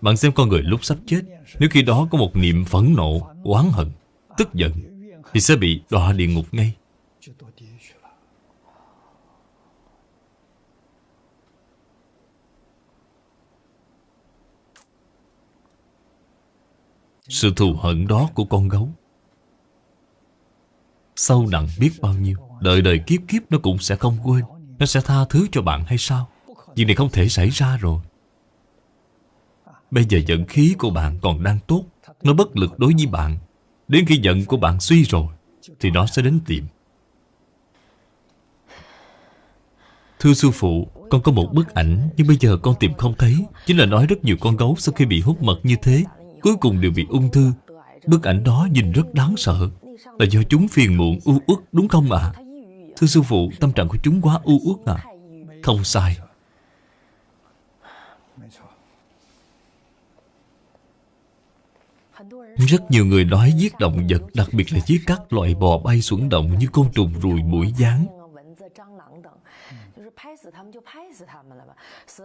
S1: Bạn xem con người lúc sắp chết, Nếu khi đó có một niệm phẫn nộ, Oán hận, Tức giận, Thì sẽ bị đọa địa ngục ngay. Sự thù hận đó của con gấu, Sâu nặng biết bao nhiêu, Đời đời kiếp kiếp nó cũng sẽ không quên, Nó sẽ tha thứ cho bạn hay sao? Chuyện này không thể xảy ra rồi. Bây giờ giận khí của bạn còn đang tốt, Nó bất lực đối với bạn. Đến khi giận của bạn suy rồi, Thì nó sẽ đến tìm. Thưa sư phụ, Con có một bức ảnh, Nhưng bây giờ con tìm không thấy. Chính là nói rất nhiều con gấu sau khi bị hút mật như thế, Cuối cùng đều bị ung thư. Bức ảnh đó nhìn rất đáng sợ. Là do chúng phiền muộn, u uất, đúng không ạ? À? Thưa sư phụ, Tâm trạng của chúng quá u uất à? Không sai. Rất nhiều người nói giết động vật Đặc biệt là giết các loại bò bay xuống động Như côn trùng, ruồi, mũi, gián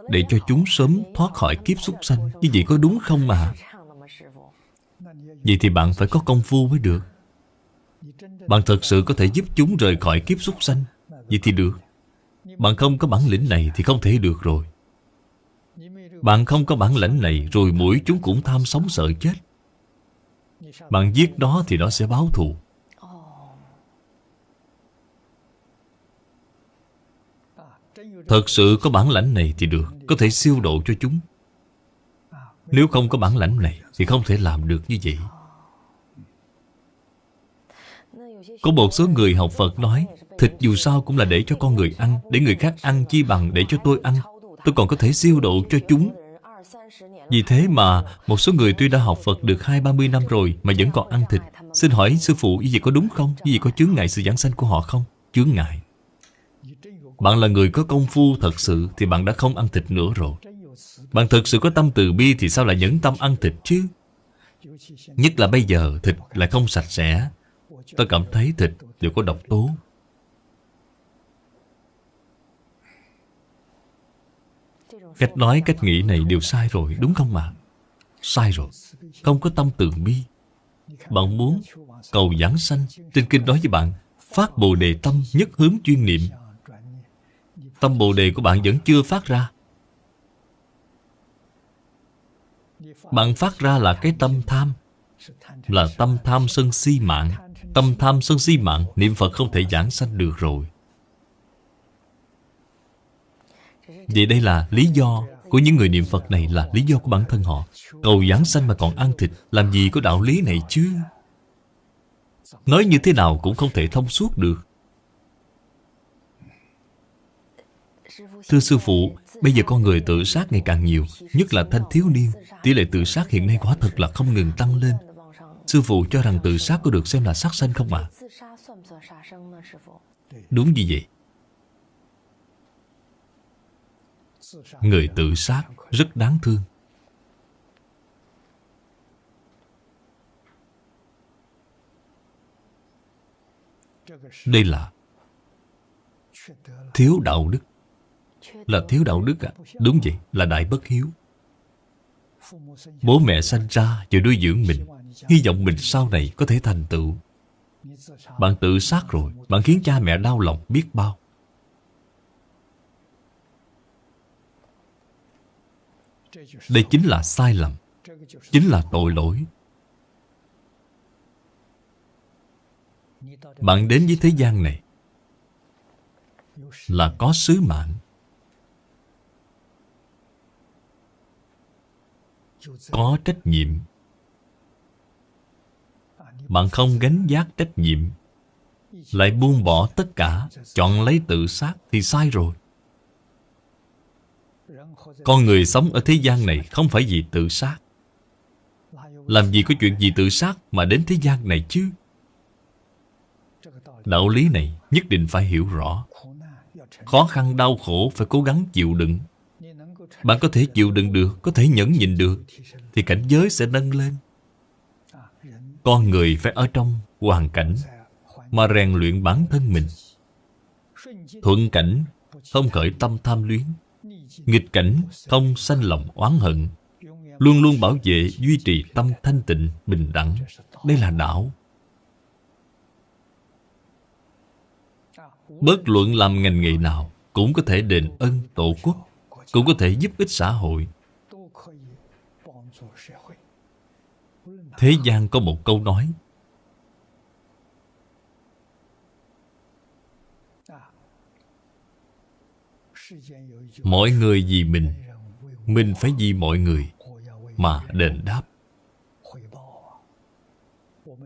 S1: Để cho chúng sớm thoát khỏi kiếp súc sanh Như vậy có đúng không mà Vậy thì bạn phải có công phu mới được. Bạn thật sự có thể giúp chúng rời khỏi kiếp súc sanh. Vậy thì được. Bạn không có bản lĩnh này thì không thể được rồi. Bạn không có bản lĩnh này Rồi mũi chúng cũng tham sống sợ chết. Bạn giết nó thì nó sẽ báo thù. Thật sự có bản lãnh này thì được, Có thể siêu độ cho chúng. Nếu không có bản lãnh này Thì không thể làm được như vậy. Có một số người học Phật nói, Thịt dù sao cũng là để cho con người ăn, Để người khác ăn chi bằng để cho tôi ăn. Tôi còn có thể siêu độ cho chúng. Vì thế mà Một số người tuy đã học Phật được hai, ba mươi năm rồi Mà vẫn còn ăn thịt Xin hỏi sư phụ như vậy có đúng không? Như vậy có chướng ngại sự giảng sanh của họ không? Chướng ngại Bạn là người có công phu thật sự Thì bạn đã không ăn thịt nữa rồi Bạn thật sự có tâm từ bi Thì sao lại nhẫn tâm ăn thịt chứ? Nhất là bây giờ, thịt lại không sạch sẽ Tôi cảm thấy thịt đều có độc tố Cách nói, cách nghĩ này đều sai rồi, đúng không mà? Sai rồi. Không có tâm từ bi. Bạn muốn cầu giảng sanh. Trên kinh nói với bạn, phát bồ đề tâm nhất hướng chuyên niệm. Tâm bồ đề của bạn vẫn chưa phát ra. Bạn phát ra là cái tâm tham. Là tâm tham sân si mạng. Tâm tham sân si mạng, niệm Phật không thể giảng sanh được rồi. Vậy đây là lý do của những người niệm Phật này là lý do của bản thân họ. Cầu giảng sanh mà còn ăn thịt, làm gì có đạo lý này chứ? Nói như thế nào cũng không thể thông suốt được. Thưa Sư Phụ, bây giờ con người tự sát ngày càng nhiều, nhất là thanh thiếu niên. Tỷ lệ tự sát hiện nay quả thật là không ngừng tăng lên. Sư Phụ cho rằng tự sát có được xem là sát sanh không ạ? À? Đúng như vậy. Người tự sát rất đáng thương. Đây là Thiếu đạo đức. Là thiếu đạo đức à? Đúng vậy, là đại bất hiếu. Bố mẹ sanh ra và nuôi dưỡng mình. Hy vọng mình sau này có thể thành tựu. Bạn tự sát rồi Bạn khiến cha mẹ đau lòng biết bao. Đây chính là sai lầm, Chính là tội lỗi. Bạn đến với thế gian này Là có sứ mạng Có trách nhiệm. Bạn không gánh giác trách nhiệm, Lại buông bỏ tất cả, Chọn lấy tự sát Thì sai rồi con người sống ở thế gian này không phải vì tự sát. Làm gì có chuyện gì tự sát mà đến thế gian này chứ? Đạo lý này nhất định phải hiểu rõ. Khó khăn đau khổ phải cố gắng chịu đựng. Bạn có thể chịu đựng được, có thể nhẫn nhịn được Thì cảnh giới sẽ nâng lên. Con người phải ở trong hoàn cảnh Mà rèn luyện bản thân mình. Thuận cảnh Không khởi tâm tham luyến. Nghịch cảnh không sanh lòng oán hận, Luôn luôn bảo vệ, duy trì tâm thanh tịnh, bình đẳng. Đây là đạo. Bất luận làm ngành nghề nào Cũng có thể đền ân tổ quốc, Cũng có thể giúp ích xã hội. Thế gian có một câu nói Mọi người vì mình. Mình phải vì mọi người Mà đền đáp.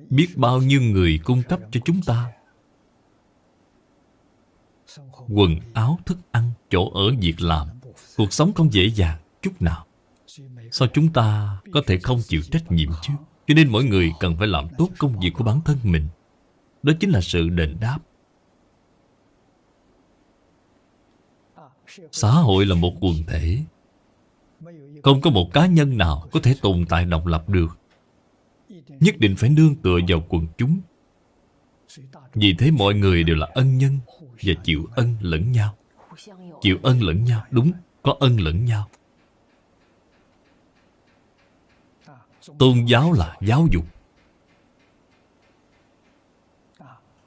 S1: Biết bao nhiêu người cung cấp cho chúng ta. Quần áo, thức ăn, chỗ ở, việc làm. Cuộc sống không dễ dàng chút nào. Sao chúng ta có thể không chịu trách nhiệm chứ? Cho nên mỗi người cần phải làm tốt công việc của bản thân mình. Đó chính là sự đền đáp. Xã hội là một quần thể. Không có một cá nhân nào có thể tồn tại độc lập được. Nhất định phải nương tựa vào quần chúng. Vì thế mọi người đều là ân nhân Và chịu ân lẫn nhau. Chịu ân lẫn nhau Đúng, có ân lẫn nhau. Tôn giáo là giáo dục.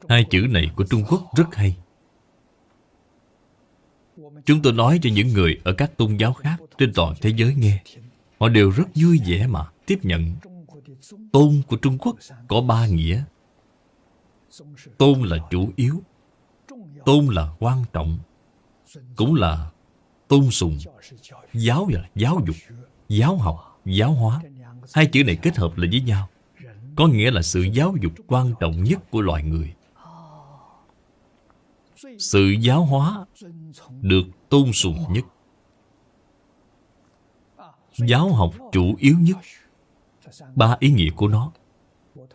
S1: Hai chữ này của Trung Quốc rất hay. Chúng tôi nói cho những người ở các tôn giáo khác trên toàn thế giới nghe. Họ đều rất vui vẻ mà tiếp nhận. Tôn của Trung Quốc có ba nghĩa. Tôn là chủ yếu. Tôn là quan trọng. Cũng là tôn sùng. Giáo là giáo dục, giáo học, giáo hóa. Hai chữ này kết hợp lại với nhau. Có nghĩa là sự giáo dục quan trọng nhất của loài người. Sự giáo hóa được tôn sùng nhất. Giáo học chủ yếu nhất. Ba ý nghĩa của nó.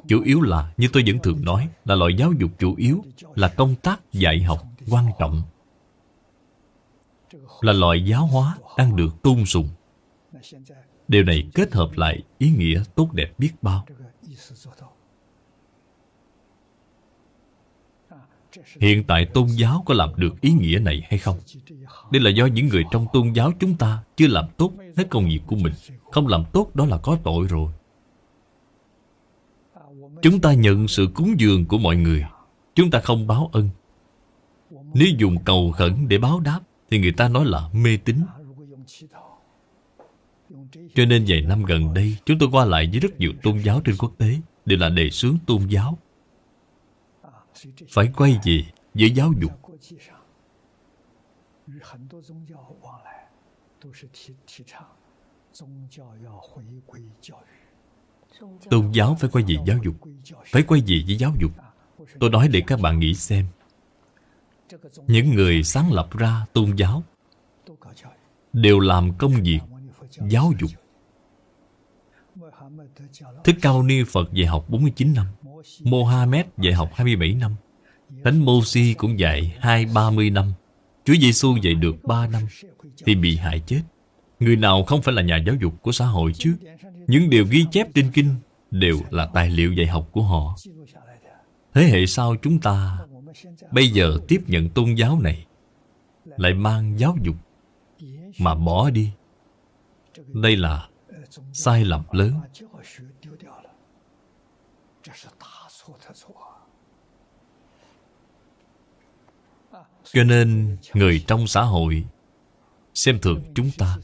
S1: Chủ yếu là, như tôi vẫn thường nói Là loại giáo dục chủ yếu Là công tác dạy học quan trọng. Là loại giáo hóa đang được tôn sùng. Điều này kết hợp lại ý nghĩa tốt đẹp biết bao. Hiện tại tôn giáo có làm được ý nghĩa này hay không? Đây là do những người trong tôn giáo chúng ta chưa làm tốt hết công việc của mình. Không làm tốt đó là có tội rồi. Chúng ta nhận sự cúng dường của mọi người. Chúng ta không báo ân. Nếu dùng cầu khẩn để báo đáp, thì người ta nói là mê tín. Cho nên vài năm gần đây, chúng tôi qua lại với rất nhiều tôn giáo trên quốc tế, đều là đề xướng tôn giáo phải quay về với giáo dục. Tôn giáo phải quay về giáo dục. Phải quay về với giáo dục. Tôi nói để các bạn nghĩ xem. Những người sáng lập ra tôn giáo đều làm công việc giáo dục. Thích cao Ni Phật về học 49 năm. Mohammed dạy học 27 năm. Thánh Mô-si cũng dạy hai ba mươi năm. Chúa Giêsu dạy được 3 năm, Thì bị hại chết. Người nào không phải là nhà giáo dục của xã hội chứ? Những điều ghi chép trên kinh Đều là tài liệu dạy học của họ. Thế hệ sau chúng ta Bây giờ tiếp nhận tôn giáo này, Lại mang giáo dục Mà bỏ đi. Đây là sai lầm lớn. Cho nên người trong xã hội xem thường chúng ta,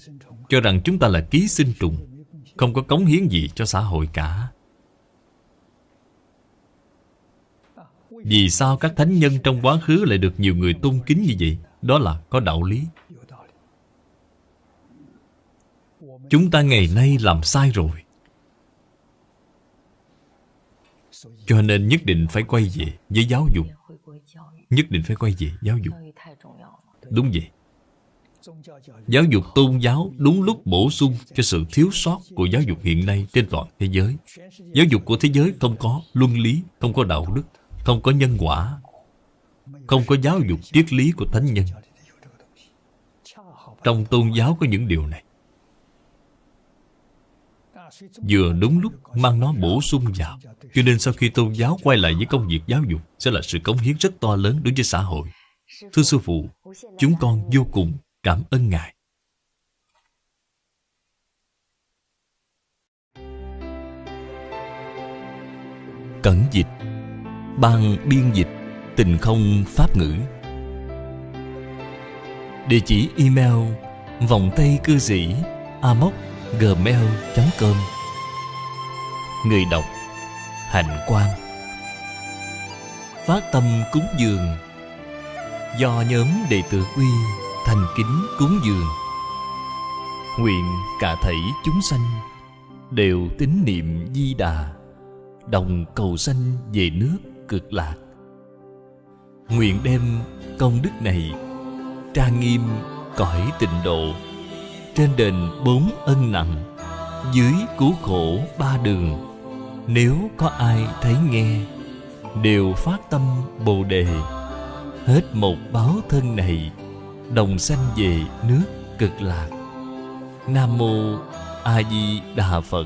S1: cho rằng chúng ta là ký sinh trùng, không có cống hiến gì cho xã hội cả. Vì sao các thánh nhân trong quá khứ lại được nhiều người tôn kính như vậy? Đó là có đạo lý. Chúng ta ngày nay làm sai rồi. Cho nên nhất định phải quay về với giáo dục nhất định phải quay về giáo dục. Đúng vậy. Giáo dục tôn giáo đúng lúc bổ sung cho sự thiếu sót của giáo dục hiện nay trên toàn thế giới. Giáo dục của thế giới không có luân lý không có đạo đức không có nhân quả không có giáo dục triết lý của thánh nhân. Trong tôn giáo có những điều này vừa đúng lúc mang nó bổ sung vào. Cho nên sau khi tôn giáo quay lại với công việc giáo dục, sẽ là sự cống hiến rất to lớn đối với xã hội. Thưa sư phụ, chúng con vô cùng cảm ơn ngài. Cẩn dịch, ban biên dịch, tình không pháp ngữ. Địa chỉ email vòng tay cư sĩ amoc gmail.com Người đọc, Hạnh Quang. Phát tâm cúng dường. Do nhóm đệ tử quy thành kính cúng dường. Nguyện cả thảy chúng sanh Đều tín niệm di đà, Đồng cầu sanh về nước cực lạc. Nguyện đem công đức này Trang nghiêm cõi tịnh độ trên đền bốn ân nặng, dưới cứu khổ ba đường. Nếu có ai thấy nghe, đều phát tâm bồ đề. Hết một báo thân này, đồng sanh về nước cực lạc. Nam mô a di đà phật.